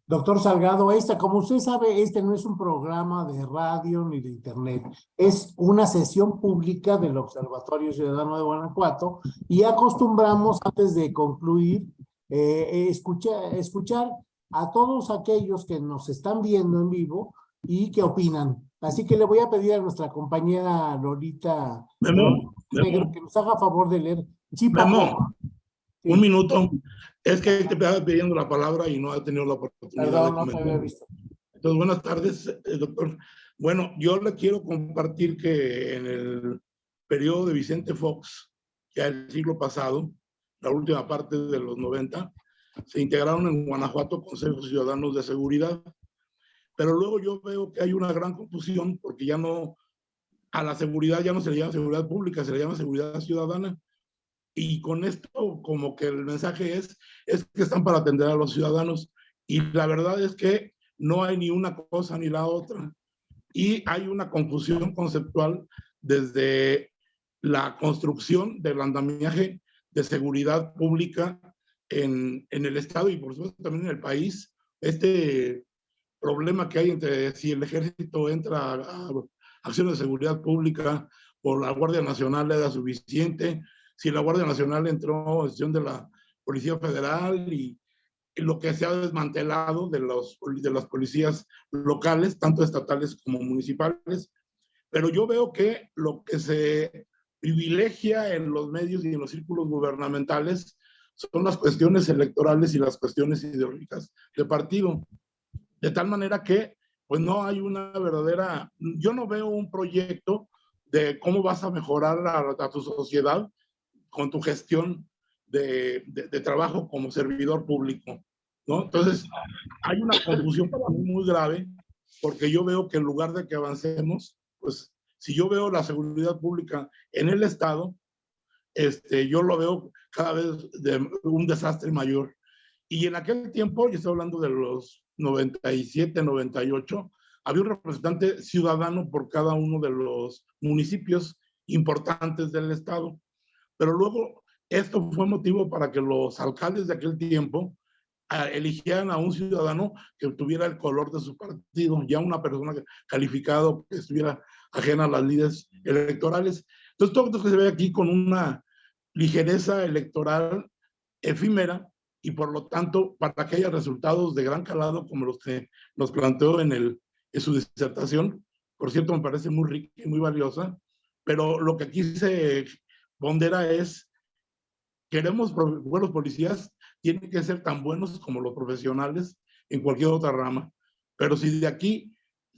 [SPEAKER 1] Doctor Salgado, esta, como usted sabe, este no es un programa de radio ni de internet, es una sesión pública del Observatorio Ciudadano de Guanajuato y acostumbramos antes de concluir eh, escuchar, escuchar a todos aquellos que nos están viendo en vivo y que opinan. Así que le voy a pedir a nuestra compañera Lolita
[SPEAKER 8] Memo,
[SPEAKER 1] que nos haga favor de leer. Sí,
[SPEAKER 8] Memo. Un minuto. Es que te estaba pidiendo la palabra y no he tenido la oportunidad
[SPEAKER 1] Perdón,
[SPEAKER 8] de
[SPEAKER 1] no había visto.
[SPEAKER 8] Entonces, buenas tardes, eh, doctor. Bueno, yo le quiero compartir que en el periodo de Vicente Fox, ya el siglo pasado, la última parte de los 90, se integraron en Guanajuato consejos ciudadanos de seguridad. Pero luego yo veo que hay una gran confusión porque ya no, a la seguridad ya no se le llama seguridad pública, se le llama seguridad ciudadana. Y con esto como que el mensaje es, es que están para atender a los ciudadanos. Y la verdad es que no hay ni una cosa ni la otra. Y hay una confusión conceptual desde la construcción del andamiaje de seguridad pública en, en el Estado y por supuesto también en el país. Este problema que hay entre si el ejército entra a, acciones de seguridad pública o la Guardia Nacional era suficiente, si la Guardia Nacional entró en acción de la Policía Federal y, lo que se ha desmantelado de, los, de las policías locales, tanto estatales como municipales. Pero yo veo que lo que se privilegia en los medios y en los círculos gubernamentales son las cuestiones electorales y las cuestiones ideológicas de partido. De tal manera que, pues no hay una verdadera, yo no veo un proyecto de cómo vas a mejorar a, a tu sociedad con tu gestión de, de, de, trabajo como servidor público, ¿no? Entonces, hay una confusión para mí muy grave, porque yo veo que en lugar de que avancemos, pues, si yo veo la seguridad pública en el Estado, este, yo lo veo cada vez de un desastre mayor. Y en aquel tiempo, yo estoy hablando de los 97, 98, había un representante ciudadano por cada uno de los municipios importantes del estado. Pero luego esto fue motivo para que los alcaldes de aquel tiempo uh, eligieran a un ciudadano que tuviera el color de su partido, ya una persona calificada que estuviera ajena a las líderes electorales. Entonces todo esto que se ve aquí con una ligereza electoral efímera, y por lo tanto, para que haya resultados de gran calado como los que nos planteó en, el, en su disertación, por cierto, me parece muy rica y muy valiosa, pero lo que aquí se pondera es, queremos buenos policías, tienen que ser tan buenos como los profesionales en cualquier otra rama, pero si de aquí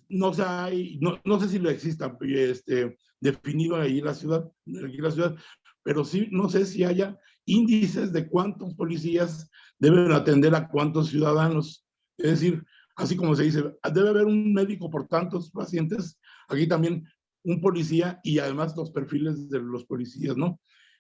[SPEAKER 8] no, se hay, no, no sé si lo exista este, definido ahí la ciudad, aquí la ciudad, pero sí no sé si haya índices de cuántos policías deben atender a cuántos ciudadanos. Es decir, así como se dice, debe haber un médico por tantos pacientes, aquí también un policía y además los perfiles de los policías, ¿no?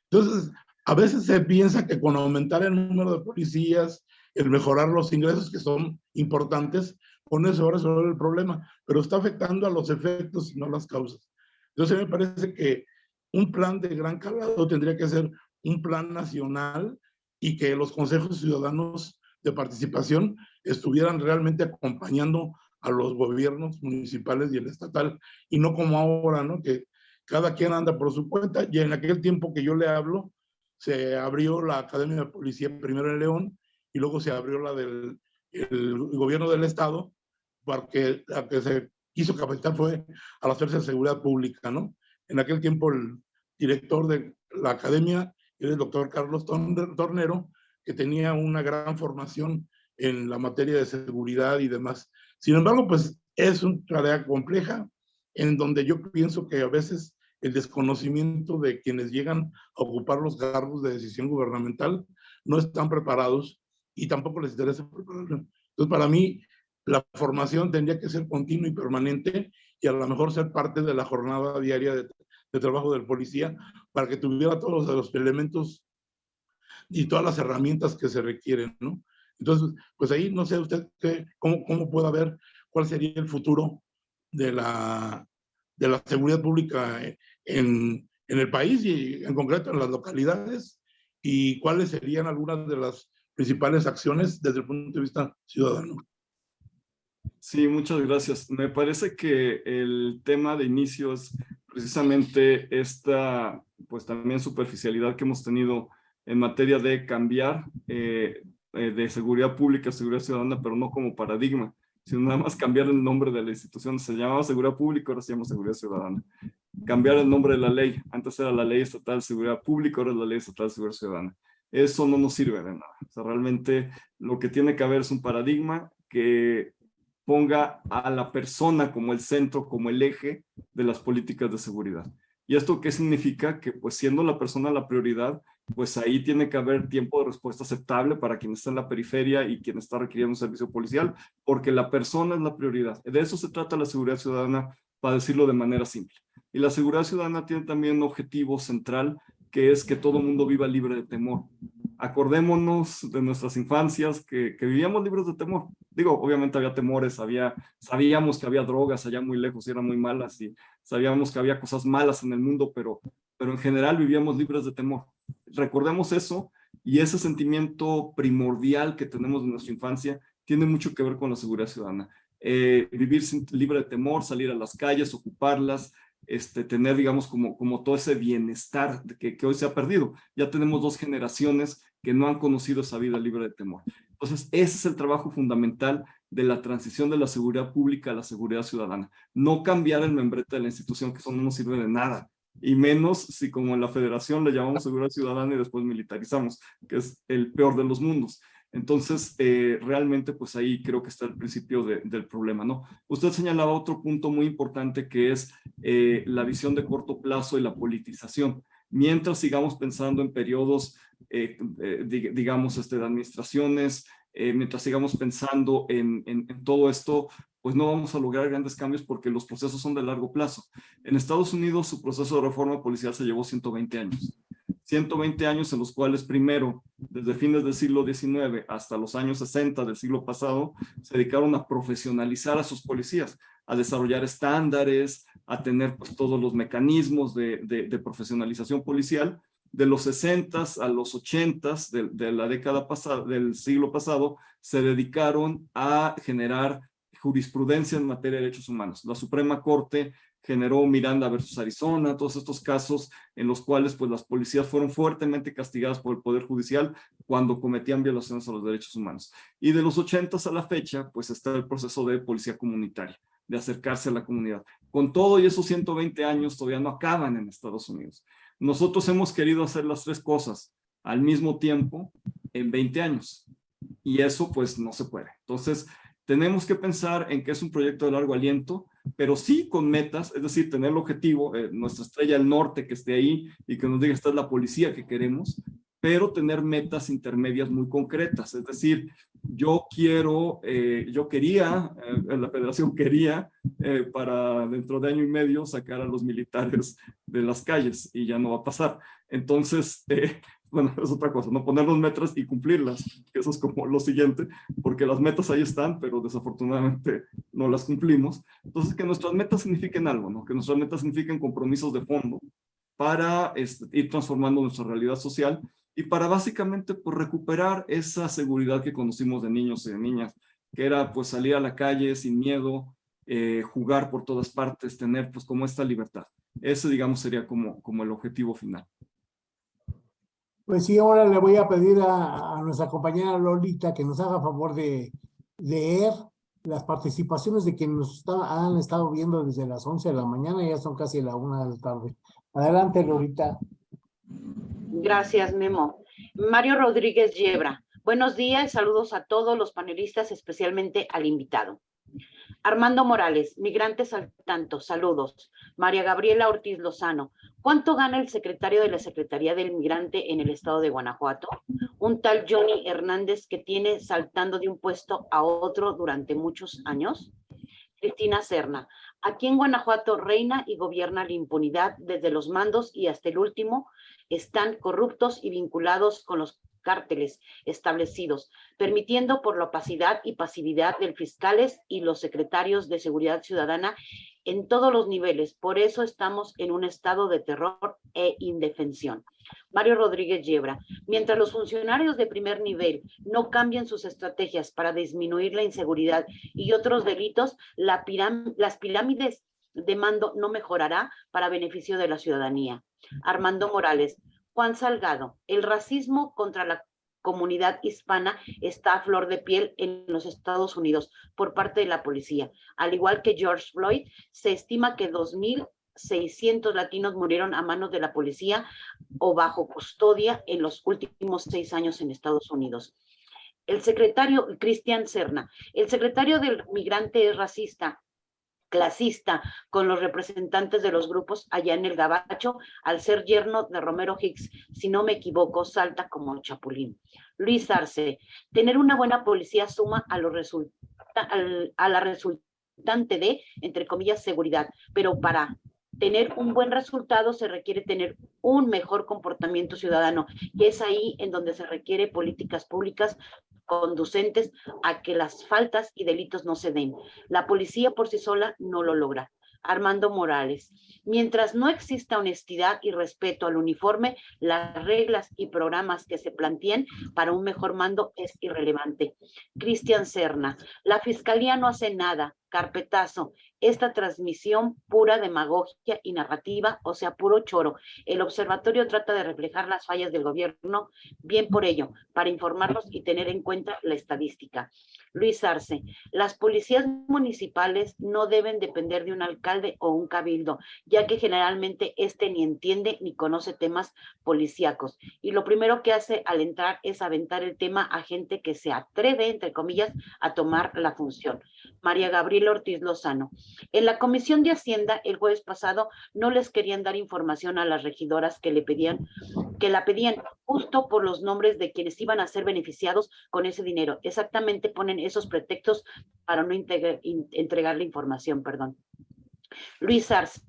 [SPEAKER 8] Entonces, a veces se piensa que con aumentar el número de policías, el mejorar los ingresos que son importantes, con eso va a resolver el problema, pero está afectando a los efectos y no a las causas. Entonces me parece que un plan de gran calado tendría que ser un plan nacional y que los consejos ciudadanos de participación estuvieran realmente acompañando a los gobiernos municipales y el estatal, y no como ahora, ¿no? Que cada quien anda por su cuenta, y en aquel tiempo que yo le hablo, se abrió la Academia de Policía primero en León, y luego se abrió la del el gobierno del estado, porque la que se quiso capacitar fue a las fuerzas de seguridad pública, ¿no? En aquel tiempo el director de la academia era el doctor Carlos Tornero, que tenía una gran formación en la materia de seguridad y demás. Sin embargo, pues es una tarea compleja en donde yo pienso que a veces el desconocimiento de quienes llegan a ocupar los cargos de decisión gubernamental no están preparados y tampoco les interesa prepararlo. Entonces, para mí, la formación tendría que ser continua y permanente y a lo mejor ser parte de la jornada diaria de, de trabajo del policía para que tuviera todos los elementos y todas las herramientas que se requieren, ¿no? Entonces, pues ahí no sé usted qué, cómo, cómo puede ver cuál sería el futuro de la, de la seguridad pública en, en el país y en concreto en las localidades y cuáles serían algunas de las principales acciones desde el punto de vista ciudadano.
[SPEAKER 2] Sí, muchas gracias. Me parece que el tema de inicio es precisamente esta, pues también superficialidad que hemos tenido en materia de cambiar eh, eh, de seguridad pública seguridad ciudadana, pero no como paradigma, sino nada más cambiar el nombre de la institución. Se llamaba seguridad pública, ahora se llama seguridad ciudadana. Cambiar el nombre de la ley. Antes era la ley estatal seguridad pública, ahora es la ley estatal seguridad ciudadana. Eso no nos sirve de nada. O sea, realmente lo que tiene que haber es un paradigma que ponga a la persona como el centro, como el eje de las políticas de seguridad. ¿Y esto qué significa? Que pues siendo la persona la prioridad, pues ahí tiene que haber tiempo de respuesta aceptable para quien está en la periferia y quien está requiriendo un servicio policial, porque la persona es la prioridad. De eso se trata la seguridad ciudadana, para decirlo de manera simple. Y la seguridad ciudadana tiene también un objetivo central, que es que todo mundo viva libre de temor acordémonos de nuestras infancias que, que, vivíamos libres de temor. Digo, obviamente había temores, había, sabíamos que había drogas allá muy lejos y eran muy malas y sabíamos que había cosas malas en el mundo, pero, pero en general vivíamos libres de temor. Recordemos eso y ese sentimiento primordial que tenemos de nuestra infancia tiene mucho que ver con la seguridad ciudadana. Eh, vivir sin, libre de temor, salir a las calles, ocuparlas, este, tener, digamos, como, como todo ese bienestar que, que hoy se ha perdido. Ya tenemos dos generaciones que no han conocido esa vida libre de temor. Entonces, ese es el trabajo fundamental de la transición de la seguridad pública a la seguridad ciudadana. No cambiar el membrete de la institución, que eso no nos sirve de nada. Y menos si como en la federación le llamamos seguridad ciudadana y después militarizamos, que es el peor de los mundos. Entonces, eh, realmente, pues ahí creo que está el principio del problema, ¿no? Usted señalaba otro punto muy importante que es eh, la visión de corto plazo y la politización. Mientras sigamos pensando en periodos, eh, digamos, este, de administraciones, mientras sigamos pensando en, en, todo esto, pues no vamos a lograr grandes cambios porque los procesos son de largo plazo. En Estados Unidos su proceso de reforma policial se llevó 120 años. 120 años en los cuales primero, desde fines del siglo XIX hasta los años 60 del siglo pasado, se dedicaron a profesionalizar a sus policías, a desarrollar estándares, a tener pues, todos los mecanismos de, profesionalización policial. De los 60 a los 80 de, de la década pasada, del siglo pasado, se dedicaron a generar jurisprudencia en materia de derechos humanos. La Suprema Corte generó Miranda versus Arizona, todos estos casos en los cuales pues las policías fueron fuertemente castigadas por el Poder Judicial cuando cometían violaciones a los derechos humanos. Y de los 80 a la fecha pues está el proceso de policía comunitaria, de acercarse a la comunidad. Con todo y esos 120 años todavía no acaban en Estados Unidos. Nosotros hemos querido hacer las tres cosas al mismo tiempo en 20 años y eso pues no se puede. Entonces tenemos que pensar en que es un proyecto de largo aliento, pero sí con metas, es decir, tener el objetivo, eh, nuestra estrella del norte que esté ahí y que nos diga esta es la policía que queremos, pero tener metas intermedias muy concretas. Es decir, yo quiero, eh, yo quería, eh, la federación quería para dentro de año y medio sacar a los militares de las calles y ya no va a pasar. Entonces, bueno, es otra cosa, no ponernos metas y cumplirlas, eso es como lo siguiente, porque las metas ahí están, pero desafortunadamente no las cumplimos. Entonces, que nuestras metas signifiquen algo, ¿no? Que nuestras metas signifiquen compromisos de fondo para este, ir transformando nuestra realidad social y para básicamente pues, recuperar esa seguridad que conocimos de niños y de niñas, que era pues salir a la calle sin miedo, eh, jugar por todas partes, tener pues como esta libertad. Ese digamos sería como, como el objetivo final.
[SPEAKER 1] Pues sí, ahora le voy a pedir a, nuestra compañera Lolita que nos haga favor de leer las participaciones de quienes nos han estado viendo desde las 11 de la mañana, ya son casi la una de la tarde. Adelante, Lolita.
[SPEAKER 6] Gracias, Memo. Mario Rodríguez Yebra. Buenos días, saludos a todos los panelistas, especialmente al invitado. Armando Morales, migrantes al tanto, saludos. María Gabriela Ortiz Lozano, ¿cuánto gana el secretario de la Secretaría del Migrante en el estado de Guanajuato? Un tal Johnny Hernández que tiene saltando de un puesto a otro durante muchos años. Cristina Serna, aquí en Guanajuato reina y gobierna la impunidad desde los mandos y hasta el último están corruptos y vinculados con los cárteles establecidos, permitiendo por la opacidad y pasividad del fiscales y los secretarios de seguridad ciudadana en todos los niveles. Por eso estamos en un estado de terror e indefensión. Mario Rodríguez Yebra, mientras los funcionarios de primer nivel no cambien sus estrategias para disminuir la inseguridad y otros delitos, la las pirámides de mando no mejorará para beneficio de la ciudadanía. Armando Morales, Juan Salgado, el racismo contra la comunidad hispana está a flor de piel en los Estados Unidos por parte de la policía. Al igual que George Floyd, se estima que 2.600 latinos murieron a manos de la policía o bajo custodia en los últimos seis años en Estados Unidos. El secretario Cristian Serna, el secretario del migrante es racista, clasista con los representantes de los grupos allá en el Gabacho, al ser yerno de Romero Hicks, si no me equivoco, salta como chapulín. Luis Arce, tener una buena policía suma a, los a la resultante de, entre comillas, seguridad, pero para tener un buen resultado se requiere tener un mejor comportamiento ciudadano y es ahí en donde se requiere políticas públicas conducentes a que las faltas y delitos no se den. La policía por sí sola no lo logra. Armando Morales. Mientras no exista honestidad y respeto al uniforme, las reglas y programas que se planteen para un mejor mando es irrelevante. Cristian Serna. La fiscalía no hace nada. Carpetazo esta transmisión pura demagogia y narrativa, o sea, puro choro. El observatorio trata de reflejar las fallas del gobierno, bien por ello, para informarlos y tener en cuenta la estadística. Luis Arce, las policías municipales no deben depender de un alcalde o un cabildo, ya que generalmente este ni entiende ni conoce temas policíacos. Y lo primero que hace al entrar es aventar el tema a gente que se atreve, entre comillas, a tomar la función. María Gabriela Ortiz Lozano. En la Comisión de Hacienda el jueves pasado no les querían dar información a las regidoras que le pedían, que la pedían justo por los nombres de quienes iban a ser beneficiados con ese dinero. Exactamente ponen esos pretextos para no entregar la información, perdón. Luis Arce,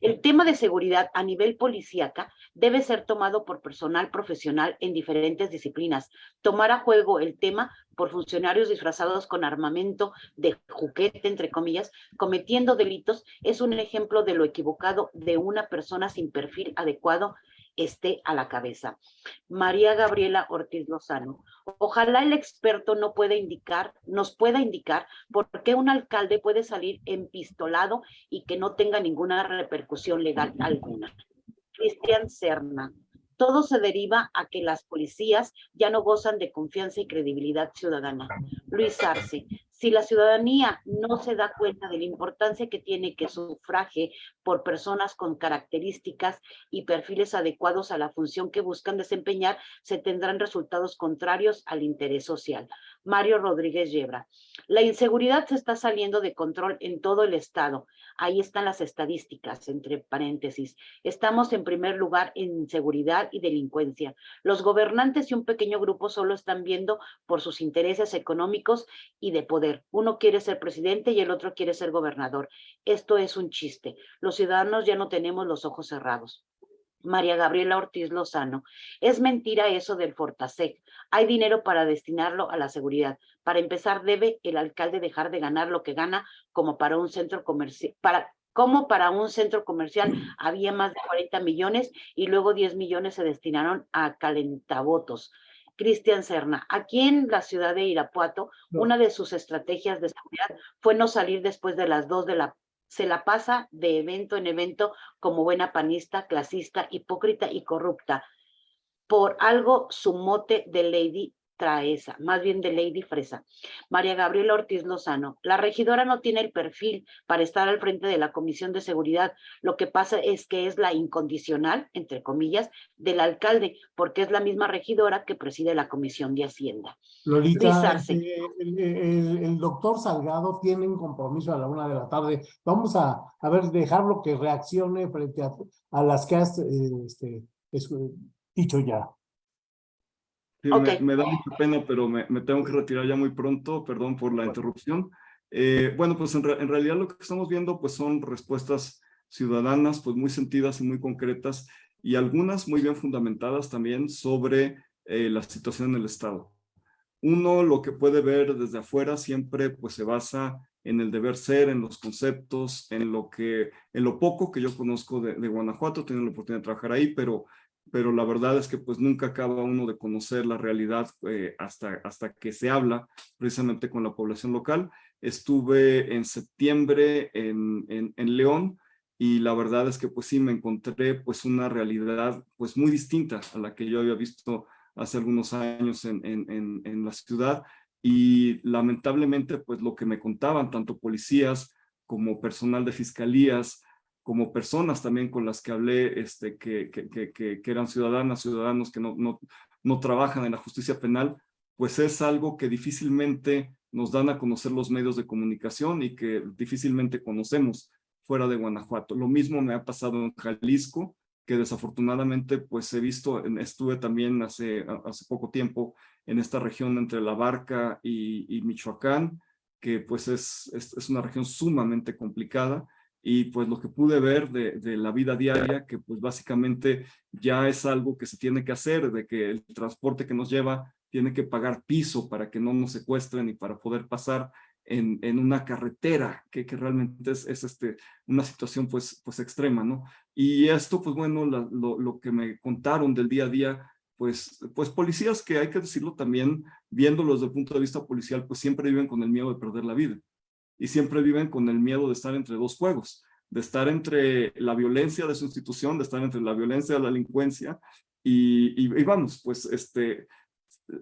[SPEAKER 6] el tema de seguridad a nivel policíaca debe ser tomado por personal profesional en diferentes disciplinas. Tomar a juego el tema por funcionarios disfrazados con armamento de juguete, entre comillas, cometiendo delitos, es un ejemplo de lo equivocado de una persona sin perfil adecuado esté a la cabeza. María Gabriela Ortiz Lozano. Ojalá el experto no pueda indicar, nos pueda indicar por qué un alcalde puede salir empistolado y que no tenga ninguna repercusión legal alguna. Cristian Serna. Todo se deriva a que las policías ya no gozan de confianza y credibilidad ciudadana. Luis Arce, si la ciudadanía no se da cuenta de la importancia que tiene que sufraje por personas con características y perfiles adecuados a la función que buscan desempeñar, se tendrán resultados contrarios al interés social. Mario Rodríguez Yebra. La inseguridad se está saliendo de control en todo el estado. Ahí están las estadísticas, entre paréntesis. Estamos en primer lugar en inseguridad y delincuencia. Los gobernantes y un pequeño grupo solo están viendo por sus intereses económicos y de poder. Uno quiere ser presidente y el otro quiere ser gobernador. Esto es un chiste. Los ciudadanos ya no tenemos los ojos cerrados. María Gabriela Ortiz Lozano. Es mentira eso del Fortasec. Hay dinero para destinarlo a la seguridad. Para empezar, debe el alcalde dejar de ganar lo que gana como para un centro comercial, para como para un centro comercial había más de 40 millones y luego 10 millones se destinaron a calentavotos. Cristian Serna, aquí en la ciudad de Irapuato, una de sus estrategias de seguridad fue no salir después de las 2 de la se la pasa de evento en evento como buena panista, clasista, hipócrita y corrupta. Por algo su mote de Lady Traesa, más bien de Lady Fresa. María Gabriela Ortiz Lozano, la regidora no tiene el perfil para estar al frente de la Comisión de Seguridad. Lo que pasa es que es la incondicional, entre comillas, del alcalde, porque es la misma regidora que preside la Comisión de Hacienda.
[SPEAKER 1] Lolita,
[SPEAKER 6] Arce.
[SPEAKER 1] eh, el, el- el doctor Salgado tiene un compromiso a la una de la tarde. Vamos a, a ver, dejarlo que reaccione frente a, a las que has eh, este, es- dicho ya.
[SPEAKER 2] Sí,
[SPEAKER 6] Ok.
[SPEAKER 2] me, me da mucha pena, pero me, me tengo que retirar ya muy pronto, perdón por la interrupción. Eh, bueno, pues en, re- en realidad lo que estamos viendo pues son respuestas ciudadanas pues muy sentidas y muy concretas y algunas muy bien fundamentadas también sobre eh, la situación en el Estado. Uno lo que puede ver desde afuera siempre pues se basa en el deber ser, en los conceptos, en lo que, en lo poco que yo conozco de, de Guanajuato, tengo la oportunidad de trabajar ahí, pero pero la verdad es que pues nunca acaba uno de conocer la realidad eh, hasta, hasta que se habla precisamente con la población local. Estuve en septiembre en, en, León y la verdad es que pues sí me encontré pues una realidad pues muy distinta a la que yo había visto hace algunos años en, en, en, en la ciudad y lamentablemente pues lo que me contaban tanto policías como personal de fiscalías, como personas también con las que hablé, este, que, que, eran ciudadanas, ciudadanos que no, no, no trabajan en la justicia penal, pues es algo que difícilmente nos dan a conocer los medios de comunicación y que difícilmente conocemos fuera de Guanajuato. Lo mismo me ha pasado en Jalisco, que desafortunadamente pues he visto, estuve también hace, hace poco tiempo en esta región entre La Barca y, Michoacán, que pues es, es, es una región sumamente complicada, y pues lo que pude ver de, de, la vida diaria, que pues básicamente ya es algo que se tiene que hacer, de que el transporte que nos lleva tiene que pagar piso para que no nos secuestren y para poder pasar en, en una carretera, que, que realmente es, es, este, una situación pues, pues extrema, ¿no? Y esto, pues bueno, la, lo, lo que me contaron del día a día, pues, pues policías que hay que decirlo también, viéndolos desde el punto de vista policial, pues siempre viven con el miedo de perder la vida y siempre viven con el miedo de estar entre dos fuegos, de estar entre la violencia de su institución, de estar entre la violencia de la delincuencia y, y, vamos, pues este,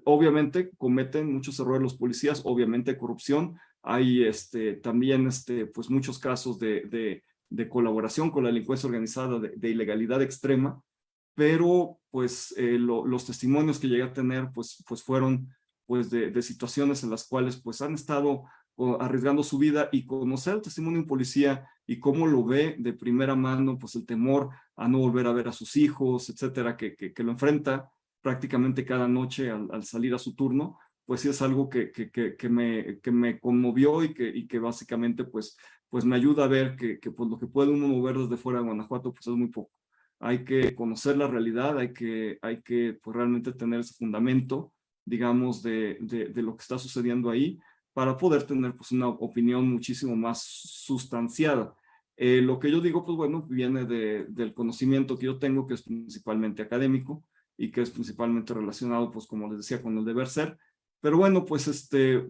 [SPEAKER 2] obviamente cometen muchos errores los policías, obviamente corrupción, hay este, también este, pues muchos casos de, de, colaboración con la delincuencia organizada, de, ilegalidad extrema, pero pues eh, lo, los testimonios que llegué a tener pues, pues fueron pues de, de situaciones en las cuales pues han estado arriesgando su vida y conocer el testimonio de un policía y cómo lo ve de primera mano, pues el temor a no volver a ver a sus hijos, etcétera, que, que, lo enfrenta prácticamente cada noche al, al, salir a su turno, pues sí es algo que, que, que, me, que me conmovió y que, y que básicamente pues, pues me ayuda a ver que, que pues lo que puede uno mover desde fuera de Guanajuato pues es muy poco. Hay que conocer la realidad, hay que, hay que pues, realmente tener ese fundamento, digamos, de, de, de lo que está sucediendo ahí, para poder tener pues una opinión muchísimo más sustanciada. Eh, lo que yo digo, pues bueno, viene de, del conocimiento que yo tengo, que es principalmente académico y que es principalmente relacionado, pues como les decía, con el deber ser. Pero bueno, pues este,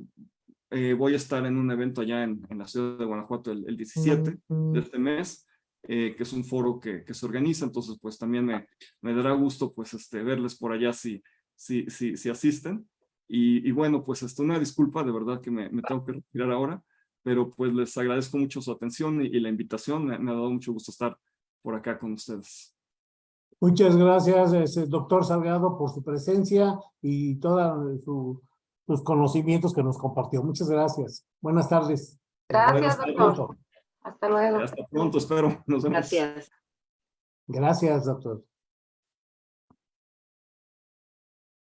[SPEAKER 2] eh, voy a estar en un evento allá en, en la ciudad de Guanajuato el, el 17 de este mes, eh, que es un foro que, que, se organiza, entonces pues también me, me dará gusto pues este, verles por allá si, si, si, si asisten. Y, y, bueno, pues esto una disculpa, de verdad que me, me, tengo que retirar ahora, pero pues les agradezco mucho su atención y, y la invitación, me, me, ha dado mucho gusto estar por acá con ustedes.
[SPEAKER 1] Muchas gracias, este, doctor Salgado, por su presencia y toda su, sus conocimientos que nos compartió. Muchas gracias. Buenas tardes.
[SPEAKER 7] Gracias,
[SPEAKER 2] Hasta
[SPEAKER 7] doctor.
[SPEAKER 2] pronto.
[SPEAKER 7] Hasta luego.
[SPEAKER 2] Hasta pronto, espero. Nos vemos.
[SPEAKER 6] Gracias.
[SPEAKER 1] Gracias, doctor.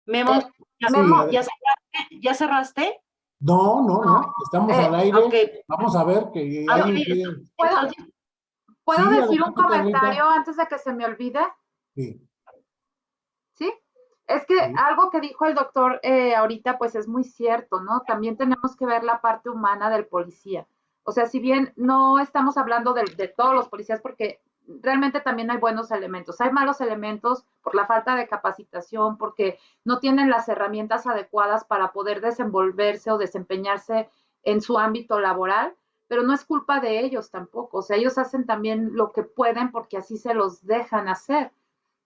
[SPEAKER 6] Memo, ¿ya,
[SPEAKER 7] Memo.
[SPEAKER 6] ¿ya cerraste? ¿Ya cerraste?
[SPEAKER 1] No, no, no. Estamos
[SPEAKER 7] Eh,
[SPEAKER 1] al aire. Vamos a ver que
[SPEAKER 6] Ah,
[SPEAKER 1] quiere-
[SPEAKER 7] ¿Puedo,
[SPEAKER 6] Entonces,
[SPEAKER 7] ¿puedo
[SPEAKER 1] Sí,
[SPEAKER 7] decir un
[SPEAKER 1] Carlita.
[SPEAKER 7] comentario antes de que se me olvide?
[SPEAKER 1] Sí.
[SPEAKER 7] ¿sí? Es que
[SPEAKER 1] Sí.
[SPEAKER 7] algo que dijo el doctor eh, ahorita, pues es muy cierto, ¿no? También tenemos que ver la parte humana del policía. O sea, si bien no estamos hablando de, de todos los policías, porque realmente también hay buenos elementos, hay malos elementos por la falta de capacitación, porque no tienen las herramientas adecuadas para poder desenvolverse o desempeñarse en su ámbito laboral, pero no es culpa de ellos tampoco. O sea, ellos hacen también lo que pueden porque así se los dejan hacer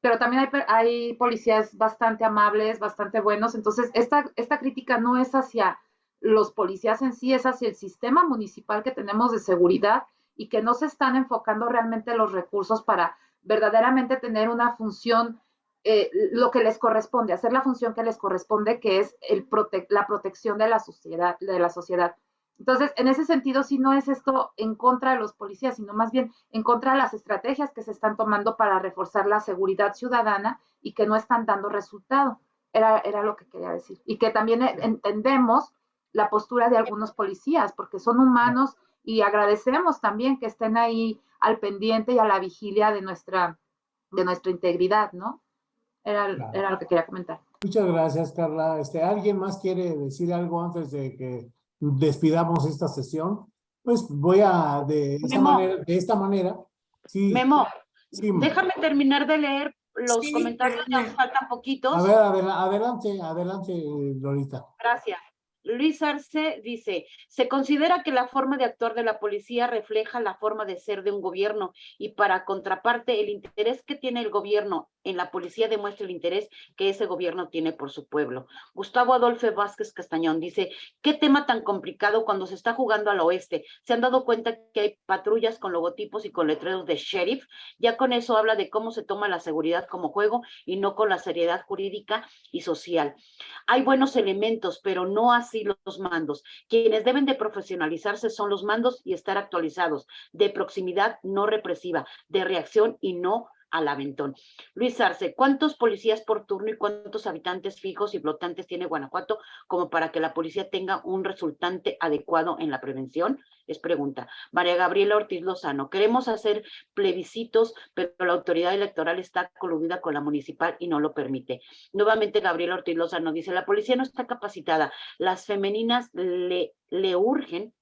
[SPEAKER 7] pero también hay, hay policías bastante amables, bastante buenos. Entonces, esta, esta crítica no es hacia los policías en sí, es hacia el sistema municipal que tenemos de seguridad y que no se están enfocando realmente los recursos para verdaderamente tener una función, eh, lo que les corresponde, hacer la función que les corresponde, que es el prote- la protección de la sociedad, de la sociedad. Entonces, en ese sentido, sí no es esto en contra de los policías, sino más bien en contra de las estrategias que se están tomando para reforzar la seguridad ciudadana y que no están dando resultado. Era, era lo que quería decir. Y que también entendemos la postura de algunos policías, porque son humanos y agradecemos también que estén ahí al pendiente y a la vigilia de nuestra, de nuestra integridad, ¿no? Era,
[SPEAKER 1] Claro.
[SPEAKER 7] era lo que quería comentar.
[SPEAKER 1] Muchas gracias, Carla. Este, ¿Alguien más quiere decir algo antes de que despidamos esta sesión? Pues voy a, de esta
[SPEAKER 6] Memo.
[SPEAKER 1] manera, de esta manera, sí.
[SPEAKER 6] Memo,
[SPEAKER 1] sí,
[SPEAKER 6] déjame terminar de leer los
[SPEAKER 5] Sí,
[SPEAKER 6] comentarios, ya
[SPEAKER 5] perdona.
[SPEAKER 6] faltan poquitos.
[SPEAKER 1] A ver, adela- adelante, adelante, Lolita.
[SPEAKER 6] Gracias. Luis Arce dice, se considera que la forma de actuar de la policía refleja la forma de ser de un gobierno y para contraparte el interés que tiene el gobierno en la policía demuestra el interés que ese gobierno tiene por su pueblo. Gustavo Adolfo Vázquez Castañón dice, qué tema tan complicado cuando se está jugando al oeste. ¿Se han dado cuenta que hay patrullas con logotipos y con letreros de sheriff? Ya con eso habla de cómo se toma la seguridad como juego y no con la seriedad jurídica y social. Hay buenos elementos, pero no así los mandos. Quienes deben de profesionalizarse son los mandos y estar actualizados, de proximidad no represiva, de reacción y no al aventón. Luis Arce, ¿cuántos policías por turno y cuántos habitantes fijos y flotantes tiene Guanajuato como para que la policía tenga un resultante adecuado en la prevención? Es pregunta. María Gabriela Ortiz Lozano, queremos hacer plebiscitos, pero la autoridad electoral está coludida con la municipal y no lo permite. Nuevamente Gabriela Ortiz Lozano dice, la policía no está capacitada, las femeninas le, le urgen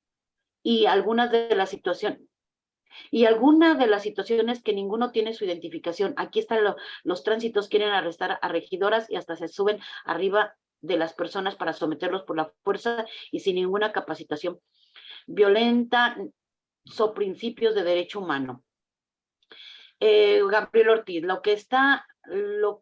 [SPEAKER 6] y algunas de las situaciones, y alguna de las situaciones que ninguno tiene su identificación. Aquí están lo- los tránsitos, quieren arrestar a regidoras y hasta se suben arriba de las personas para someterlos por la fuerza y sin ninguna capacitación. Violenta so principios de derecho humano. Eh, Gabriel Ortiz, lo que está, lo,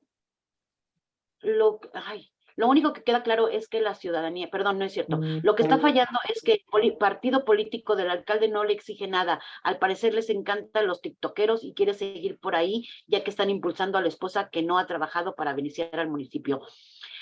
[SPEAKER 6] lo, ay, lo único que queda claro es que la ciudadanía, perdón, no es cierto, lo que está fallando es que el partido político del alcalde no le exige nada. Al parecer les encantan los tiktokeros y quiere seguir por ahí, ya que están impulsando a la esposa que no ha trabajado para beneficiar al municipio.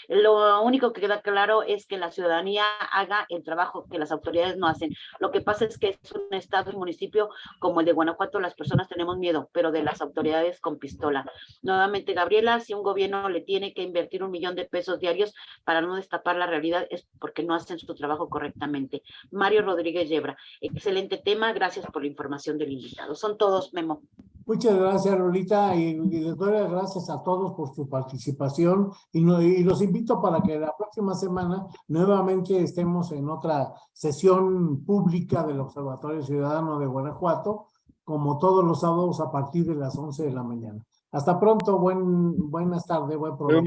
[SPEAKER 6] Lo único que queda claro es que la ciudadanía haga el trabajo que las autoridades no hacen. Lo que pasa es que es un estado y municipio como el de Guanajuato, las personas tenemos miedo, pero de las autoridades con pistola. Nuevamente, Gabriela, si un gobierno le tiene que invertir un millón de pesos diarios para no destapar la realidad, es porque no hacen su trabajo correctamente. Mario Rodríguez Yebra, excelente tema, gracias por la información del invitado. Son todos, Memo.
[SPEAKER 1] Muchas gracias, Lolita, y, y les las gracias a todos por su participación y, no- y los invito para que la próxima semana nuevamente estemos en otra sesión pública del Observatorio Ciudadano de Guanajuato, como todos los sábados a partir de las 11 de la mañana. Hasta pronto, buen, buenas tardes, buen provecho.